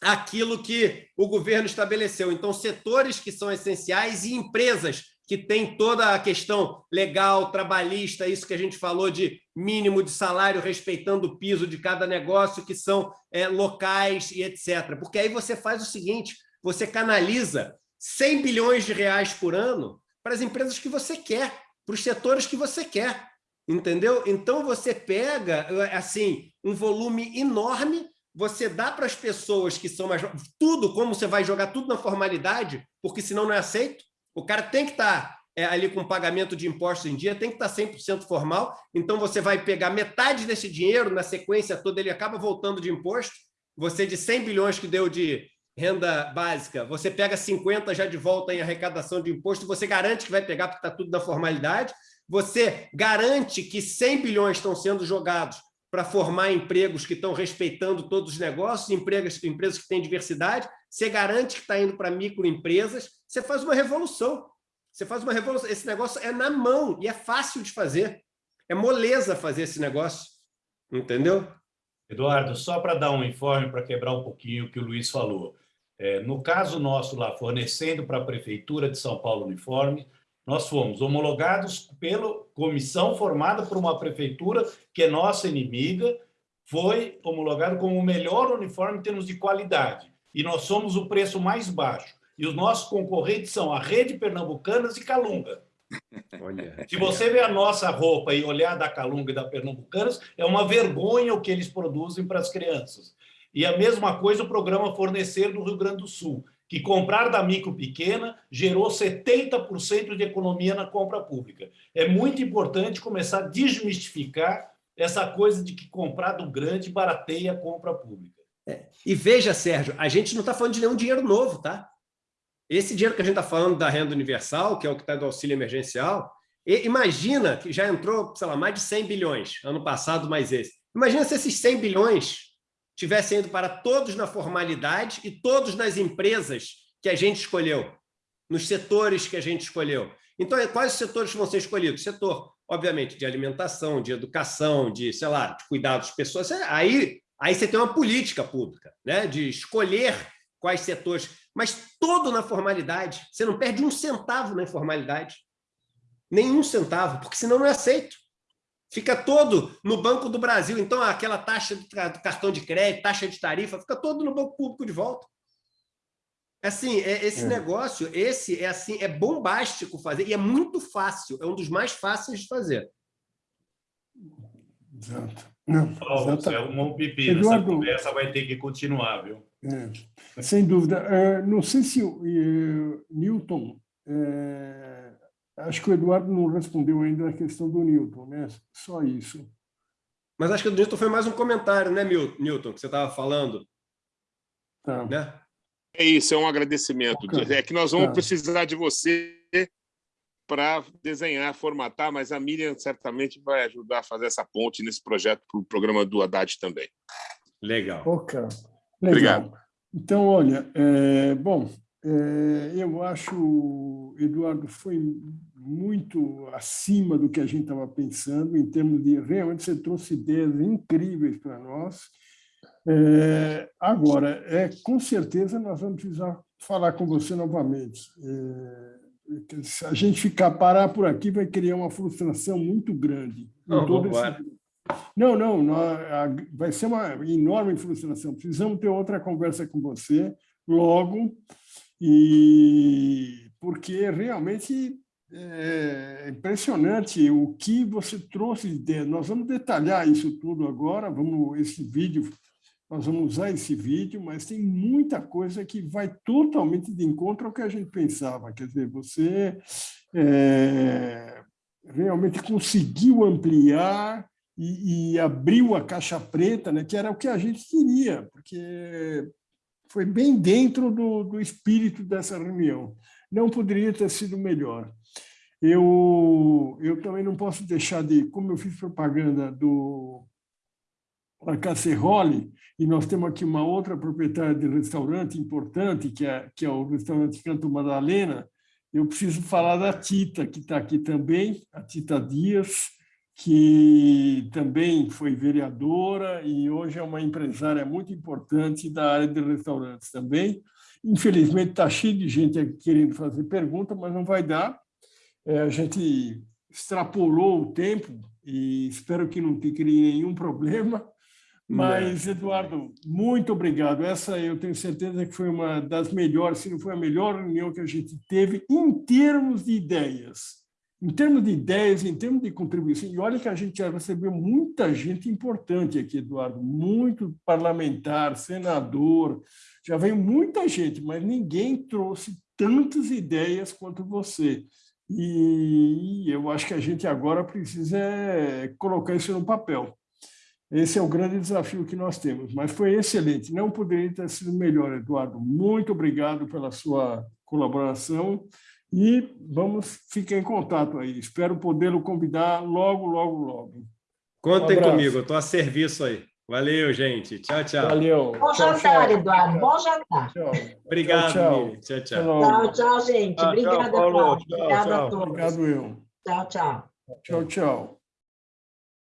aquilo que o governo estabeleceu. Então, setores que são essenciais e empresas que têm toda a questão legal, trabalhista, isso que a gente falou de mínimo de salário, respeitando o piso de cada negócio, que são é, locais e etc. Porque aí você faz o seguinte, você canaliza 100 bilhões de reais por ano para as empresas que você quer, para os setores que você quer, entendeu? Então, você pega assim um volume enorme você dá para as pessoas que são mais... Tudo, como você vai jogar tudo na formalidade, porque senão não é aceito. O cara tem que estar tá, é, ali com pagamento de impostos em dia, tem que tá estar 100% formal, então você vai pegar metade desse dinheiro, na sequência toda, ele acaba voltando de imposto, você de 100 bilhões que deu de renda básica, você pega 50 já de volta em arrecadação de imposto, você garante que vai pegar porque está tudo na formalidade, você garante que 100 bilhões estão sendo jogados para formar empregos que estão respeitando todos os negócios, empregos, empresas que têm diversidade, você garante que está indo para microempresas, você faz uma revolução. Você faz uma revolução. Esse negócio é na mão e é fácil de fazer. É moleza fazer esse negócio. Entendeu? Eduardo, só para dar um informe, para quebrar um pouquinho o que o Luiz falou. É, no caso nosso lá, fornecendo para a Prefeitura de São Paulo uniforme, nós fomos homologados pela comissão formada por uma prefeitura que é nossa inimiga, foi homologado como o melhor uniforme em termos de qualidade. E nós somos o preço mais baixo. E os nossos concorrentes são a Rede Pernambucanas e Calunga. Olha. Se você ver a nossa roupa e olhar da Calunga e da Pernambucanas, é uma vergonha o que eles produzem para as crianças. E a mesma coisa o programa Fornecer do Rio Grande do Sul que comprar da micro pequena gerou 70% de economia na compra pública. É muito importante começar a desmistificar essa coisa de que comprar do grande barateia a compra pública. É. E veja, Sérgio, a gente não está falando de nenhum dinheiro novo, tá? Esse dinheiro que a gente está falando da renda universal, que é o que está do auxílio emergencial, imagina que já entrou, sei lá, mais de 100 bilhões, ano passado mais esse. Imagina se esses 100 bilhões tivessem ido para todos na formalidade e todos nas empresas que a gente escolheu, nos setores que a gente escolheu. Então, quais os setores vão ser escolhidos? Setor, obviamente, de alimentação, de educação, de, sei lá, de cuidados pessoas. Aí, aí você tem uma política pública, né? de escolher quais setores, mas todo na formalidade. Você não perde um centavo na informalidade. Nenhum centavo, porque senão não é aceito fica todo no Banco do Brasil. Então, aquela taxa do cartão de crédito, taxa de tarifa, fica todo no banco público de volta. Assim, é, esse é. negócio, esse é assim, é bombástico fazer e é muito fácil, é um dos mais fáceis de fazer. Exato. Não, Paulo, é um pipi, Eduardo, essa conversa vai ter que continuar, viu? É, sem dúvida. Uh, não sei se o uh, Newton uh, Acho que o Eduardo não respondeu ainda a questão do Newton, né? Só isso. Mas acho que o Newton foi mais um comentário, né, Newton, que você estava falando. Tá. Né? É isso, é um agradecimento. Okay. É que nós vamos tá. precisar de você para desenhar, formatar, mas a Miriam certamente vai ajudar a fazer essa ponte nesse projeto para o programa do Haddad também. Legal. Ok. Legal. Obrigado. Então, olha, é, bom, é, eu acho, Eduardo, foi muito acima do que a gente estava pensando, em termos de realmente você trouxe ideias incríveis para nós. É, agora, é, com certeza nós vamos precisar falar com você novamente. É, se a gente ficar parar por aqui, vai criar uma frustração muito grande. Não, todo esse... não, não, vai ser uma enorme frustração. Precisamos ter outra conversa com você logo, e porque realmente é impressionante o que você trouxe de ideia. Nós vamos detalhar isso tudo agora, vamos esse vídeo, nós vamos usar esse vídeo, mas tem muita coisa que vai totalmente de encontro ao que a gente pensava. Quer dizer, você é, realmente conseguiu ampliar e, e, abriu a caixa preta, né, que era o que a gente queria, porque foi bem dentro do, do espírito dessa reunião. Não poderia ter sido melhor. Eu, eu também não posso deixar de, como eu fiz propaganda do La Casserole, e nós temos aqui uma outra proprietária de restaurante importante, que é, que é o restaurante Canto Madalena, eu preciso falar da Tita, que está aqui também, a Tita Dias, que também foi vereadora e hoje é uma empresária muito importante da área de restaurantes também. Infelizmente, está cheio de gente aqui querendo fazer pergunta, mas não vai dar. É, a gente extrapolou o tempo e espero que não te crie nenhum problema. Mas, Eduardo, muito obrigado. Essa eu tenho certeza que foi uma das melhores, se não foi a melhor reunião que a gente teve em termos de ideias em termos de ideias, em termos de contribuição, e olha que a gente já recebeu muita gente importante aqui, Eduardo, muito parlamentar, senador, já veio muita gente, mas ninguém trouxe tantas ideias quanto você. E eu acho que a gente agora precisa é, colocar isso no papel. Esse é o grande desafio que nós temos, mas foi excelente. Não poderia ter sido melhor, Eduardo. Muito obrigado pela sua colaboração. E vamos ficar em contato aí. Espero podê-lo convidar logo, logo, logo. Contem um comigo, estou a serviço aí. Valeu, gente. Tchau, tchau. Valeu. Bom tchau, jantar, tchau. Eduardo. Bom jantar. Tchau. Obrigado, tchau. Tchau, tchau. Tchau, tchau, gente. Obrigada, Paulo. Obrigada a todos. Obrigado, eu. Tchau, tchau. Tchau, tchau.